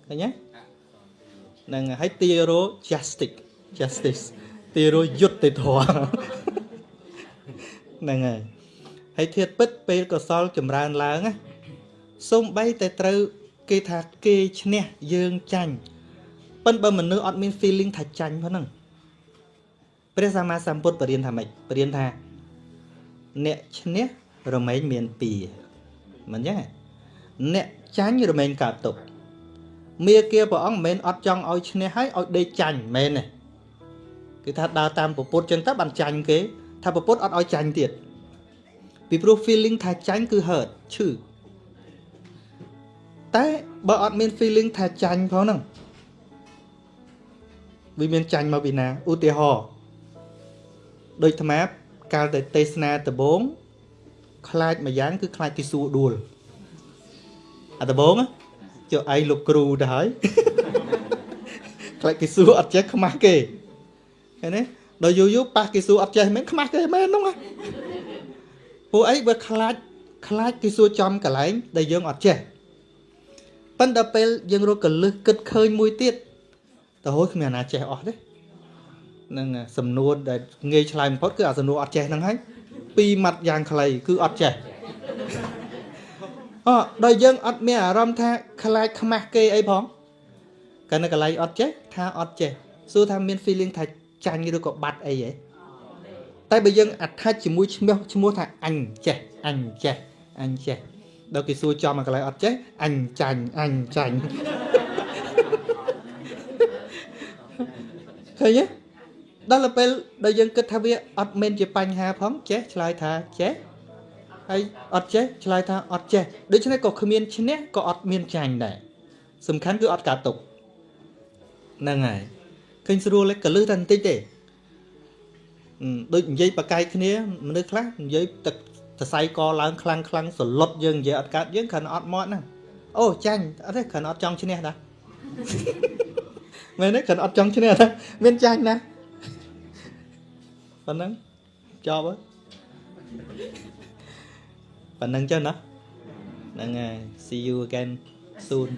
ឃើញទេនឹងឲ្យទារោ justice justice ទារោយុត្តិធម៌ហ្នឹងហើយហើយធាតពិតពេលកុសលចម្រើនឡើងណាសូម្បីតែត្រូវគេថាគេឈ្នះយើងចាញ់ ប៉ិនបើមនុស្សអត់មាន feeling ថាចាញ់ផងហ្នឹងព្រះសម្មាសម្ពុទ្ធបរៀនថាម៉េចបរៀនថាអ្នកឈ្នះរមែងមាន2មិនចឹងអ្នកចាញ់រមែងកើតទុកមាគាព្រះអង្គមិនមែនអត់ចង់ឲ្យឈ្នះហើយឲ្យដេកចាញ់មែនទេគឺថាដើរតាមពពុទ្ធចឹងទៅបានចាញ់គេ ថាពពុទ្ធអត់ឲ្យចាញ់ទៀតពីព្រោះ feeling ថាចាញ់គឺ hurt ឈឺតែបើអត់មាន feeling ថាចាញ់ផងហ្នឹង វាមានចាញ់មកពីណាឧទាហរណ៍ដូចអាត្មាកាលតែទេសនាដំបងខ្លាចមួយយ៉ាងគឺខ្លាចទីសួរដួលអាដំបងចុះឯងលោកគ្រូទៅហើយខ្លាចគេសួរអត់ចេះខ្មាស់គេឃើញទេដល់យូរយូរប៉ះគេសួរអត់ចេះមែនខ្មាស់គេមែនហ្នឹងពួកអីបើខ្លាចខ្លាចគេសួរចំកន្លែងដែលយើងអត់ចេះប៉ុន្តែពេលយើងរកកលឹះគិតឃើញមួយទៀត ទៅហូចគ្មានអាណាចេះអស់ទេនឹងសំណួរដែលងាយឆ្លើយបំផុតគឺអាសំណួរអត់ចេះហ្នឹងហើយពីរម៉ាត់យ៉ាងខ្លីគឺអត់ចេះអដល់យើងអត់មានអារម្មណ៍ថាខ្លាចខ្មាស់គេអីផងកាលនៅកន្លែងអត់ចេះថាអត់ចេះសួរថាមាន feeling ថាចាញ់ឬក៏បាត់អីហ៎តែបើយើង attach ជាមួយឈ្មោះឈ្មោះថាអញចេះអញចេះអញចេះដល់គេសួរចំមកកន្លែងអត់ចេះអញចាញ់អញចាញ់ ឃើញទេដល់ទៅពេលដែលយើងគិតថាវាអត់មានជាបញ្ហាផងចេះឆ្លើយថាចេះហើយអត់ចេះឆ្លើយថាអត់ចេះដូច្នេះក៏គ្មានឈ្នះក៏អត់មានចាញ់ដែរសំខាន់គឺអត់កើតទុកហ្នឹងហើយឃើញស្រួលទេកលឹះតែបន្តិចទេដូចនិយាយបកាយគ្នាមនុស្សខ្លះនិយាយទឹកសរសៃកឡើងខ្លាំងខ្លាំងសលុតយើងនិយាយអត់កើតយើងគ្រាន់អត់មកហ្នឹងអូចាញ់អត់ទេគ្រាន់អត់ចង់ឈ្នះដែរ មែនទេគ្រាន់អត់ចង់ឈ្នះដែរមានចាញ់ណាប៉ុណ្ណឹងចប់ហើយប៉ុណ្ណឹងចឹងណាហ្នឹងហើយ see you again soon